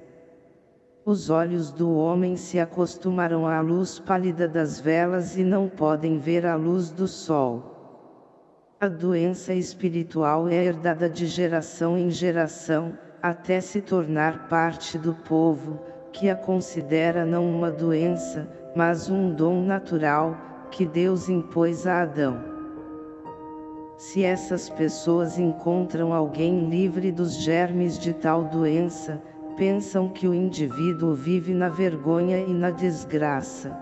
S1: Os olhos do homem se acostumaram à luz pálida das velas e não podem ver a luz do sol. A doença espiritual é herdada de geração em geração, até se tornar parte do povo, que a considera não uma doença, mas um dom natural, que Deus impôs a Adão. Se essas pessoas encontram alguém livre dos germes de tal doença, pensam que o indivíduo vive na vergonha e na desgraça.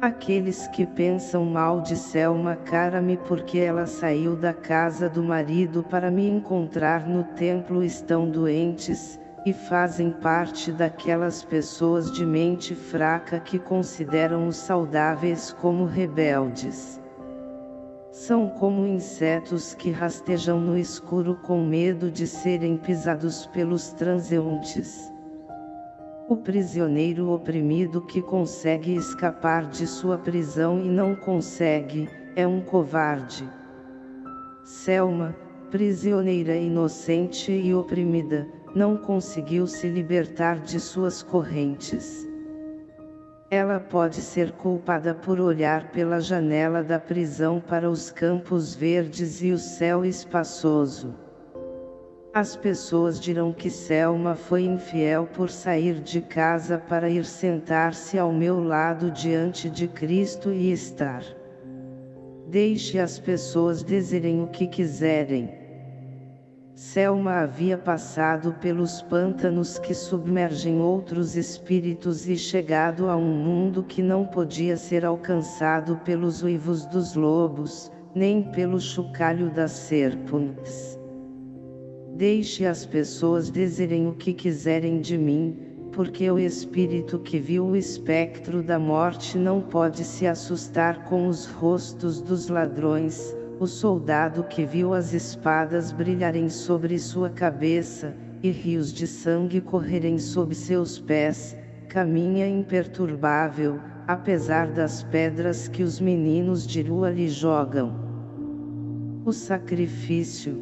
S1: Aqueles que pensam mal de Selma cara-me porque ela saiu da casa do marido para me encontrar no templo estão doentes, e fazem parte daquelas pessoas de mente fraca que consideram os saudáveis como rebeldes. São como insetos que rastejam no escuro com medo de serem pisados pelos transeuntes. O prisioneiro oprimido que consegue escapar de sua prisão e não consegue, é um covarde. Selma, prisioneira inocente e oprimida, não conseguiu se libertar de suas correntes. Ela pode ser culpada por olhar pela janela da prisão para os campos verdes e o céu espaçoso. As pessoas dirão que Selma foi infiel por sair de casa para ir sentar-se ao meu lado diante de Cristo e estar. Deixe as pessoas dizerem o que quiserem. Selma havia passado pelos pântanos que submergem outros espíritos e chegado a um mundo que não podia ser alcançado pelos uivos dos lobos, nem pelo chocalho das serpentes. Deixe as pessoas dizerem o que quiserem de mim, porque o espírito que viu o espectro da morte não pode se assustar com os rostos dos ladrões, o soldado que viu as espadas brilharem sobre sua cabeça, e rios de sangue correrem sob seus pés, caminha imperturbável, apesar das pedras que os meninos de rua lhe jogam. O sacrifício,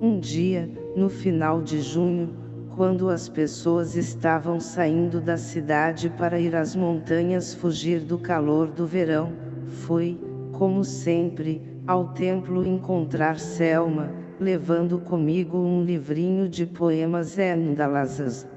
S1: um dia, no final de junho, quando as pessoas estavam saindo da cidade para ir às montanhas fugir do calor do verão, fui, como sempre, ao templo encontrar Selma, levando comigo um livrinho de poemas endalazas.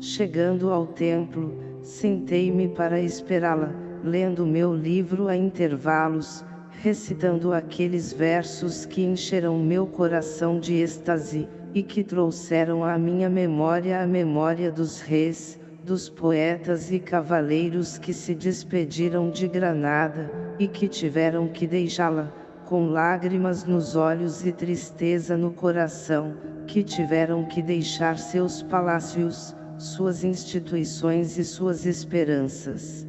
S1: Chegando ao templo, sentei-me para esperá-la, lendo meu livro a intervalos, recitando aqueles versos que encheram meu coração de êxtase, e que trouxeram à minha memória a memória dos reis, dos poetas e cavaleiros que se despediram de Granada, e que tiveram que deixá-la, com lágrimas nos olhos e tristeza no coração, que tiveram que deixar seus palácios, suas instituições e suas esperanças.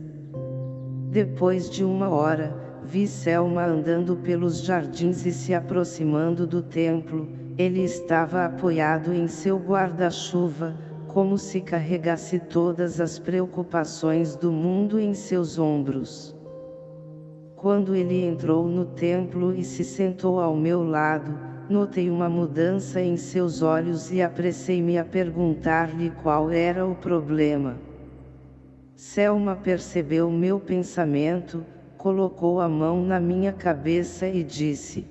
S1: Depois de uma hora, Vi Selma andando pelos jardins e se aproximando do templo, ele estava apoiado em seu guarda-chuva, como se carregasse todas as preocupações do mundo em seus ombros. Quando ele entrou no templo e se sentou ao meu lado, notei uma mudança em seus olhos e apressei-me a perguntar-lhe qual era o problema. Selma percebeu meu pensamento, colocou a mão na minha cabeça e disse,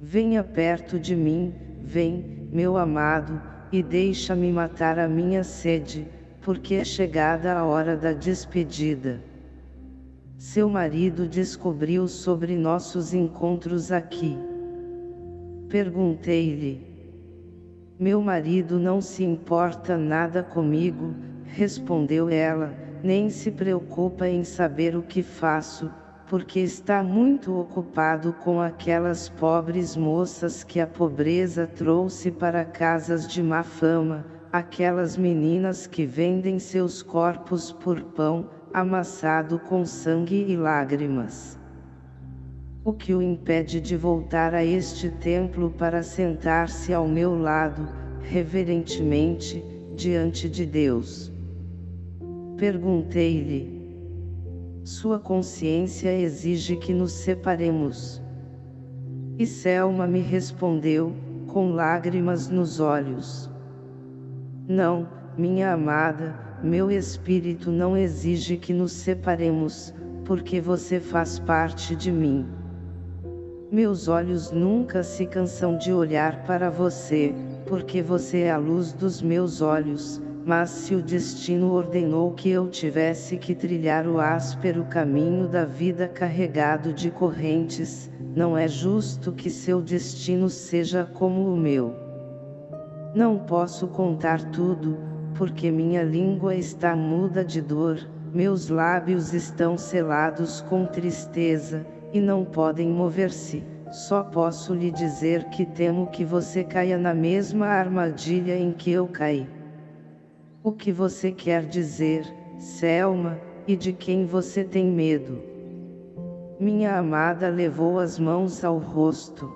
S1: Venha perto de mim, vem, meu amado, e deixa-me matar a minha sede, porque é chegada a hora da despedida. Seu marido descobriu sobre nossos encontros aqui. Perguntei-lhe. Meu marido não se importa nada comigo, respondeu ela, nem se preocupa em saber o que faço, porque está muito ocupado com aquelas pobres moças que a pobreza trouxe para casas de má fama, aquelas meninas que vendem seus corpos por pão, amassado com sangue e lágrimas. O que o impede de voltar a este templo para sentar-se ao meu lado, reverentemente, diante de Deus. Perguntei-lhe. Sua consciência exige que nos separemos. E Selma me respondeu, com lágrimas nos olhos. Não, minha amada, meu espírito não exige que nos separemos, porque você faz parte de mim. Meus olhos nunca se cansam de olhar para você, porque você é a luz dos meus olhos, mas se o destino ordenou que eu tivesse que trilhar o áspero caminho da vida carregado de correntes, não é justo que seu destino seja como o meu. Não posso contar tudo, porque minha língua está muda de dor, meus lábios estão selados com tristeza, e não podem mover-se, só posso lhe dizer que temo que você caia na mesma armadilha em que eu caí. O que você quer dizer, Selma, e de quem você tem medo? Minha amada levou as mãos ao rosto.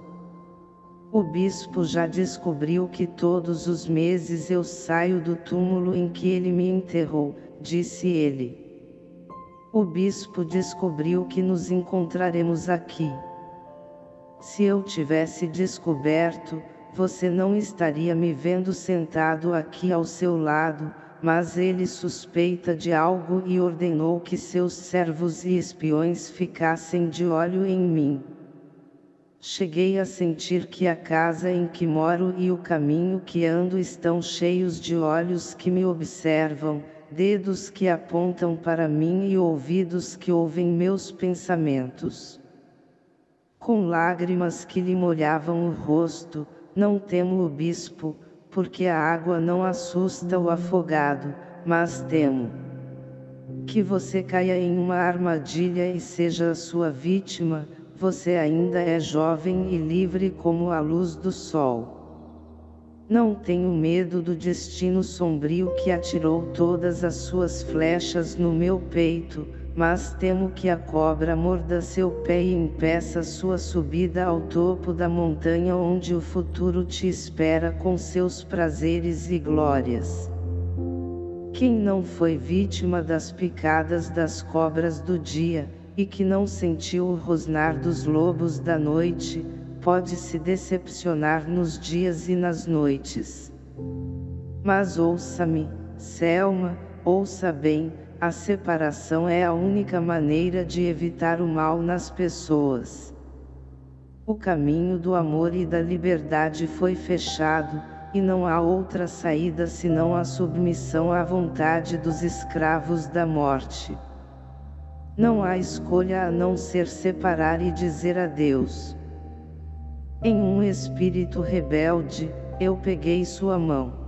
S1: O bispo já descobriu que todos os meses eu saio do túmulo em que ele me enterrou, disse ele. O bispo descobriu que nos encontraremos aqui. Se eu tivesse descoberto, você não estaria me vendo sentado aqui ao seu lado, mas ele suspeita de algo e ordenou que seus servos e espiões ficassem de olho em mim. Cheguei a sentir que a casa em que moro e o caminho que ando estão cheios de olhos que me observam, dedos que apontam para mim e ouvidos que ouvem meus pensamentos. Com lágrimas que lhe molhavam o rosto, não temo o bispo, porque a água não assusta o afogado, mas temo que você caia em uma armadilha e seja a sua vítima, você ainda é jovem e livre como a luz do sol. Não tenho medo do destino sombrio que atirou todas as suas flechas no meu peito, mas temo que a cobra morda seu pé e impeça sua subida ao topo da montanha onde o futuro te espera com seus prazeres e glórias. Quem não foi vítima das picadas das cobras do dia, e que não sentiu o rosnar dos lobos da noite, pode se decepcionar nos dias e nas noites. Mas ouça-me, Selma, ouça bem, a separação é a única maneira de evitar o mal nas pessoas. O caminho do amor e da liberdade foi fechado, e não há outra saída senão a submissão à vontade dos escravos da morte. Não há escolha a não ser separar e dizer adeus. Em um espírito rebelde, eu peguei sua mão.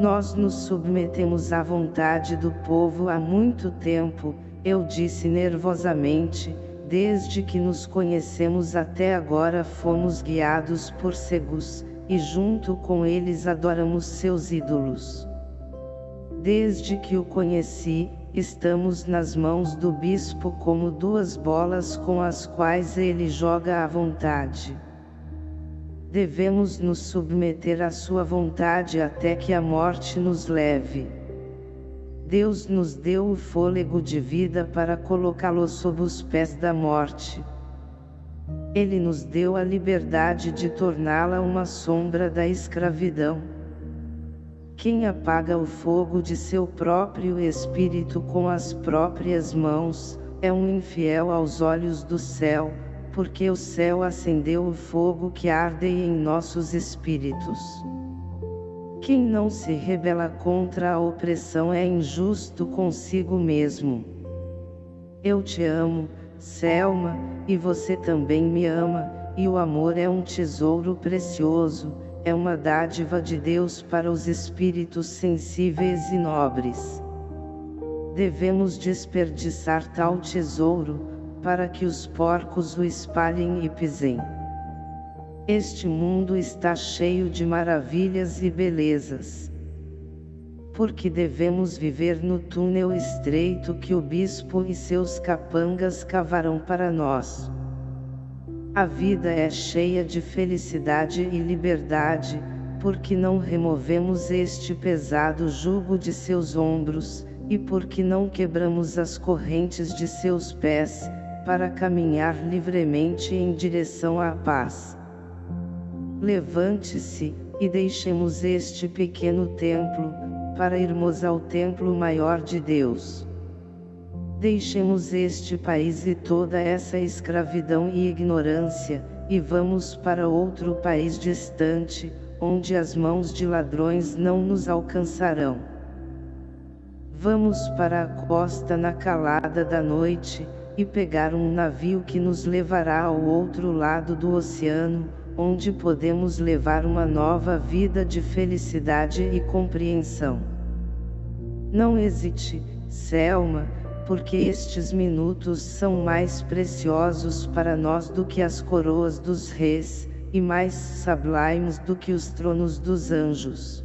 S1: Nós nos submetemos à vontade do povo há muito tempo, eu disse nervosamente, desde que nos conhecemos até agora fomos guiados por cegos, e junto com eles adoramos seus ídolos. Desde que o conheci, estamos nas mãos do bispo como duas bolas com as quais ele joga à vontade. Devemos nos submeter à sua vontade até que a morte nos leve. Deus nos deu o fôlego de vida para colocá-lo sob os pés da morte. Ele nos deu a liberdade de torná-la uma sombra da escravidão. Quem apaga o fogo de seu próprio espírito com as próprias mãos, é um infiel aos olhos do céu, porque o céu acendeu o fogo que arde em nossos espíritos. Quem não se rebela contra a opressão é injusto consigo mesmo. Eu te amo, Selma, e você também me ama, e o amor é um tesouro precioso, é uma dádiva de Deus para os espíritos sensíveis e nobres. Devemos desperdiçar tal tesouro, para que os porcos o espalhem e pisem. Este mundo está cheio de maravilhas e belezas. Porque devemos viver no túnel estreito que o bispo e seus capangas cavaram para nós. A vida é cheia de felicidade e liberdade, porque não removemos este pesado jugo de seus ombros, e porque não quebramos as correntes de seus pés, para caminhar livremente em direção à paz. Levante-se, e deixemos este pequeno templo, para irmos ao templo maior de Deus. Deixemos este país e toda essa escravidão e ignorância, e vamos para outro país distante, onde as mãos de ladrões não nos alcançarão. Vamos para a costa na calada da noite, e pegar um navio que nos levará ao outro lado do oceano, onde podemos levar uma nova vida de felicidade e compreensão. Não hesite, Selma, porque estes minutos são mais preciosos para nós do que as coroas dos reis, e mais sublimes do que os tronos dos anjos.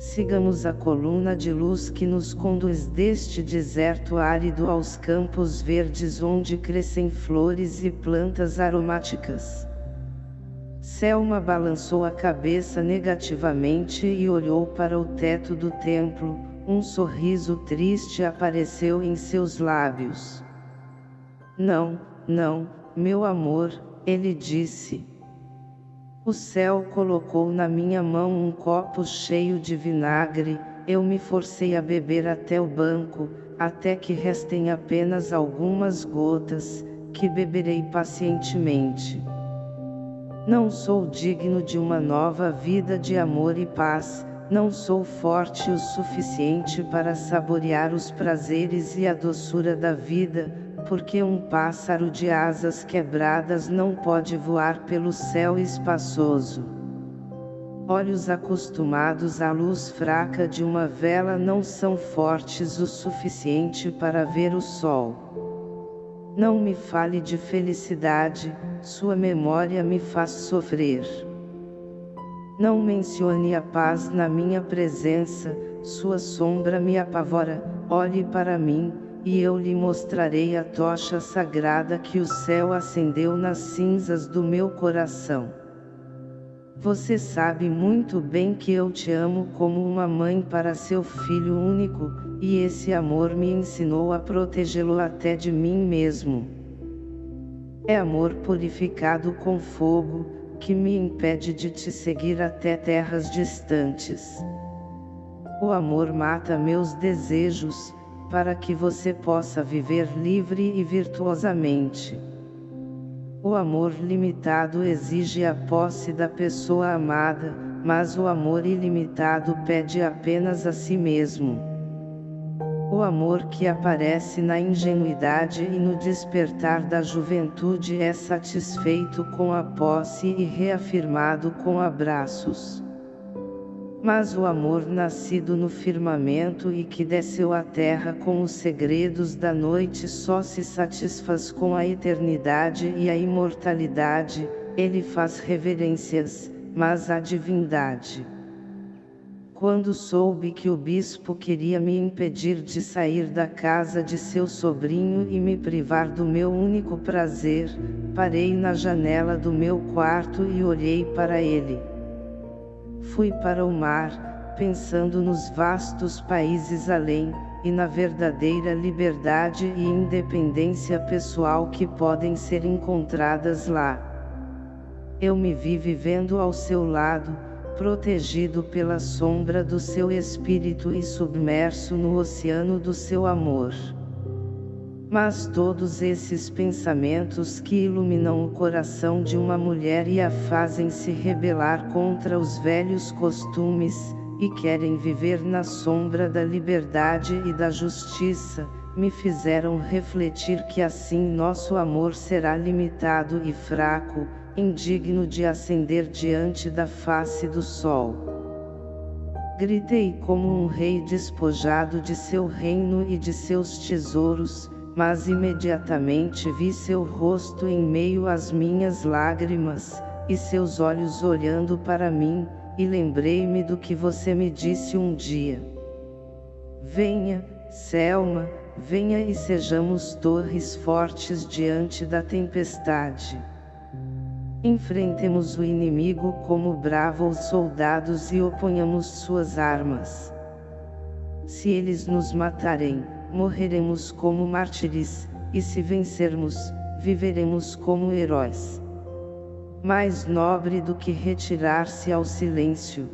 S1: Sigamos a coluna de luz que nos conduz deste deserto árido aos campos verdes onde crescem flores e plantas aromáticas. Selma balançou a cabeça negativamente e olhou para o teto do templo, um sorriso triste apareceu em seus lábios. Não, não, meu amor, ele disse. O céu colocou na minha mão um copo cheio de vinagre, eu me forcei a beber até o banco, até que restem apenas algumas gotas, que beberei pacientemente. Não sou digno de uma nova vida de amor e paz, não sou forte o suficiente para saborear os prazeres e a doçura da vida, porque um pássaro de asas quebradas não pode voar pelo céu espaçoso. Olhos acostumados à luz fraca de uma vela não são fortes o suficiente para ver o sol. Não me fale de felicidade, sua memória me faz sofrer. Não mencione a paz na minha presença, sua sombra me apavora, olhe para mim, e eu lhe mostrarei a tocha sagrada que o céu acendeu nas cinzas do meu coração. Você sabe muito bem que eu te amo como uma mãe para seu filho único, e esse amor me ensinou a protegê-lo até de mim mesmo. É amor purificado com fogo, que me impede de te seguir até terras distantes. O amor mata meus desejos, para que você possa viver livre e virtuosamente. O amor limitado exige a posse da pessoa amada, mas o amor ilimitado pede apenas a si mesmo. O amor que aparece na ingenuidade e no despertar da juventude é satisfeito com a posse e reafirmado com abraços. Mas o amor nascido no firmamento e que desceu à terra com os segredos da noite só se satisfaz com a eternidade e a imortalidade, ele faz reverências, mas à divindade. Quando soube que o bispo queria me impedir de sair da casa de seu sobrinho e me privar do meu único prazer, parei na janela do meu quarto e olhei para ele. Fui para o mar, pensando nos vastos países além, e na verdadeira liberdade e independência pessoal que podem ser encontradas lá. Eu me vi vivendo ao seu lado, protegido pela sombra do seu espírito e submerso no oceano do seu amor. Mas todos esses pensamentos que iluminam o coração de uma mulher e a fazem se rebelar contra os velhos costumes, e querem viver na sombra da liberdade e da justiça, me fizeram refletir que assim nosso amor será limitado e fraco, indigno de ascender diante da face do sol. Gritei como um rei despojado de seu reino e de seus tesouros, mas imediatamente vi seu rosto em meio às minhas lágrimas, e seus olhos olhando para mim, e lembrei-me do que você me disse um dia. Venha, Selma, venha e sejamos torres fortes diante da tempestade. Enfrentemos o inimigo como bravos soldados e oponhamos suas armas. Se eles nos matarem, morreremos como mártires, e se vencermos, viveremos como heróis. Mais nobre do que retirar-se ao silêncio.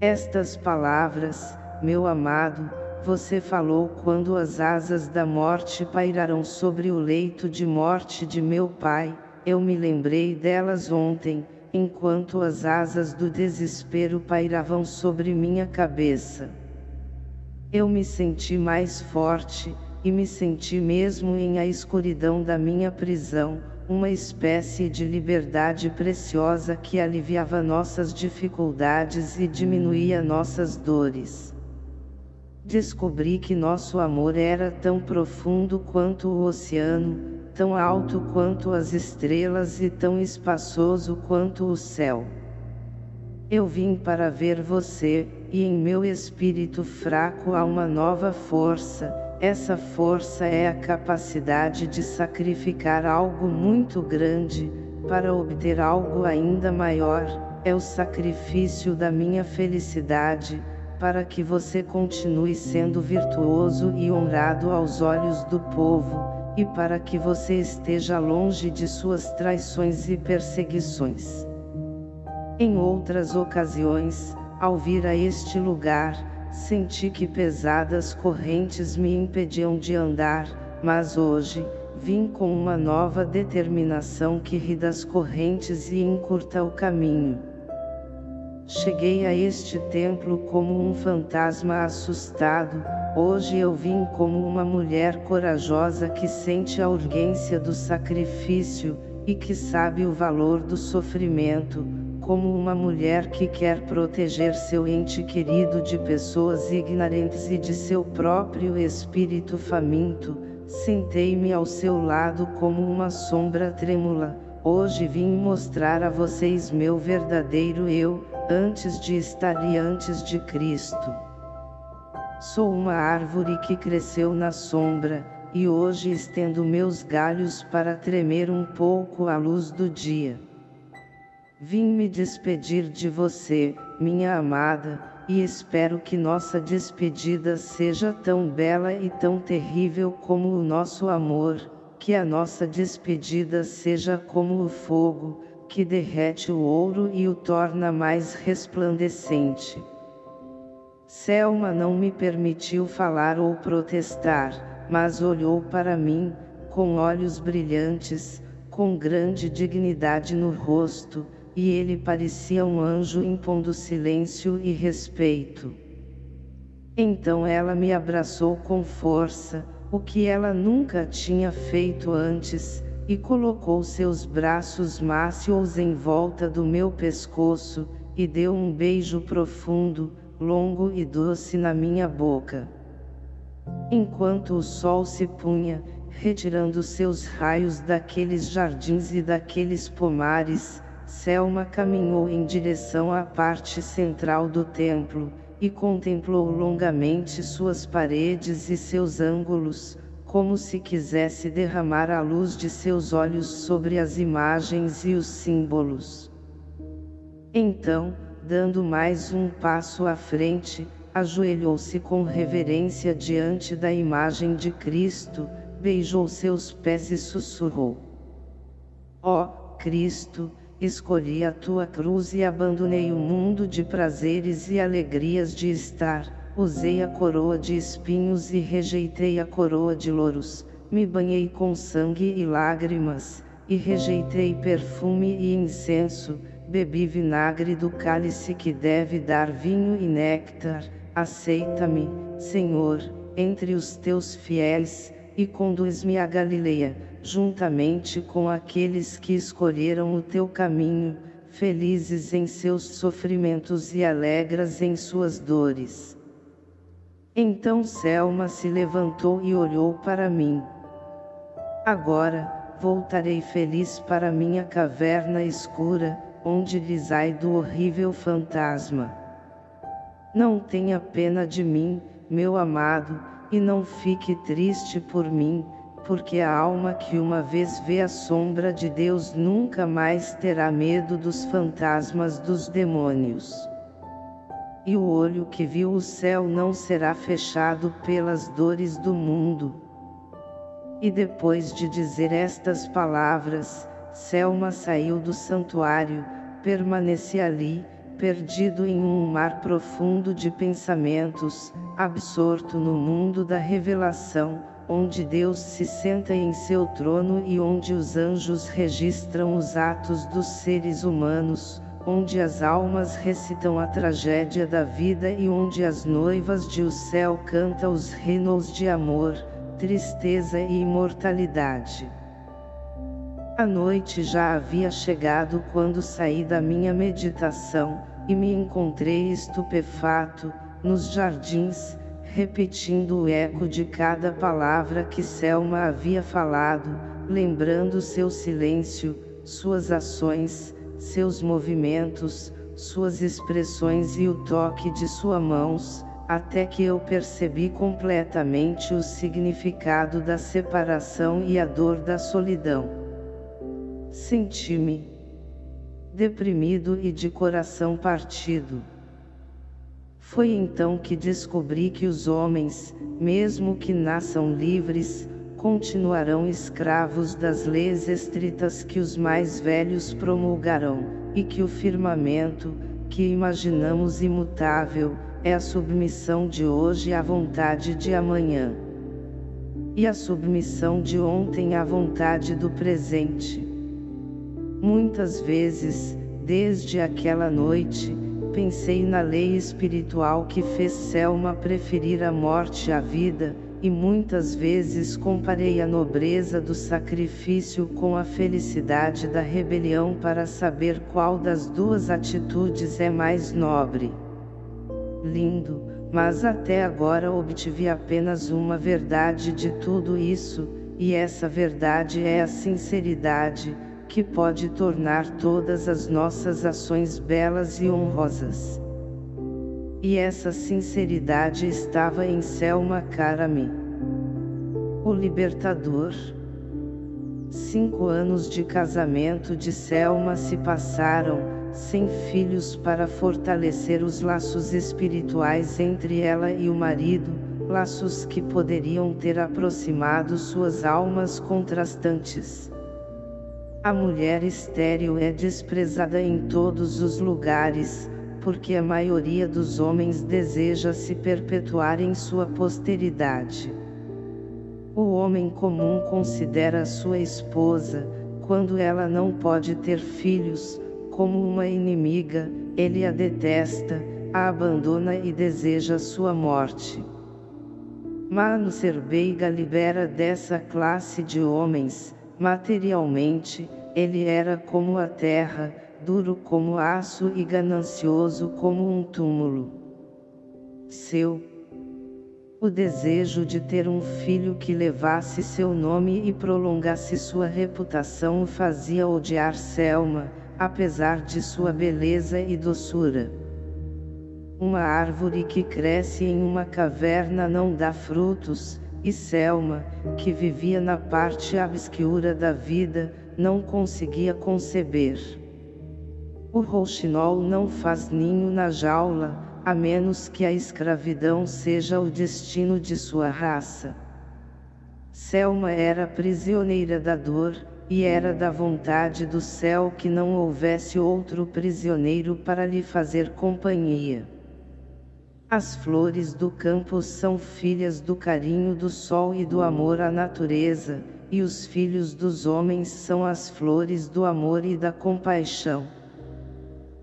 S1: Estas palavras, meu amado, você falou quando as asas da morte pairarão sobre o leito de morte de meu pai, eu me lembrei delas ontem, enquanto as asas do desespero pairavam sobre minha cabeça. Eu me senti mais forte, e me senti mesmo em a escuridão da minha prisão, uma espécie de liberdade preciosa que aliviava nossas dificuldades e diminuía nossas dores. Descobri que nosso amor era tão profundo quanto o oceano, tão alto quanto as estrelas e tão espaçoso quanto o céu. Eu vim para ver você, e em meu espírito fraco há uma nova força, essa força é a capacidade de sacrificar algo muito grande, para obter algo ainda maior, é o sacrifício da minha felicidade, para que você continue sendo virtuoso e honrado aos olhos do povo, e para que você esteja longe de suas traições e perseguições. Em outras ocasiões, ao vir a este lugar, senti que pesadas correntes me impediam de andar, mas hoje, vim com uma nova determinação que ri das correntes e encurta o caminho. Cheguei a este templo como um fantasma assustado, hoje eu vim como uma mulher corajosa que sente a urgência do sacrifício, e que sabe o valor do sofrimento, como uma mulher que quer proteger seu ente querido de pessoas ignorantes e de seu próprio espírito faminto, sentei-me ao seu lado como uma sombra trêmula, hoje vim mostrar a vocês meu verdadeiro eu, antes de estar e antes de Cristo. Sou uma árvore que cresceu na sombra, e hoje estendo meus galhos para tremer um pouco à luz do dia. Vim me despedir de você, minha amada, e espero que nossa despedida seja tão bela e tão terrível como o nosso amor, que a nossa despedida seja como o fogo, que derrete o ouro e o torna mais resplandecente. Selma não me permitiu falar ou protestar, mas olhou para mim, com olhos brilhantes, com grande dignidade no rosto, e ele parecia um anjo impondo silêncio e respeito. Então ela me abraçou com força, o que ela nunca tinha feito antes, e colocou seus braços mácios em volta do meu pescoço, e deu um beijo profundo, longo e doce na minha boca. Enquanto o sol se punha, retirando seus raios daqueles jardins e daqueles pomares, Selma caminhou em direção à parte central do templo, e contemplou longamente suas paredes e seus ângulos, como se quisesse derramar a luz de seus olhos sobre as imagens e os símbolos. Então, dando mais um passo à frente, ajoelhou-se com reverência diante da imagem de Cristo, beijou seus pés e sussurrou. Ó, oh, Cristo, escolhi a tua cruz e abandonei o mundo de prazeres e alegrias de estar, Usei a coroa de espinhos e rejeitei a coroa de louros, me banhei com sangue e lágrimas, e rejeitei perfume e incenso, bebi vinagre do cálice que deve dar vinho e néctar, aceita-me, Senhor, entre os teus fiéis, e conduz-me a Galileia, juntamente com aqueles que escolheram o teu caminho, felizes em seus sofrimentos e alegres em suas dores. Então Selma se levantou e olhou para mim. Agora, voltarei feliz para minha caverna escura, onde risai do horrível fantasma. Não tenha pena de mim, meu amado, e não fique triste por mim, porque a alma que uma vez vê a sombra de Deus nunca mais terá medo dos fantasmas dos demônios. E o olho que viu o céu não será fechado pelas dores do mundo. E depois de dizer estas palavras, Selma saiu do santuário, permaneci ali, perdido em um mar profundo de pensamentos, absorto no mundo da revelação, onde Deus se senta em seu trono e onde os anjos registram os atos dos seres humanos, onde as almas recitam a tragédia da vida e onde as noivas de o céu cantam os hinos de amor, tristeza e imortalidade. A noite já havia chegado quando saí da minha meditação, e me encontrei estupefato, nos jardins, repetindo o eco de cada palavra que Selma havia falado, lembrando seu silêncio, suas ações, seus movimentos, suas expressões e o toque de suas mãos, até que eu percebi completamente o significado da separação e a dor da solidão. Senti-me deprimido e de coração partido. Foi então que descobri que os homens, mesmo que nasçam livres, continuarão escravos das leis estritas que os mais velhos promulgarão, e que o firmamento, que imaginamos imutável, é a submissão de hoje à vontade de amanhã. E a submissão de ontem à vontade do presente. Muitas vezes, desde aquela noite, pensei na lei espiritual que fez Selma preferir a morte à vida, e muitas vezes comparei a nobreza do sacrifício com a felicidade da rebelião para saber qual das duas atitudes é mais nobre. Lindo, mas até agora obtive apenas uma verdade de tudo isso, e essa verdade é a sinceridade, que pode tornar todas as nossas ações belas e honrosas. E essa sinceridade estava em Selma Karami. O Libertador. Cinco anos de casamento de Selma se passaram, sem filhos para fortalecer os laços espirituais entre ela e o marido, laços que poderiam ter aproximado suas almas contrastantes. A mulher estéril é desprezada em todos os lugares, porque a maioria dos homens deseja se perpetuar em sua posteridade. O homem comum considera sua esposa, quando ela não pode ter filhos, como uma inimiga, ele a detesta, a abandona e deseja sua morte. Mano Serbeiga libera dessa classe de homens, materialmente, ele era como a terra, duro como aço e ganancioso como um túmulo. Seu o desejo de ter um filho que levasse seu nome e prolongasse sua reputação o fazia odiar Selma, apesar de sua beleza e doçura. Uma árvore que cresce em uma caverna não dá frutos, e Selma, que vivia na parte obscura da vida, não conseguia conceber. O rouxinol não faz ninho na jaula, a menos que a escravidão seja o destino de sua raça. Selma era prisioneira da dor, e era da vontade do céu que não houvesse outro prisioneiro para lhe fazer companhia. As flores do campo são filhas do carinho do sol e do amor à natureza, e os filhos dos homens são as flores do amor e da compaixão.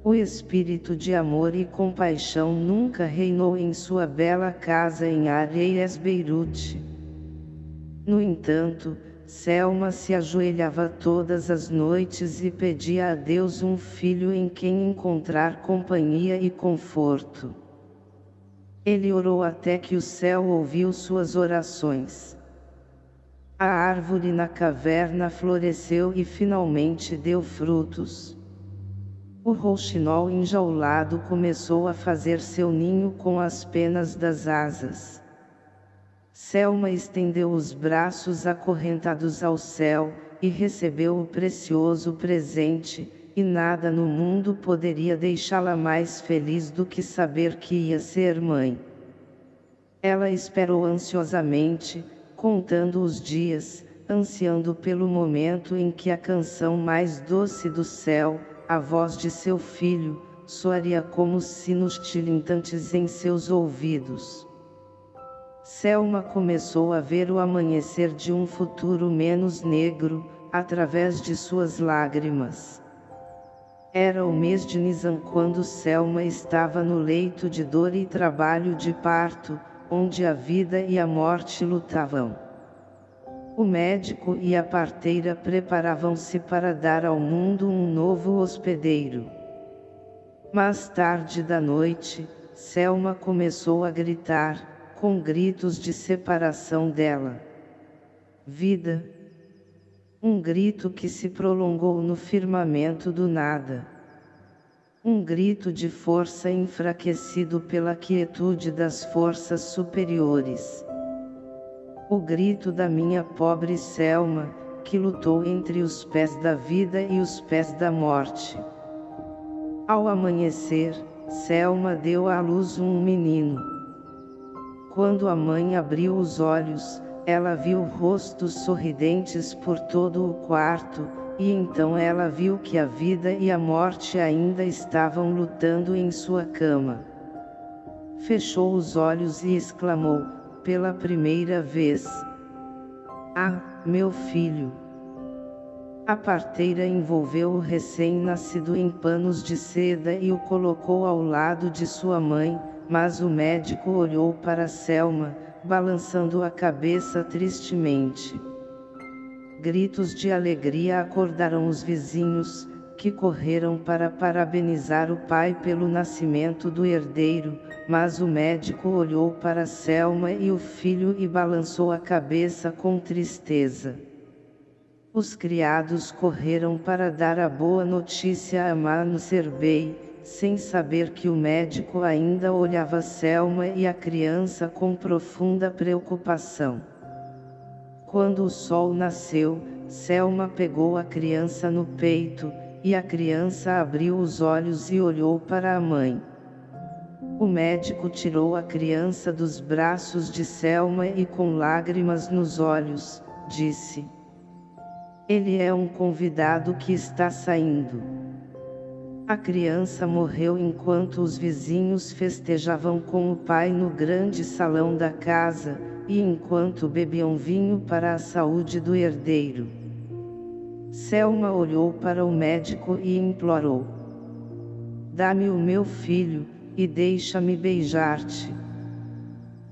S1: O espírito de amor e compaixão nunca reinou em sua bela casa em Areias Beirute. No entanto, Selma se ajoelhava todas as noites e pedia a Deus um filho em quem encontrar companhia e conforto. Ele orou até que o céu ouviu suas orações. A árvore na caverna floresceu e finalmente deu frutos. O rouxinol enjaulado começou a fazer seu ninho com as penas das asas. Selma estendeu os braços acorrentados ao céu, e recebeu o precioso presente, e nada no mundo poderia deixá-la mais feliz do que saber que ia ser mãe. Ela esperou ansiosamente, contando os dias, ansiando pelo momento em que a canção mais doce do céu, a voz de seu filho, soaria como sinos tilintantes em seus ouvidos. Selma começou a ver o amanhecer de um futuro menos negro, através de suas lágrimas. Era o mês de Nisan quando Selma estava no leito de dor e trabalho de parto, onde a vida e a morte lutavam. O médico e a parteira preparavam-se para dar ao mundo um novo hospedeiro. Mais tarde da noite, Selma começou a gritar, com gritos de separação dela. Vida. Um grito que se prolongou no firmamento do nada. Um grito de força enfraquecido pela quietude das forças superiores. O grito da minha pobre Selma, que lutou entre os pés da vida e os pés da morte. Ao amanhecer, Selma deu à luz um menino. Quando a mãe abriu os olhos, ela viu rostos sorridentes por todo o quarto, e então ela viu que a vida e a morte ainda estavam lutando em sua cama. Fechou os olhos e exclamou, pela primeira vez. Ah, meu filho! A parteira envolveu o recém-nascido em panos de seda e o colocou ao lado de sua mãe, mas o médico olhou para Selma, balançando a cabeça tristemente. Gritos de alegria acordaram os vizinhos, que correram para parabenizar o pai pelo nascimento do herdeiro, mas o médico olhou para Selma e o filho e balançou a cabeça com tristeza. Os criados correram para dar a boa notícia a Mano Serbei, sem saber que o médico ainda olhava Selma e a criança com profunda preocupação. Quando o sol nasceu, Selma pegou a criança no peito, e a criança abriu os olhos e olhou para a mãe. O médico tirou a criança dos braços de Selma e com lágrimas nos olhos, disse. Ele é um convidado que está saindo. A criança morreu enquanto os vizinhos festejavam com o pai no grande salão da casa, e enquanto bebiam vinho para a saúde do herdeiro. Selma olhou para o médico e implorou. Dá-me o meu filho, e deixa-me beijar-te.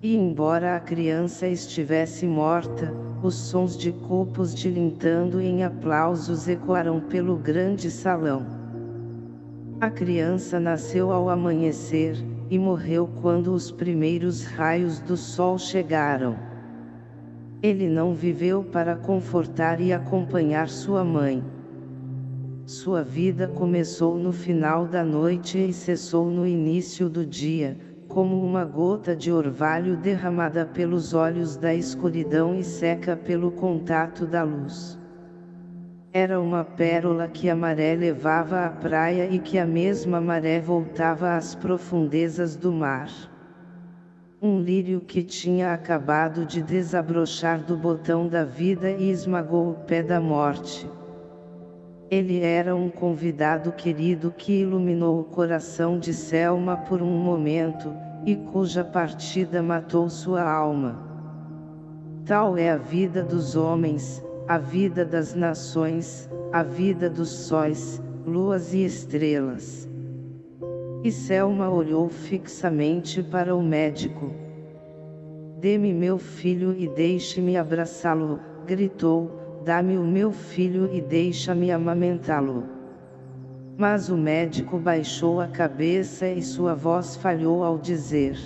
S1: E embora a criança estivesse morta, os sons de copos tilintando em aplausos ecoaram pelo grande salão. A criança nasceu ao amanhecer, e morreu quando os primeiros raios do sol chegaram. Ele não viveu para confortar e acompanhar sua mãe. Sua vida começou no final da noite e cessou no início do dia, como uma gota de orvalho derramada pelos olhos da escuridão e seca pelo contato da luz. Era uma pérola que a maré levava à praia e que a mesma maré voltava às profundezas do mar. Um lírio que tinha acabado de desabrochar do botão da vida e esmagou o pé da morte. Ele era um convidado querido que iluminou o coração de Selma por um momento, e cuja partida matou sua alma. Tal é a vida dos homens, a vida das nações, a vida dos sóis, luas e estrelas. E Selma olhou fixamente para o médico. Dê-me meu filho e deixe-me abraçá-lo, gritou, dá-me o meu filho e deixa-me amamentá-lo. Mas o médico baixou a cabeça e sua voz falhou ao dizer.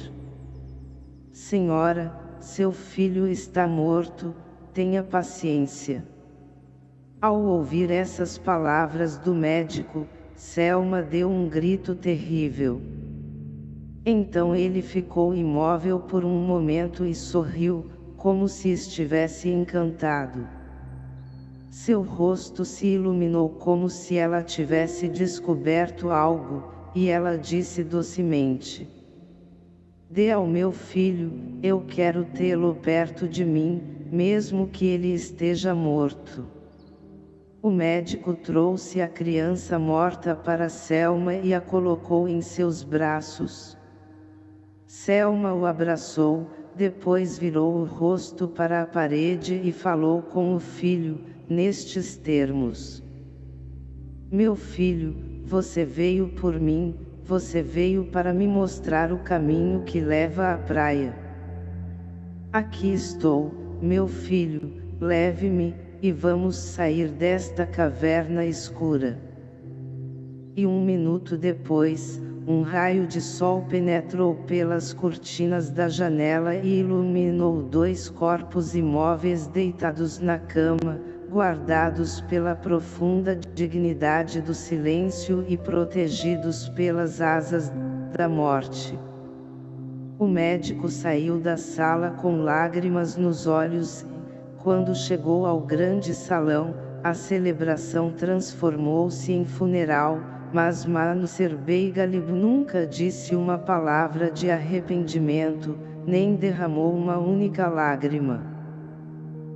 S1: Senhora, seu filho está morto, tenha paciência. Ao ouvir essas palavras do médico, Selma deu um grito terrível. Então ele ficou imóvel por um momento e sorriu, como se estivesse encantado. Seu rosto se iluminou como se ela tivesse descoberto algo, e ela disse docemente. Dê ao meu filho, eu quero tê-lo perto de mim, mesmo que ele esteja morto. O médico trouxe a criança morta para Selma e a colocou em seus braços. Selma o abraçou, depois virou o rosto para a parede e falou com o filho, nestes termos. Meu filho, você veio por mim, você veio para me mostrar o caminho que leva à praia. Aqui estou, meu filho, leve-me, e vamos sair desta caverna escura. E um minuto depois, um raio de sol penetrou pelas cortinas da janela e iluminou dois corpos imóveis deitados na cama, guardados pela profunda dignidade do silêncio e protegidos pelas asas da morte. O médico saiu da sala com lágrimas nos olhos e, quando chegou ao grande salão, a celebração transformou-se em funeral, mas Mano Serbeigalib nunca disse uma palavra de arrependimento, nem derramou uma única lágrima.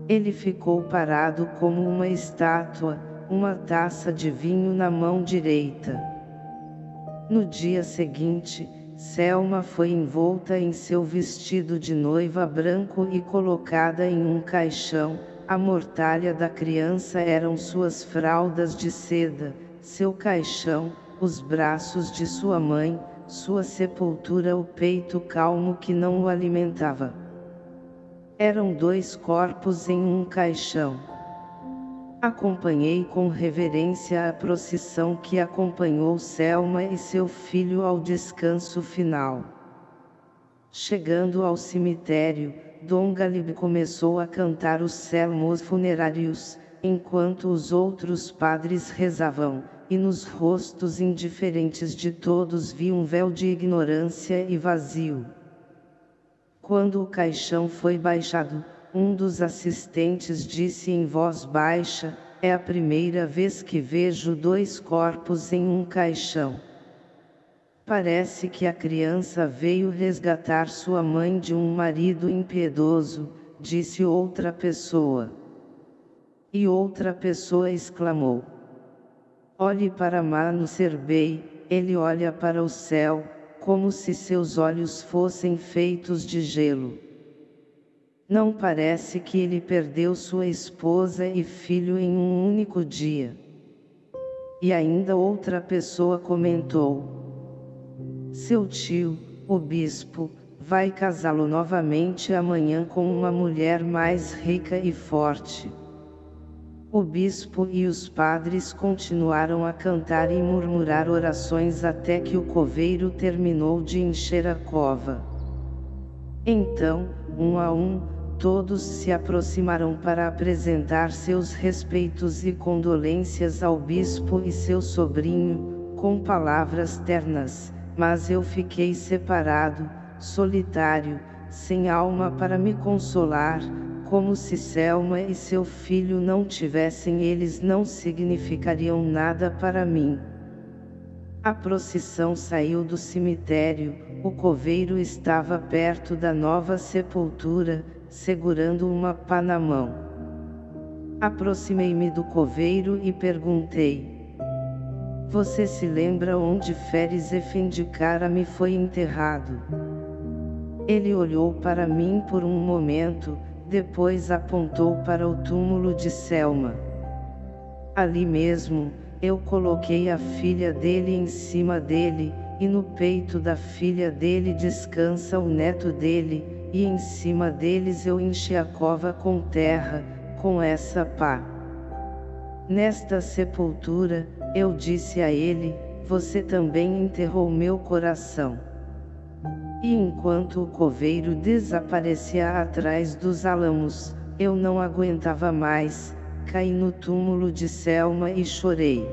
S1: Ele ficou parado como uma estátua, uma taça de vinho na mão direita. No dia seguinte, Selma foi envolta em seu vestido de noiva branco e colocada em um caixão, a mortalha da criança eram suas fraldas de seda, seu caixão, os braços de sua mãe, sua sepultura o peito calmo que não o alimentava. Eram dois corpos em um caixão. Acompanhei com reverência a procissão que acompanhou Selma e seu filho ao descanso final. Chegando ao cemitério, Dom Galib começou a cantar os salmos funerários, enquanto os outros padres rezavam, e nos rostos indiferentes de todos vi um véu de ignorância e vazio. Quando o caixão foi baixado, um dos assistentes disse em voz baixa, é a primeira vez que vejo dois corpos em um caixão. Parece que a criança veio resgatar sua mãe de um marido impiedoso, disse outra pessoa. E outra pessoa exclamou. Olhe para Mano Serbei, ele olha para o céu, como se seus olhos fossem feitos de gelo. Não parece que ele perdeu sua esposa e filho em um único dia. E ainda outra pessoa comentou. Seu tio, o bispo, vai casá-lo novamente amanhã com uma mulher mais rica e forte. O bispo e os padres continuaram a cantar e murmurar orações até que o coveiro terminou de encher a cova. Então, um a um, todos se aproximaram para apresentar seus respeitos e condolências ao bispo e seu sobrinho, com palavras ternas, mas eu fiquei separado, solitário, sem alma para me consolar, como se Selma e seu filho não tivessem eles não significariam nada para mim. A procissão saiu do cemitério, o coveiro estava perto da nova sepultura, segurando uma pá na mão. Aproximei-me do coveiro e perguntei. Você se lembra onde Feres Efendicara foi enterrado? Ele olhou para mim por um momento, depois apontou para o túmulo de Selma. Ali mesmo, eu coloquei a filha dele em cima dele, e no peito da filha dele descansa o neto dele, e em cima deles eu enchi a cova com terra, com essa pá. Nesta sepultura, eu disse a ele, você também enterrou meu coração. E enquanto o coveiro desaparecia atrás dos álamos, eu não aguentava mais, caí no túmulo de Selma e chorei.